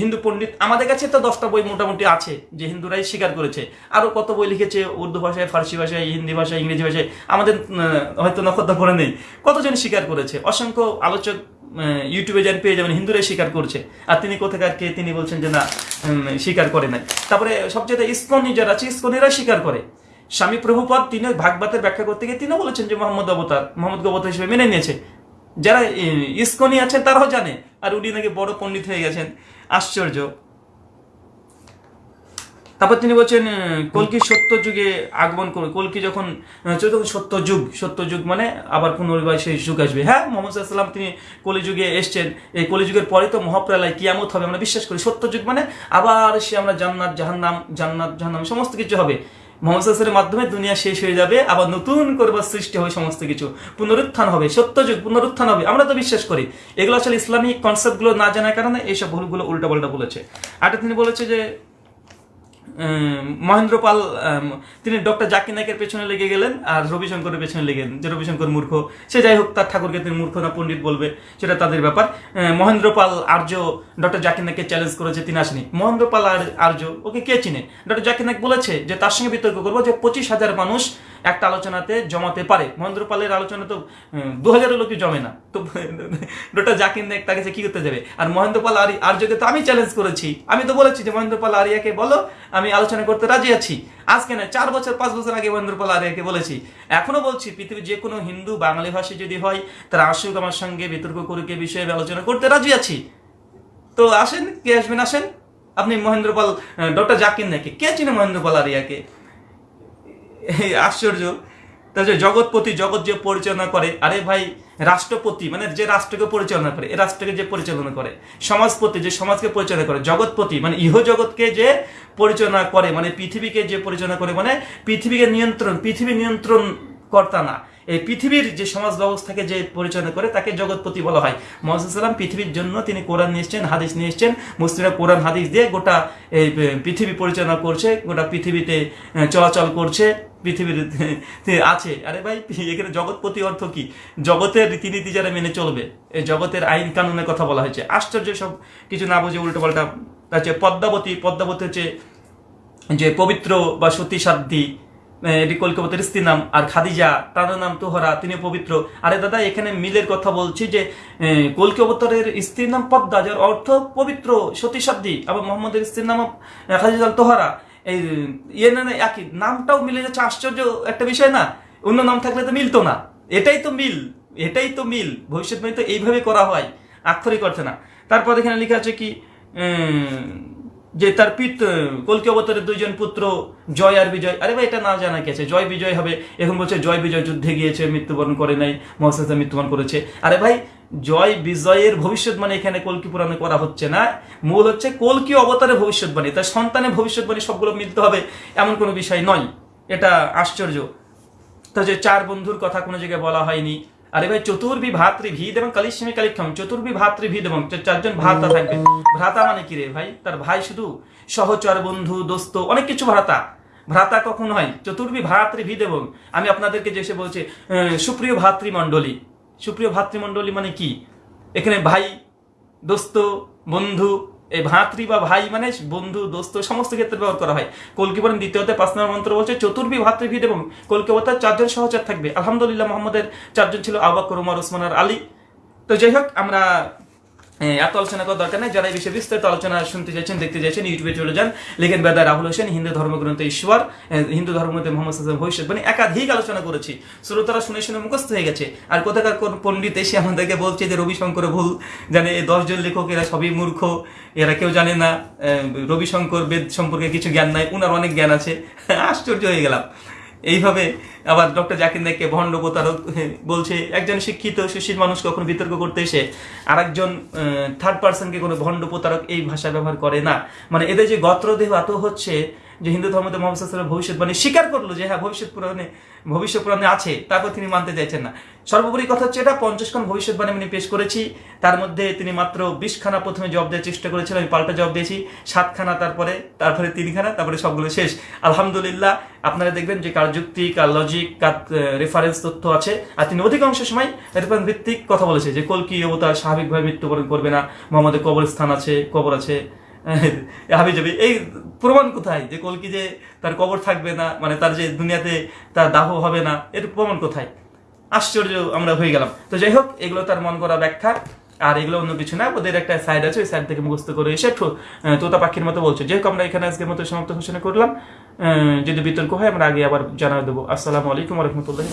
হিন্দু পণ্ডিত, আমাদের কাছে তো দশটা বই মোটামুটি আছে যে হিন্দুরাই স্বীকার করেছে। আরও কত বই লিখেছে, উর্দু ভাষায়, ফার্সি ভাষায়, হিন্দি ভাষায়, ইংরেজি ভাষায়, আমাদের হয়তো নক্ষত্র করে নেই। কতজন স্বীকার করেছে? অসংখ্য আলোচক ইউটিউবে যান পেয়ে যাবেন, হিন্দুরাই স্বীকার করছে। আর তিনি কোথাকার কে, তিনি বলছেন যে না স্বীকার করে নাই। তারপরে সবচেয়ে ইস্কনি যারা আছে ইস্কনিরা স্বীকার করে। স্বামী প্রভুপদ তিনি ভাগবতের ব্যাখ্যা করতে গিয়ে তিনিও বলেছেন যে মোহাম্মদ অবতার মোহাম্মদ অবতার হিসেবে মেনে নিয়েছে। যারা ইস্কনি আছেন, তারাও জানে। আর উনি নাকি বড় পণ্ডিত হয়ে গেছেন। আশ্চর্য। তারপর তিনি বলছেন কলকি সত্য যুগে আগমন করবে কলকি যখন সত্য যুগ সত্য যুগ মানে আবার পুনর্বার সেই যুগ আসবে। হ্যাঁ মোহাম্মদ সাল্লাম তিনি কলিযুগে এসছেন। এই কলিযুগের পরে তো মহাপ্রালয়, কিয়ামত হবে, আমরা বিশ্বাস করি। সত্য যুগ মানে আবার সে আমরা জান্নাত, জাহান্নাম জান্নাত, জাহান্নাম, সমস্ত কিছু হবে। মোহাম্মদ সাল্লামের মাধ্যমে দুনিয়া শেষ হয়ে যাবে, আবার নতুন করবার সৃষ্টি হবে সমস্ত কিছু। পুনরুত্থান হবে সত্য যুগ পুনরুত্থান হবে, আমরা তো বিশ্বাস করি। এগুলো আসলে ইসলামিক কনসেপ্টগুলো না জানার কারণে এইসব ভুলগুলো উল্টা পাল্টা বলেছে। আর তিনি বলেছে যে মহেন্দ্র পাল তিনি ডক্টর জাকির নায়কের পেছনে লেগে গেলেন আর রবিশঙ্করের পেছনে লেগে গেলেন। যে রবিশঙ্কর মূর্খ, সে যাই হোক তার ঠাকুরকে তিনি মূর্খ না পণ্ডিত বলবে, সেটা তাদের ব্যাপার। মহেন্দ্র পাল আর্য, ডক্টর জাকির নায়ককে চ্যালেঞ্জ করেছে, তিনি আসেনি। মহেন্দ্র পাল আর, আর্য, ওকে কে চিনে? ডক্টর জাকির নায়ক বলেছে যে তার সঙ্গে বিতর্ক করব যে পঁচিশ হাজার মানুষ একটা আলোচনাতে জমাতে পারে। মহেন্দ্র পালের আলোচনা তো দু হাজারের লোকে জমে না। তো, ডক্টর জাকির নায়ক তাকে যে কি করতে যাবে? আর মহেন্দ্র পাল আর, আর্যকে তো আমি চ্যালেঞ্জ করেছি। আমি তো বলেছি যে মহেন্দ্র পাল আরিয়াকে বলো, আমি আলোচনা করতে রাজি আছি। আজকে না চার বছর, পাঁচ বছর আগে মহেন্দ্র পাল আরিয়াকে বলেছি। এখনও বলছি, পৃথিবীর যে কোনো হিন্দু বাঙালি ভাষী যদি হয়, তারা আসুক আমার সঙ্গে, বিতর্ক করুক এ বিষয়ে আলোচনা করতে রাজি আছি। তো আসেন, কে আসবেন, আসেন। আপনি মহেন্দ্র পাল ডক্টর জাকির নাকি কে চিনে মহেন্দ্র পাল আরিয়াকে? আশ্চর্য। তা যে জগৎপতি জগৎ যে পরিচালনা করে, আরে ভাই, রাষ্ট্রপতি মানে যে রাষ্ট্রকে পরিচালনা করে, এ রাষ্ট্রকে যে পরিচালনা করে, সমাজপতি যে সমাজকে পরিচালনা করে, জগৎপতি মানে ইহ জগৎকে যে পরিচালনা করে মানে পৃথিবীকে যে পরিচালনা করে মানে পৃথিবীকে নিয়ন্ত্রণ, পৃথিবী নিয়ন্ত্রণ কর্তা না। এই পৃথিবীর যে সমাজ ব্যবস্থাকে যে পরিচালনা করে, তাকে জগৎপতি বলা হয়। মোহাম্মদ সাল্লাম পৃথিবীর জন্য তিনি কোরআন নিয়ে এসছেন, হাদিস নিয়ে এসছেন, মুসলিমরা কোরআন, হাদিস দিয়ে গোটা এই পৃথিবী পরিচালনা করছে, গোটা পৃথিবীতে চলাচল করছে। পৃথিবীর আছে। আরে ভাই, এখানে জগৎপতি অর্থ কি? জগতের রীতিনীতি যারা মেনে চলবে, এই জগতের আইন কানুনের কথা বলা হয়েছে। আশ্চর্য সব কিছু না বুঝে উল্টো পাল্টা হচ্ছে পদ্মাবতী পদ্মাবতী হচ্ছে যে পবিত্র বা সতী সাধ্যী এটি কলকাতার স্ত্রীর নাম, আর খাদিজা, তার নাম তোহরা, তিনি পবিত্র। আরে দাদা, এখানে মিলের কথা বলছি যে কলকি স্ত্রীর নাম পদ্মা, যার অর্থ পবিত্র সতী সাধ্যী আবার মোহাম্মদের স্ত্রীর নাম খাদিজা তোহরা। এই ইয়ে না একই নামটাও মিলে যাচ্ছে, আশ্চর্য একটা বিষয় না? অন্য নাম থাকলে তো মিলতো না। এটাই তো মিল, এটাই তো মিল। ভবিষ্যৎবাণী তো এইভাবে করা হয়। আক্ষরিক অর্থে না। তারপর এখানে লেখা আছে কি যে তার পিত কলকি অবতারের দুইজন পুত্র, জয় আর বিজয়। আরে ভাই, এটা না জানা আছে জয় বিজয় হবে। এখন বলছে, জয় বিজয় যুদ্ধে গিয়েছে, মৃত্যুবরণ করে নাই মহাসাজা মৃত্যুবরণ করেছে। আরে ভাই, জয় বিজয়ের ভবিষ্যৎবাণী এখানে কলকি পুরাণে করা হচ্ছে না। মূল হচ্ছে কলকি অবতারের ভবিষ্যৎবাণী তার সন্তানের ভবিষ্যৎবাণী সবগুলো মিলতে হবে, এমন কোনো বিষয় নয়। এটা আশ্চর্য। তো যে চার বন্ধুর কথা কোনো জায়গায় বলা হয়নি। আরে ভাই, চতুর্ভি ভাতৃভিদ এবং কালিস্মী কালিক্ষম, চতুর্ভি ভাতৃভিদ এবং চারজন ভ্রাতা থাকবে। ভ্রাতা মানে কি রে ভাই? তার ভাই শুধু সহচর বন্ধু, দোস্ত, অনেক কিছু ভ্রাতা। ভ্রাতা কখন হয়? চতুর্বি চতুর্ভি ভাতৃভিদ এবং আমি আপনাদেরকে যে বলছি সুপ্রিয় ভাতৃমণ্ডলী সুপ্রিয় ভাতৃমণ্ডলী মানে কি? এখানে ভাই, দোস্ত, বন্ধু এই ভাতৃ বা ভাই মানে বন্ধু, দোস্ত, সমস্ত ক্ষেত্রে ব্যবহার করা হয়। কলকি বলেন দ্বিতীয়তে পাঁচ নম্বর মন্ত্র বলছে, চতুর্ভি ভাতৃভিদ এবং কলকাতার চারজন সহচর থাকবে। আলহামদুলিল্লাহ, মোহাম্মদের চারজন ছিল আবাক রুমার ওসমান আর আলী। তো যাই হোক, আমরা এত আলোচনা করার দরকার নেই। যারা এই বিষয়ে বিস্তারিত আলোচনা শুনতে চাইছেন, দেখতে চাইছেন, ইউটিউবে চলে যান। লেখেন বেদা রাহুল হোসেন, হিন্দু ধর্মগ্রন্থ ঈশ্বর হিন্দু ধর্মগ্রন্থে মোহাম্মদ ভবিষ্যৎ মানে একাধিক আলোচনা করেছি। শ্রোতারা শুনে শুনে মুখস্থ হয়ে গেছে। আর কোথাকার কোন পণ্ডিত এসে আমাদেরকে বলছে যে, রবিশঙ্কর ভুল, জানে এই দশজন লেখক, এরা সবই মূর্খ, এরা কেউ জানে না রবিশঙ্কর বেদ সম্পর্কে কিছু জ্ঞান নাই, উনার অনেক জ্ঞান আছে। আশ্চর্য হয়ে গেলাম। এইভাবে আবার ডক্টর জাকির নাইককে ভণ্ড প্রতারক বলছে, একজন শিক্ষিত সুশীল মানুষ কখনো বিতর্ক করতে এসে আরেকজন থার্ড পার্সনকে কোনো ভণ্ড প্রতারক এই ভাষা ব্যবহার করে না। মানে এদের যে গত্রদেহ, এত হচ্ছে যে হিন্দু ধর্মতে মোহাম্মদ ভবিষ্যৎ মানে স্বীকার করল যে হ্যাঁ ভবিষ্যৎ পুরাণে ভবিষ্যৎ পুরাণে আছে, তারপর তিনি মানতে চাইছেন না। সর্বোপরি কথা হচ্ছে এটা, পঞ্চাশ খান ভবিষ্যৎবাণী আমি পেশ করেছি। তার মধ্যে তিনি মাত্র বিশখানা প্রথমে জব দেওয়ার চেষ্টা করেছিলেন, আমি পাল্টা জব দিয়েছি। সাতখানা তারপরে তারপরে তিনখানা তারপরে সবগুলো শেষ। আলহামদুলিল্লাহ, আপনারা দেখবেন যে কার যুক্তি কার লজিক কার রেফারেন্স তথ্য আছে। আর তিনি অধিকাংশ সময় রেফারেন্স ভিত্তিক কথা বলেছে যে, কলকি অবতার স্বাভাবিকভাবে মৃত্যুবরণ করবে না, মোহাম্মদের কবরস্থান আছে, কবর আছে। হাবি যাবে এই প্রমাণ কোথায়? যে কলকি যে তার কবর থাকবে না মানে তার যে দুনিয়াতে তার দাহ হবে না, এর প্রমাণ কোথায়? আশ্চর্য আমরা হয়ে গেলাম। তো যাই হোক, এগুলো তার মন করা ব্যাখ্যা। আর এগুলো অন্য কিছু না, ওদের একটা সাইড আছে, ওই সাইড থেকে মুখস্থ করে এসে তোতা পাখির মতো বলছে। যেহেতু আমরা এখানে আজকের মতো সমাপ্ত ঘোষণা করলাম। যদি বিতর্ক হয়, আমরা আগে আবার জানা দেবো। আসসালামু আলাইকুম রহমতুল্লাহ